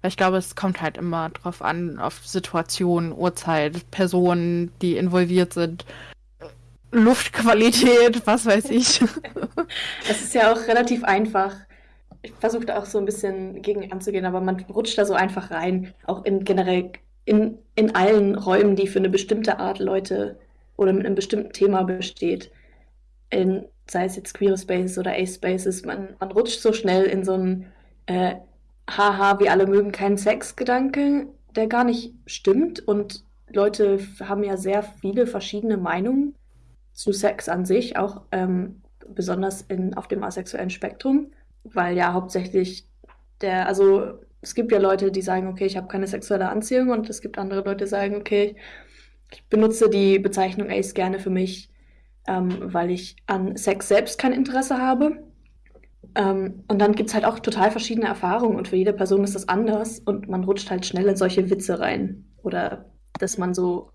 Weil ich glaube, es kommt halt immer drauf an, auf Situation, Uhrzeit, Personen, die involviert sind, Luftqualität, was weiß ich. Es ist ja auch relativ einfach. Ich versuche da auch so ein bisschen gegen anzugehen, aber man rutscht da so einfach rein, auch in generell in, in allen Räumen, die für eine bestimmte Art Leute oder mit einem bestimmten Thema besteht, in, sei es jetzt Queer Spaces oder A-Spaces, man, man rutscht so schnell in so einen äh, Haha, wir alle mögen keinen Sex-Gedanke, der gar nicht stimmt. Und Leute haben ja sehr viele verschiedene Meinungen zu Sex an sich, auch ähm, besonders in, auf dem asexuellen Spektrum, weil ja hauptsächlich der, also es gibt ja Leute, die sagen, okay, ich habe keine sexuelle Anziehung. Und es gibt andere Leute, die sagen, okay, ich benutze die Bezeichnung Ace gerne für mich, ähm, weil ich an Sex selbst kein Interesse habe. Ähm, und dann gibt es halt auch total verschiedene Erfahrungen und für jede Person ist das anders und man rutscht halt schnell in solche Witze rein oder dass man so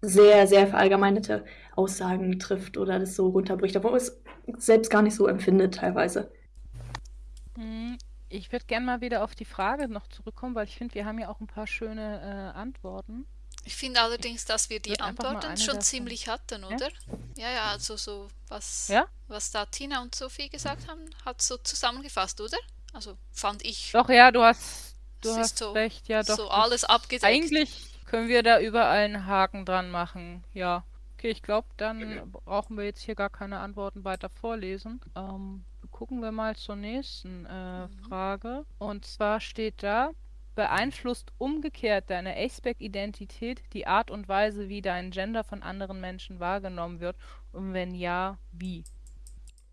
sehr, sehr verallgemeinerte Aussagen trifft oder das so runterbricht, obwohl es selbst gar nicht so empfindet teilweise. Hm, ich würde gerne mal wieder auf die Frage noch zurückkommen, weil ich finde, wir haben ja auch ein paar schöne äh, Antworten. Ich finde allerdings, dass wir die Antworten schon ziemlich hatten, oder? Ja, ja, ja also so was, ja? was da Tina und Sophie gesagt haben, hat so zusammengefasst, oder? Also fand ich. Doch, ja, du hast, du hast so, recht, ja, doch. So alles abgedeckt. Eigentlich können wir da überall einen Haken dran machen, ja. Okay, ich glaube, dann brauchen wir jetzt hier gar keine Antworten weiter vorlesen. Ähm, gucken wir mal zur nächsten äh, mhm. Frage. Und zwar steht da, beeinflusst umgekehrt deine Aceback-Identität die Art und Weise, wie dein Gender von anderen Menschen wahrgenommen wird? Und wenn ja, wie?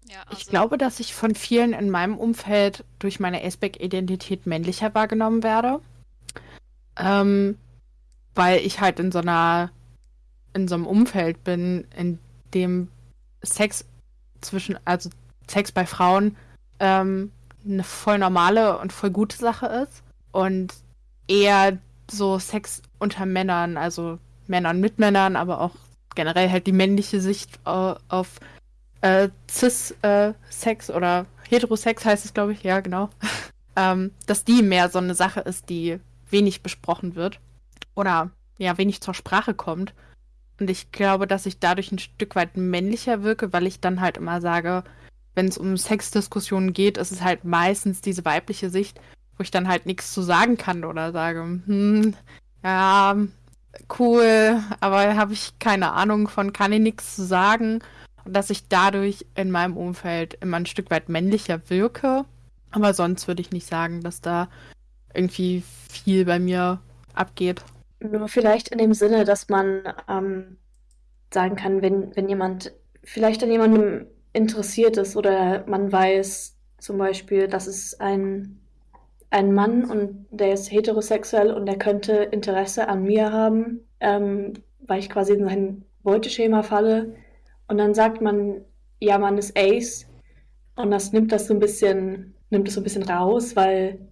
Ja, also ich glaube, dass ich von vielen in meinem Umfeld durch meine Aceback-Identität männlicher wahrgenommen werde. Ähm, weil ich halt in so einer, in so einem Umfeld bin, in dem Sex zwischen, also Sex bei Frauen ähm, eine voll normale und voll gute Sache ist und eher so Sex unter Männern, also Männern mit Männern, aber auch generell halt die männliche Sicht äh, auf äh, Cis-Sex äh, oder Heterosex heißt es, glaube ich, ja, genau. ähm, dass die mehr so eine Sache ist, die wenig besprochen wird oder ja, wenig zur Sprache kommt. Und ich glaube, dass ich dadurch ein Stück weit männlicher wirke, weil ich dann halt immer sage, wenn es um Sexdiskussionen geht, ist es halt meistens diese weibliche Sicht, wo ich dann halt nichts zu sagen kann oder sage, hm, ja, cool, aber habe ich keine Ahnung von, kann ich nichts zu sagen. Und dass ich dadurch in meinem Umfeld immer ein Stück weit männlicher wirke. Aber sonst würde ich nicht sagen, dass da irgendwie viel bei mir abgeht. Nur vielleicht in dem Sinne, dass man ähm, sagen kann, wenn, wenn jemand vielleicht an jemandem interessiert ist oder man weiß zum Beispiel, dass es ein, ein Mann und der ist heterosexuell und der könnte Interesse an mir haben, ähm, weil ich quasi in sein Beuteschema falle. Und dann sagt man, ja, man ist Ace. Und das nimmt das so ein bisschen, nimmt es so ein bisschen raus, weil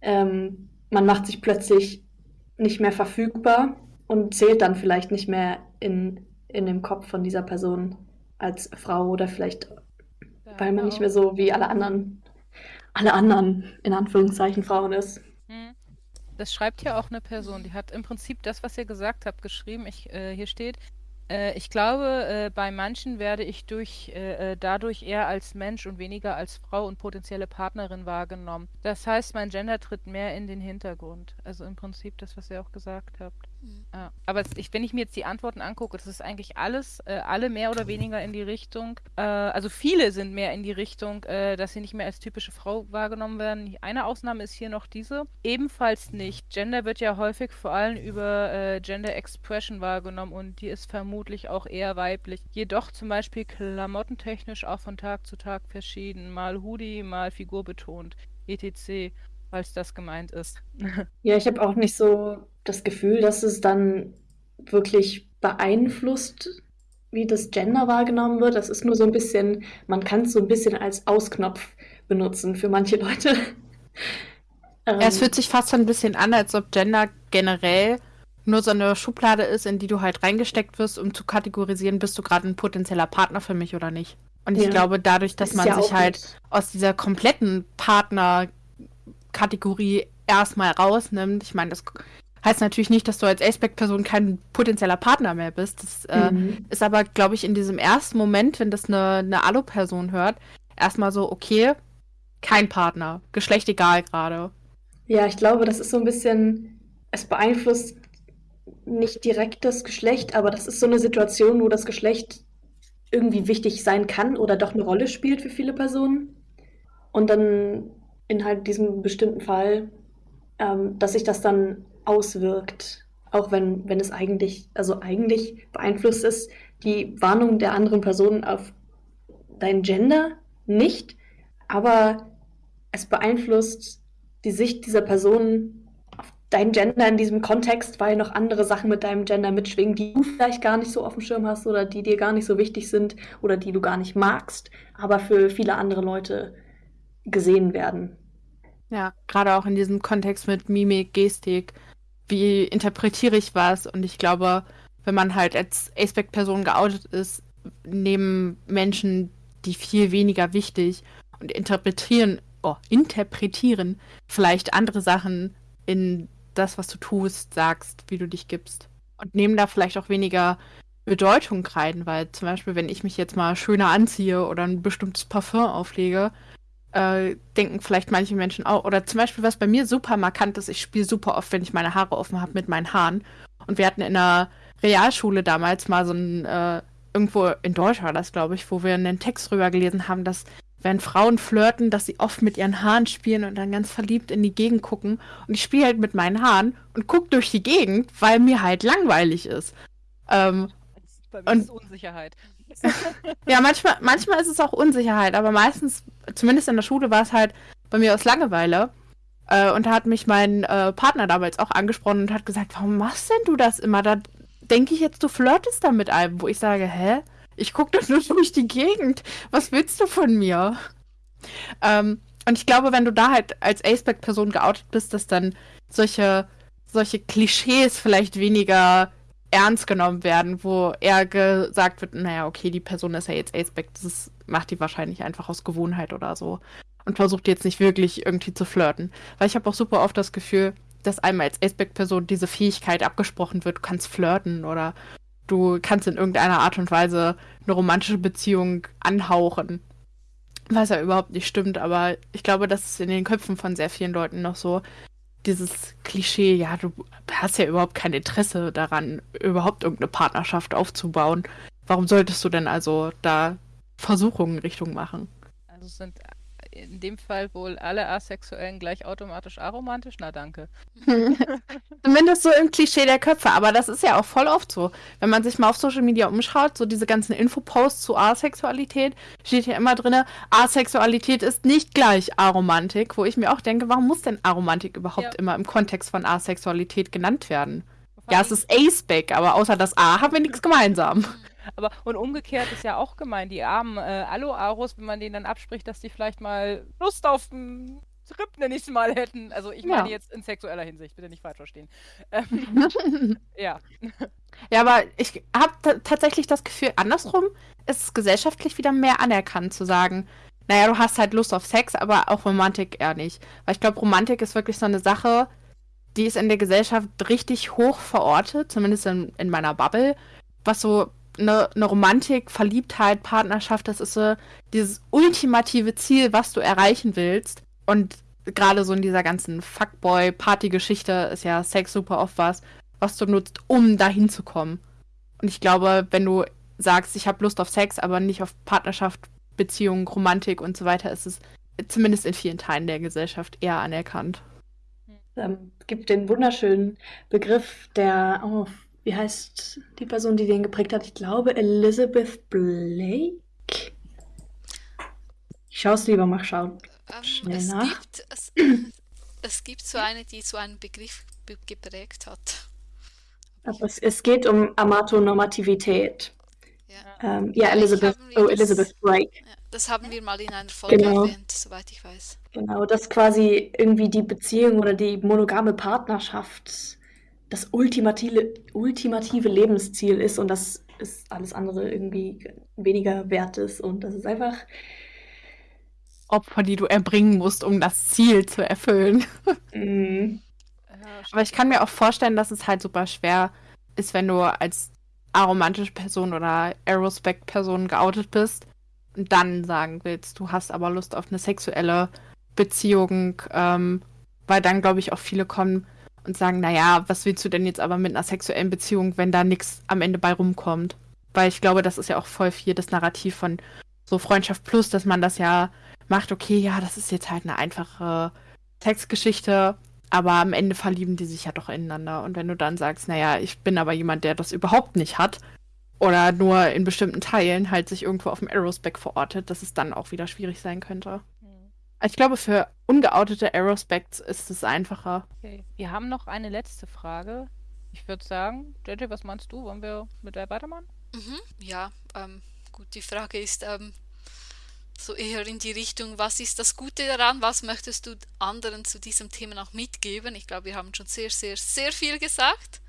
ähm, man macht sich plötzlich nicht mehr verfügbar und zählt dann vielleicht nicht mehr in, in dem Kopf von dieser Person als Frau oder vielleicht, ja, weil man nicht mehr so wie alle anderen, alle anderen, in Anführungszeichen, Frauen ist. Hm. Das schreibt ja auch eine Person, die hat im Prinzip das, was ihr gesagt habt, geschrieben. Ich, äh, hier steht, äh, ich glaube, äh, bei manchen werde ich durch, äh, äh, dadurch eher als Mensch und weniger als Frau und potenzielle Partnerin wahrgenommen. Das heißt, mein Gender tritt mehr in den Hintergrund. Also im Prinzip das, was ihr auch gesagt habt. Ja. Aber ich, wenn ich mir jetzt die Antworten angucke, das ist eigentlich alles, äh, alle mehr oder weniger in die Richtung, äh, also viele sind mehr in die Richtung, äh, dass sie nicht mehr als typische Frau wahrgenommen werden. Eine Ausnahme ist hier noch diese. Ebenfalls nicht. Gender wird ja häufig vor allem über äh, Gender Expression wahrgenommen und die ist vermutlich auch eher weiblich. Jedoch zum Beispiel klamottentechnisch auch von Tag zu Tag verschieden. Mal Hoodie, mal Figur betont, etc falls das gemeint ist. ja, ich habe auch nicht so das Gefühl, dass es dann wirklich beeinflusst, wie das Gender wahrgenommen wird. Das ist nur so ein bisschen, man kann es so ein bisschen als Ausknopf benutzen für manche Leute. ähm, es fühlt sich fast so ein bisschen an, als ob Gender generell nur so eine Schublade ist, in die du halt reingesteckt wirst, um zu kategorisieren, bist du gerade ein potenzieller Partner für mich oder nicht. Und ich ja. glaube, dadurch, dass man ja sich halt nicht. aus dieser kompletten Partner Kategorie erstmal rausnimmt. Ich meine, das heißt natürlich nicht, dass du als Aspect-Person kein potenzieller Partner mehr bist. Das äh, mhm. ist aber, glaube ich, in diesem ersten Moment, wenn das eine, eine Alu-Person hört, erstmal so, okay, kein Partner, Geschlecht egal gerade. Ja, ich glaube, das ist so ein bisschen, es beeinflusst nicht direkt das Geschlecht, aber das ist so eine Situation, wo das Geschlecht irgendwie wichtig sein kann oder doch eine Rolle spielt für viele Personen. Und dann in halt diesem bestimmten Fall, ähm, dass sich das dann auswirkt, auch wenn, wenn es eigentlich, also eigentlich beeinflusst ist, die Warnung der anderen Person auf dein Gender nicht, aber es beeinflusst die Sicht dieser Person auf dein Gender in diesem Kontext, weil noch andere Sachen mit deinem Gender mitschwingen, die du vielleicht gar nicht so auf dem Schirm hast oder die dir gar nicht so wichtig sind oder die du gar nicht magst, aber für viele andere Leute gesehen werden. Ja, gerade auch in diesem Kontext mit Mimik, Gestik, wie interpretiere ich was? Und ich glaube, wenn man halt als Aspect-Person geoutet ist, nehmen Menschen die viel weniger wichtig und interpretieren, oh, interpretieren vielleicht andere Sachen in das, was du tust, sagst, wie du dich gibst. Und nehmen da vielleicht auch weniger Bedeutung rein, weil zum Beispiel, wenn ich mich jetzt mal schöner anziehe oder ein bestimmtes Parfum auflege, äh, denken vielleicht manche Menschen auch, oder zum Beispiel, was bei mir super markant ist, ich spiele super oft, wenn ich meine Haare offen habe mit meinen Haaren. Und wir hatten in der Realschule damals mal so ein, äh, irgendwo in Deutsch war das, glaube ich, wo wir einen Text drüber gelesen haben, dass wenn Frauen flirten, dass sie oft mit ihren Haaren spielen und dann ganz verliebt in die Gegend gucken. Und ich spiele halt mit meinen Haaren und gucke durch die Gegend, weil mir halt langweilig ist. Ähm, bei mir und, ist Unsicherheit. ja, manchmal, manchmal ist es auch Unsicherheit, aber meistens, zumindest in der Schule, war es halt bei mir aus Langeweile. Äh, und da hat mich mein äh, Partner damals auch angesprochen und hat gesagt, warum machst denn du das immer? Da denke ich jetzt, du flirtest da mit einem, wo ich sage, hä? Ich gucke doch nur durch die Gegend. Was willst du von mir? Ähm, und ich glaube, wenn du da halt als Aceback-Person geoutet bist, dass dann solche, solche Klischees vielleicht weniger ernst genommen werden, wo eher gesagt wird, naja, okay, die Person ist ja jetzt Aceback, das macht die wahrscheinlich einfach aus Gewohnheit oder so. Und versucht jetzt nicht wirklich irgendwie zu flirten. Weil ich habe auch super oft das Gefühl, dass einem als Aceback-Person diese Fähigkeit abgesprochen wird, du kannst flirten oder du kannst in irgendeiner Art und Weise eine romantische Beziehung anhauchen. Was ja überhaupt nicht stimmt, aber ich glaube, das ist in den Köpfen von sehr vielen Leuten noch so. Dieses Klischee, ja, du hast ja überhaupt kein Interesse daran, überhaupt irgendeine Partnerschaft aufzubauen. Warum solltest du denn also da Versuchungen in Richtung machen? Also es sind in dem Fall wohl alle Asexuellen gleich automatisch aromantisch? Na danke. Zumindest so im Klischee der Köpfe, aber das ist ja auch voll oft so. Wenn man sich mal auf Social Media umschaut, so diese ganzen Infoposts zu Asexualität, steht ja immer drin, Asexualität ist nicht gleich Aromantik, wo ich mir auch denke, warum muss denn Aromantik überhaupt ja. immer im Kontext von Asexualität genannt werden? Ja, es ist Aceback, aber außer das A haben wir nichts gemeinsam. Aber und umgekehrt ist ja auch gemein, die armen äh, Alo-Aros, wenn man denen dann abspricht, dass die vielleicht mal Lust auf einen Trip, nenne ich es mal, hätten. Also ich meine ja. jetzt in sexueller Hinsicht, bitte nicht falsch verstehen. Ähm, ja. Ja, aber ich habe tatsächlich das Gefühl, andersrum ist es gesellschaftlich wieder mehr anerkannt zu sagen, naja, du hast halt Lust auf Sex, aber auch Romantik eher nicht. Weil ich glaube, Romantik ist wirklich so eine Sache, die ist in der Gesellschaft richtig hoch verortet, zumindest in, in meiner Bubble, was so eine, eine Romantik, Verliebtheit, Partnerschaft, das ist so dieses ultimative Ziel, was du erreichen willst. Und gerade so in dieser ganzen Fuckboy-Party-Geschichte ist ja Sex super oft was, was du nutzt, um dahin zu kommen. Und ich glaube, wenn du sagst, ich habe Lust auf Sex, aber nicht auf Partnerschaft, Beziehung, Romantik und so weiter, ist es zumindest in vielen Teilen der Gesellschaft eher anerkannt. Es ähm, gibt den wunderschönen Begriff der, oh, wie heißt die Person, die den geprägt hat? Ich glaube Elizabeth Blake. Ich schaue es lieber mal schauen. Ähm, Schnell es nach. Gibt, es, es, gibt so eine, die so einen Begriff geprägt hat. Aber es, es geht um Amatonormativität. Ja, ähm, ja Elizabeth, oh, Elizabeth Blake. Ja, das haben wir mal in einer Folge genau. erwähnt, soweit ich weiß. Genau, dass quasi irgendwie die Beziehung oder die monogame Partnerschaft das ultimative, ultimative Lebensziel ist und dass es alles andere irgendwie weniger wert ist und das ist einfach Opfer, die du erbringen musst, um das Ziel zu erfüllen. Mm. Aber ich kann mir auch vorstellen, dass es halt super schwer ist, wenn du als aromantische Person oder Aerospec-Person geoutet bist und dann sagen willst, du hast aber Lust auf eine sexuelle Beziehung, ähm, weil dann, glaube ich, auch viele kommen, und sagen, naja, was willst du denn jetzt aber mit einer sexuellen Beziehung, wenn da nichts am Ende bei rumkommt? Weil ich glaube, das ist ja auch voll viel das Narrativ von so Freundschaft Plus, dass man das ja macht, okay, ja, das ist jetzt halt eine einfache Textgeschichte, aber am Ende verlieben die sich ja doch ineinander. Und wenn du dann sagst, naja, ich bin aber jemand, der das überhaupt nicht hat, oder nur in bestimmten Teilen halt sich irgendwo auf dem Aerospec verortet, dass es dann auch wieder schwierig sein könnte. Ich glaube, für ungeoutete Aerospecs ist es einfacher. Okay. Wir haben noch eine letzte Frage. Ich würde sagen, JJ, was meinst du? Wollen wir mit der weitermachen? Mhm, ja, ähm, gut, die Frage ist ähm, so eher in die Richtung, was ist das Gute daran? Was möchtest du anderen zu diesem Thema noch mitgeben? Ich glaube, wir haben schon sehr, sehr, sehr viel gesagt.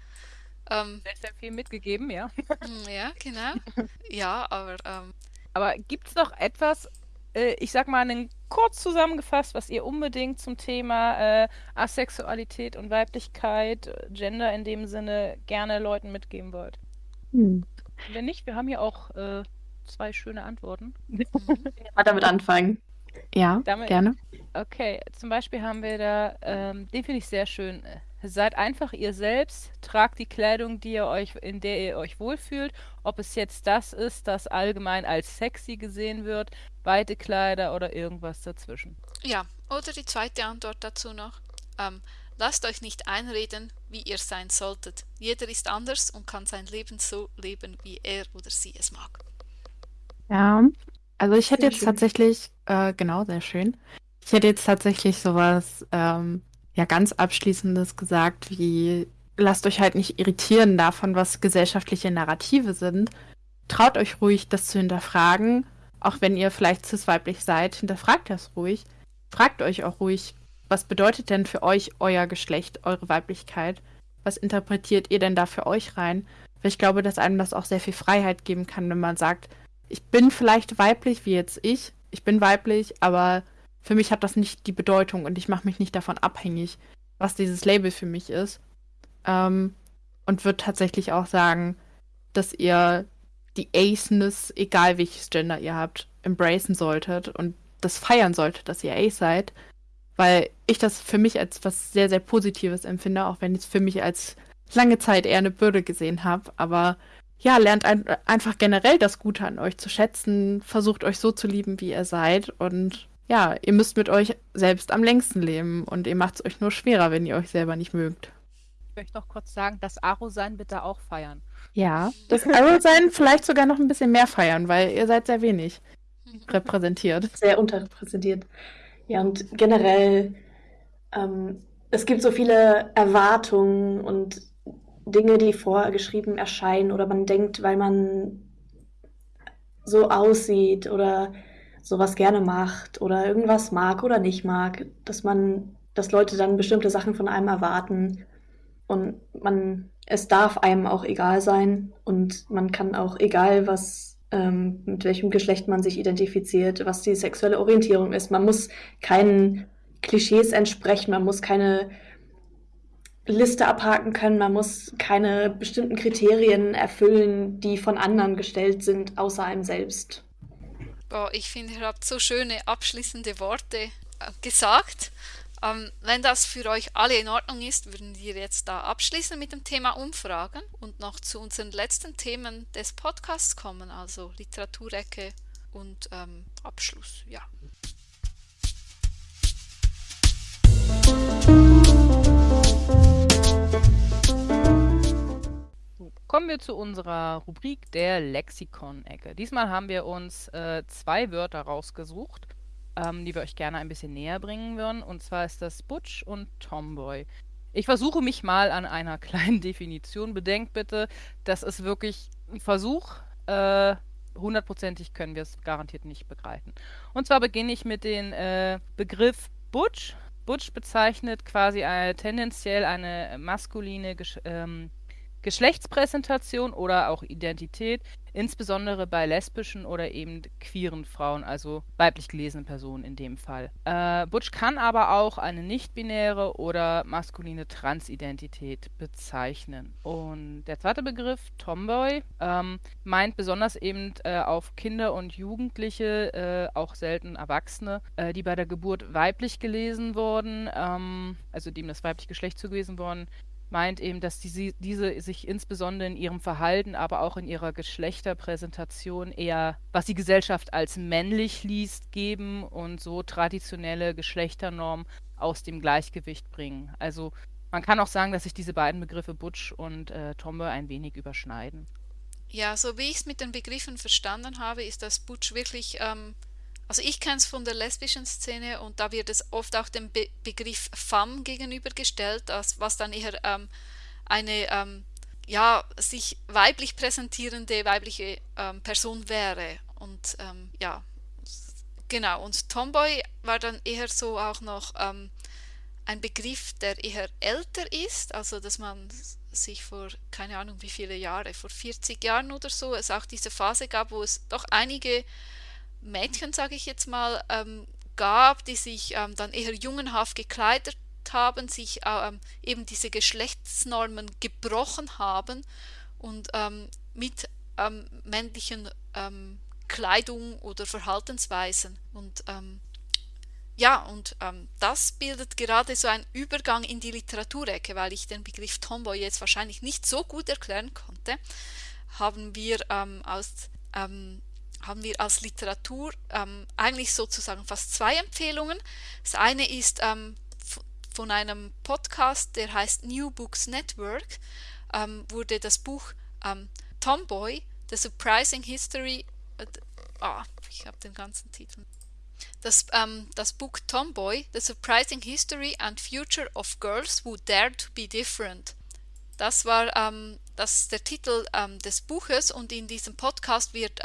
Ähm, sehr, sehr viel mitgegeben, ja. Hm, ja, genau. Ja, aber. Ähm, aber gibt es noch etwas, äh, ich sag mal, einen kurz zusammengefasst, was ihr unbedingt zum Thema äh, Asexualität und Weiblichkeit, Gender in dem Sinne gerne Leuten mitgeben wollt? Hm. Wenn nicht, wir haben hier auch äh, zwei schöne Antworten. Mal damit anfangen. Ja, damit, gerne. Okay, zum Beispiel haben wir da, ähm, den finde ich sehr schön. Seid einfach ihr selbst, tragt die Kleidung, die ihr euch, in der ihr euch wohlfühlt. Ob es jetzt das ist, das allgemein als sexy gesehen wird, weite Kleider oder irgendwas dazwischen. Ja, oder die zweite Antwort dazu noch. Ähm, lasst euch nicht einreden, wie ihr sein solltet. Jeder ist anders und kann sein Leben so leben, wie er oder sie es mag. Ja, also ich hätte sehr jetzt schön. tatsächlich, äh, genau, sehr schön. Ich hätte jetzt tatsächlich sowas ähm, ja ganz abschließendes gesagt, wie lasst euch halt nicht irritieren davon, was gesellschaftliche Narrative sind. Traut euch ruhig, das zu hinterfragen, auch wenn ihr vielleicht cis-weiblich seid, hinterfragt das ruhig. Fragt euch auch ruhig, was bedeutet denn für euch euer Geschlecht, eure Weiblichkeit? Was interpretiert ihr denn da für euch rein? Weil ich glaube, dass einem das auch sehr viel Freiheit geben kann, wenn man sagt, ich bin vielleicht weiblich, wie jetzt ich, ich bin weiblich, aber für mich hat das nicht die Bedeutung und ich mache mich nicht davon abhängig, was dieses Label für mich ist. Ähm, und würde tatsächlich auch sagen, dass ihr die Aceness, egal welches Gender ihr habt, embracen solltet und das feiern solltet, dass ihr Ace seid. Weil ich das für mich als was sehr, sehr Positives empfinde, auch wenn ich es für mich als lange Zeit eher eine Bürde gesehen habe. Aber ja, lernt ein, einfach generell das Gute an euch zu schätzen, versucht euch so zu lieben, wie ihr seid und ja, ihr müsst mit euch selbst am längsten leben und ihr macht es euch nur schwerer, wenn ihr euch selber nicht mögt. Ich möchte noch kurz sagen, das Aro-Sein bitte auch feiern. Ja, das Aro-Sein vielleicht sogar noch ein bisschen mehr feiern, weil ihr seid sehr wenig repräsentiert. Sehr unterrepräsentiert. Ja, und generell, ähm, es gibt so viele Erwartungen und Dinge, die vorgeschrieben erscheinen oder man denkt, weil man so aussieht oder sowas gerne macht oder irgendwas mag oder nicht mag, dass man, dass Leute dann bestimmte Sachen von einem erwarten und man, es darf einem auch egal sein und man kann auch egal was, ähm, mit welchem Geschlecht man sich identifiziert, was die sexuelle Orientierung ist, man muss keinen Klischees entsprechen, man muss keine Liste abhaken können, man muss keine bestimmten Kriterien erfüllen, die von anderen gestellt sind, außer einem selbst. Boah, ich finde, ihr habt so schöne abschließende Worte äh, gesagt. Ähm, wenn das für euch alle in Ordnung ist, würden wir jetzt da abschließen mit dem Thema Umfragen und noch zu unseren letzten Themen des Podcasts kommen, also Literaturecke und ähm, Abschluss. Ja. Kommen wir zu unserer Rubrik der Lexikon-Ecke. Diesmal haben wir uns äh, zwei Wörter rausgesucht, ähm, die wir euch gerne ein bisschen näher bringen würden. Und zwar ist das Butch und Tomboy. Ich versuche mich mal an einer kleinen Definition. Bedenkt bitte, das ist wirklich ein Versuch. Äh, hundertprozentig können wir es garantiert nicht begreifen. Und zwar beginne ich mit dem äh, Begriff Butch. Butch bezeichnet quasi eine, tendenziell eine maskuline Gesch ähm, Geschlechtspräsentation oder auch Identität, insbesondere bei lesbischen oder eben queeren Frauen, also weiblich gelesenen Personen in dem Fall. Äh, Butch kann aber auch eine nicht-binäre oder maskuline Transidentität bezeichnen. Und der zweite Begriff, Tomboy, ähm, meint besonders eben äh, auf Kinder und Jugendliche, äh, auch selten Erwachsene, äh, die bei der Geburt weiblich gelesen wurden, ähm, also dem das weibliche Geschlecht zugewiesen worden meint eben, dass die, diese sich insbesondere in ihrem Verhalten, aber auch in ihrer Geschlechterpräsentation eher, was die Gesellschaft als männlich liest, geben und so traditionelle Geschlechternormen aus dem Gleichgewicht bringen. Also man kann auch sagen, dass sich diese beiden Begriffe Butch und äh, Tomboy ein wenig überschneiden. Ja, so wie ich es mit den Begriffen verstanden habe, ist das Butch wirklich ähm, also ich kenne es von der lesbischen Szene und da wird es oft auch dem Be Begriff femme gegenübergestellt, als, was dann eher ähm, eine ähm, ja, sich weiblich präsentierende weibliche ähm, Person wäre. Und ähm, ja, genau. Und Tomboy war dann eher so auch noch ähm, ein Begriff, der eher älter ist, also dass man sich vor, keine Ahnung wie viele Jahre, vor 40 Jahren oder so, es auch diese Phase gab, wo es doch einige Mädchen, sage ich jetzt mal, ähm, gab, die sich ähm, dann eher jungenhaft gekleidet haben, sich ähm, eben diese Geschlechtsnormen gebrochen haben und ähm, mit ähm, männlichen ähm, Kleidung oder Verhaltensweisen. Und ja, und das bildet gerade so einen Übergang in die Literaturecke, weil ich den Begriff Tomboy jetzt wahrscheinlich nicht so gut erklären konnte, haben wir aus haben wir als Literatur ähm, eigentlich sozusagen fast zwei Empfehlungen. Das eine ist ähm, von einem Podcast, der heißt New Books Network, ähm, wurde das Buch ähm, Tomboy, The Surprising History, äh, ah, ich habe den ganzen Titel. Das, ähm, das Buch Tomboy, The Surprising History and Future of Girls Who Dare to Be Different. Das war ähm, das der Titel des Buches und in diesem Podcast wird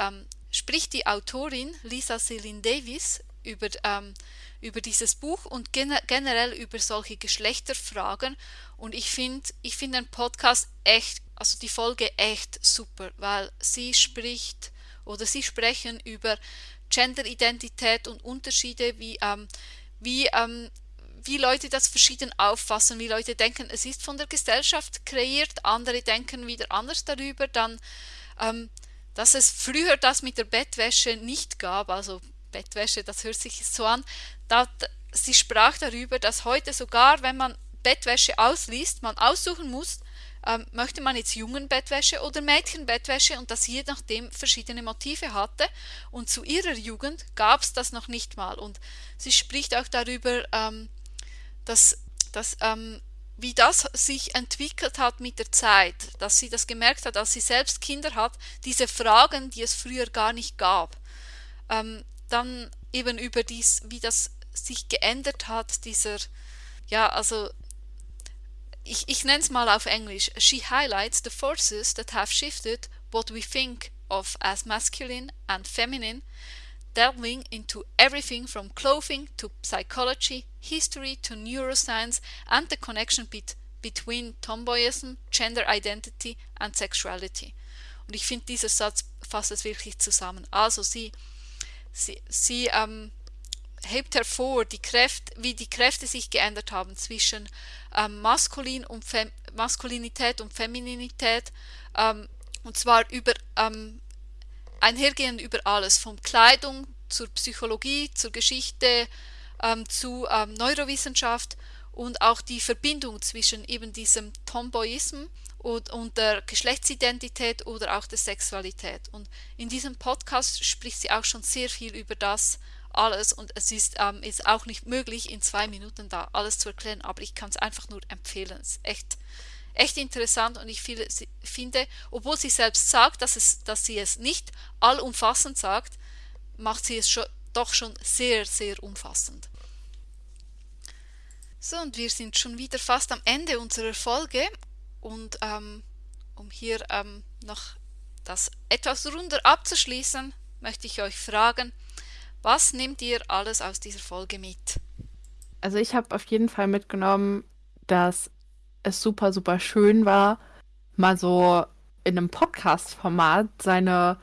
spricht die Autorin Lisa Celine Davis über, ähm, über dieses Buch und gen generell über solche Geschlechterfragen. Und ich finde ich find den Podcast echt, also die Folge echt super, weil sie spricht oder sie sprechen über Genderidentität und Unterschiede, wie, ähm, wie, ähm, wie Leute das verschieden auffassen, wie Leute denken, es ist von der Gesellschaft kreiert, andere denken wieder anders darüber, dann ähm, dass es früher das mit der Bettwäsche nicht gab, also Bettwäsche, das hört sich so an, da, sie sprach darüber, dass heute sogar, wenn man Bettwäsche ausliest, man aussuchen muss, ähm, möchte man jetzt Jungenbettwäsche oder Mädchenbettwäsche und das je nachdem verschiedene Motive hatte. Und zu ihrer Jugend gab es das noch nicht mal. Und sie spricht auch darüber, ähm, dass, dass ähm, wie das sich entwickelt hat mit der Zeit, dass sie das gemerkt hat, als sie selbst Kinder hat, diese Fragen, die es früher gar nicht gab. Ähm, dann eben über dies, wie das sich geändert hat, dieser, ja, also ich, ich nenne es mal auf Englisch. She highlights the forces that have shifted what we think of as masculine and feminine delving into everything from clothing to psychology, history to neuroscience and the connection bet between Tomboyism, Gender Identity and Sexuality. Und ich finde, dieser Satz fasst es wirklich zusammen. Also sie, sie, sie ähm, hebt hervor, die Kräfte, wie die Kräfte sich geändert haben zwischen ähm, Maskulin und Fem Maskulinität und Femininität, ähm, und zwar über ähm, einhergehend über alles, von Kleidung zur Psychologie, zur Geschichte, ähm, zu ähm, Neurowissenschaft und auch die Verbindung zwischen eben diesem Tomboyism und, und, der Geschlechtsidentität oder auch der Sexualität. Und in diesem Podcast spricht sie auch schon sehr viel über das alles und es ist, ähm, ist auch nicht möglich, in zwei Minuten da alles zu erklären, aber ich kann es einfach nur empfehlen. Es ist echt echt interessant und ich finde, obwohl sie selbst sagt, dass, es, dass sie es nicht allumfassend sagt, macht sie es schon, doch schon sehr, sehr umfassend. So, und wir sind schon wieder fast am Ende unserer Folge und ähm, um hier ähm, noch das etwas runder abzuschließen, möchte ich euch fragen, was nehmt ihr alles aus dieser Folge mit? Also ich habe auf jeden Fall mitgenommen, dass es super, super schön war, mal so in einem Podcast-Format seine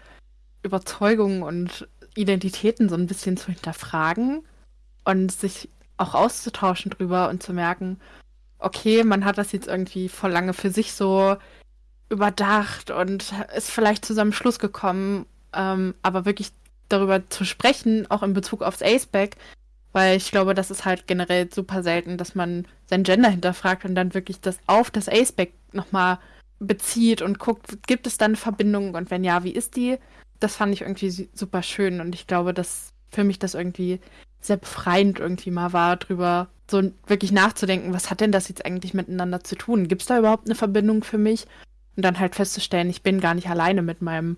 Überzeugungen und Identitäten so ein bisschen zu hinterfragen und sich auch auszutauschen drüber und zu merken, okay, man hat das jetzt irgendwie vor lange für sich so überdacht und ist vielleicht zu seinem Schluss gekommen, ähm, aber wirklich darüber zu sprechen, auch in Bezug aufs Aceback, weil ich glaube, das ist halt generell super selten, dass man sein Gender hinterfragt und dann wirklich das auf das Aceback nochmal bezieht und guckt, gibt es da eine Verbindung und wenn ja, wie ist die? Das fand ich irgendwie super schön und ich glaube, dass für mich das irgendwie sehr befreiend irgendwie mal war, drüber so wirklich nachzudenken, was hat denn das jetzt eigentlich miteinander zu tun? Gibt es da überhaupt eine Verbindung für mich? Und dann halt festzustellen, ich bin gar nicht alleine mit meinem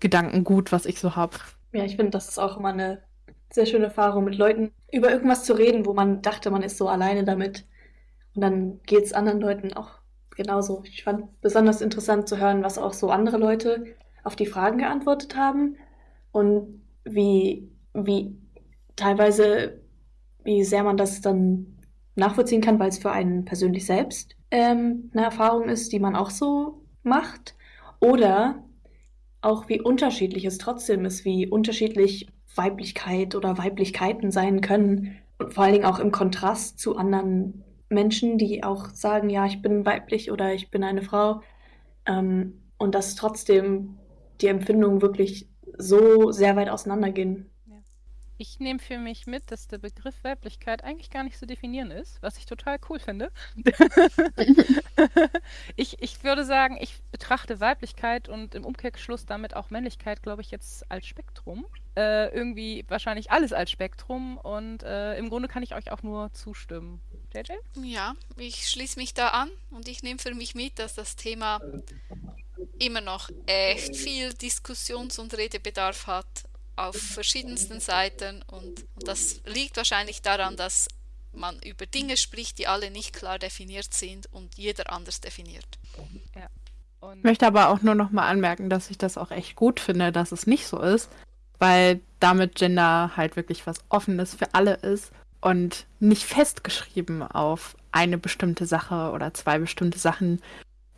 Gedankengut, was ich so habe. Ja, ich finde, das ist auch immer eine sehr schöne Erfahrung, mit Leuten über irgendwas zu reden, wo man dachte, man ist so alleine damit. Und dann geht es anderen Leuten auch genauso. Ich fand besonders interessant zu hören, was auch so andere Leute auf die Fragen geantwortet haben und wie, wie teilweise, wie sehr man das dann nachvollziehen kann, weil es für einen persönlich selbst ähm, eine Erfahrung ist, die man auch so macht. Oder auch wie unterschiedlich es trotzdem ist, wie unterschiedlich Weiblichkeit oder Weiblichkeiten sein können. Und vor allen Dingen auch im Kontrast zu anderen Menschen, die auch sagen, ja, ich bin weiblich oder ich bin eine Frau. Ähm, und dass trotzdem die Empfindungen wirklich so sehr weit auseinandergehen. Ich nehme für mich mit, dass der Begriff Weiblichkeit eigentlich gar nicht zu definieren ist, was ich total cool finde. ich, ich würde sagen, ich betrachte Weiblichkeit und im Umkehrschluss damit auch Männlichkeit, glaube ich, jetzt als Spektrum. Äh, irgendwie wahrscheinlich alles als Spektrum und äh, im Grunde kann ich euch auch nur zustimmen. JJ? Ja, ich schließe mich da an und ich nehme für mich mit, dass das Thema immer noch echt viel Diskussions- und Redebedarf hat auf verschiedensten Seiten und, und das liegt wahrscheinlich daran, dass man über Dinge spricht, die alle nicht klar definiert sind und jeder anders definiert. Ja. Ich möchte aber auch nur noch mal anmerken, dass ich das auch echt gut finde, dass es nicht so ist, weil damit Gender halt wirklich was Offenes für alle ist und nicht festgeschrieben auf eine bestimmte Sache oder zwei bestimmte Sachen.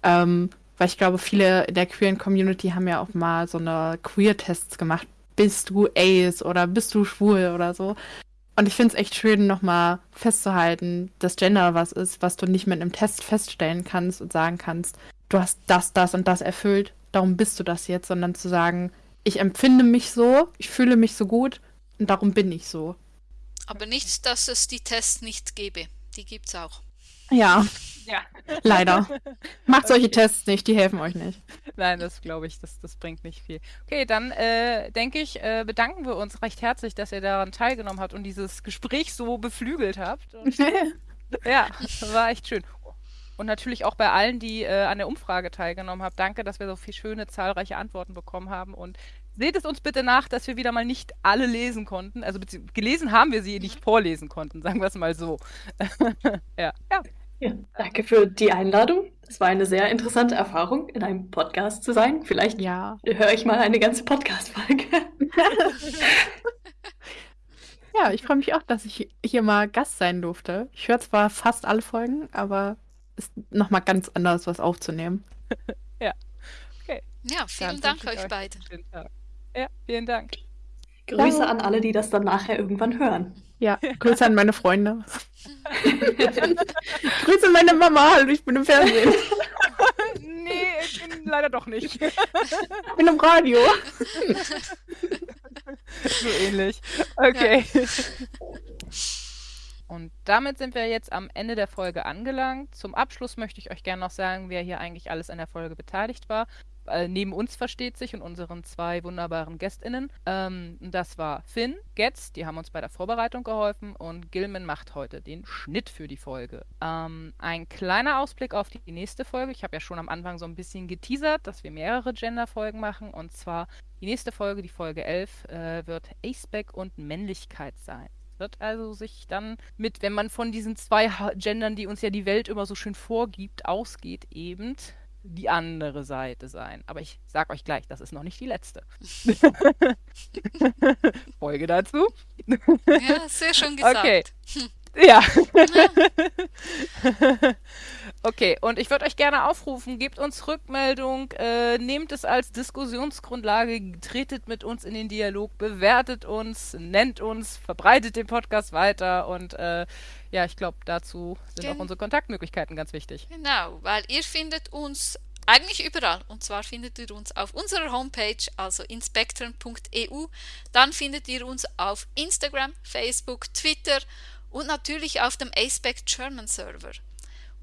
Ähm, weil ich glaube, viele in der queeren Community haben ja auch mal so eine Queer-Tests gemacht, bist du Ace oder bist du schwul oder so. Und ich finde es echt schön, nochmal festzuhalten, dass Gender was ist, was du nicht mit einem Test feststellen kannst und sagen kannst, du hast das, das und das erfüllt, darum bist du das jetzt, sondern zu sagen, ich empfinde mich so, ich fühle mich so gut und darum bin ich so. Aber nicht, dass es die Tests nicht gäbe. Die gibt es auch. Ja. Ja. Leider. Macht solche okay. Tests nicht, die helfen euch nicht. Nein, das glaube ich, das, das bringt nicht viel. Okay, dann äh, denke ich, äh, bedanken wir uns recht herzlich, dass ihr daran teilgenommen habt und dieses Gespräch so beflügelt habt. Und, ja, war echt schön. Und natürlich auch bei allen, die äh, an der Umfrage teilgenommen haben. Danke, dass wir so viele schöne, zahlreiche Antworten bekommen haben. Und seht es uns bitte nach, dass wir wieder mal nicht alle lesen konnten. Also gelesen haben wir sie, nicht vorlesen konnten, sagen wir es mal so. ja. ja. Ja, danke für die Einladung. Es war eine sehr interessante Erfahrung, in einem Podcast zu sein. Vielleicht ja. höre ich mal eine ganze Podcast-Folge. ja, ich freue mich auch, dass ich hier mal Gast sein durfte. Ich höre zwar fast alle Folgen, aber es ist nochmal ganz anders, was aufzunehmen. ja. Okay. Ja, vielen Dann Dank euch, euch beide. Ja, vielen Dank. Grüße ja. an alle, die das dann nachher irgendwann hören. Ja, Grüße an meine Freunde. Grüße meine Mama, hallo, ich bin im Fernsehen. nee, ich bin leider doch nicht. Ich bin im Radio. so ähnlich. Okay. Ja. Und damit sind wir jetzt am Ende der Folge angelangt. Zum Abschluss möchte ich euch gerne noch sagen, wer hier eigentlich alles an der Folge beteiligt war äh, neben uns versteht sich und unseren zwei wunderbaren GästInnen. Ähm, das war Finn, Getz, die haben uns bei der Vorbereitung geholfen und Gilman macht heute den Schnitt für die Folge. Ähm, ein kleiner Ausblick auf die nächste Folge. Ich habe ja schon am Anfang so ein bisschen geteasert, dass wir mehrere Gender-Folgen machen und zwar die nächste Folge, die Folge 11, äh, wird Aceback und Männlichkeit sein wird also sich dann mit, wenn man von diesen zwei Gendern, die uns ja die Welt immer so schön vorgibt, ausgeht, eben die andere Seite sein. Aber ich sag euch gleich, das ist noch nicht die letzte. Folge dazu. Ja, sehr schon gesagt. Okay. Ja. Okay, und ich würde euch gerne aufrufen, gebt uns Rückmeldung, äh, nehmt es als Diskussionsgrundlage, tretet mit uns in den Dialog, bewertet uns, nennt uns, verbreitet den Podcast weiter und äh, ja, ich glaube, dazu sind Gen auch unsere Kontaktmöglichkeiten ganz wichtig. Genau, weil ihr findet uns eigentlich überall. Und zwar findet ihr uns auf unserer Homepage, also inspektren.eu. Dann findet ihr uns auf Instagram, Facebook, Twitter und natürlich auf dem ASPEC German Server.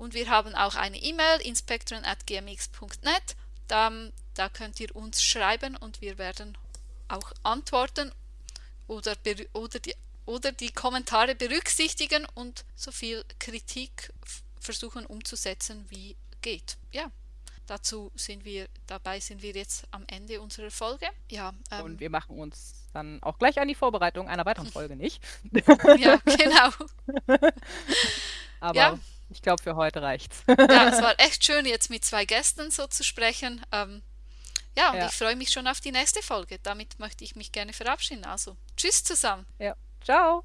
Und wir haben auch eine E-Mail, inspektoren.gmx.net. Da, da könnt ihr uns schreiben und wir werden auch antworten oder, oder, die, oder die Kommentare berücksichtigen und so viel Kritik versuchen umzusetzen, wie geht. Ja, dazu sind wir, dabei sind wir jetzt am Ende unserer Folge. Ja, ähm, und wir machen uns dann auch gleich an die Vorbereitung einer weiteren Folge, nicht? ja, genau. Aber ja. Ich glaube, für heute reicht's. ja, es war echt schön, jetzt mit zwei Gästen so zu sprechen. Ähm, ja, und ja. ich freue mich schon auf die nächste Folge. Damit möchte ich mich gerne verabschieden. Also, tschüss zusammen. Ja, ciao.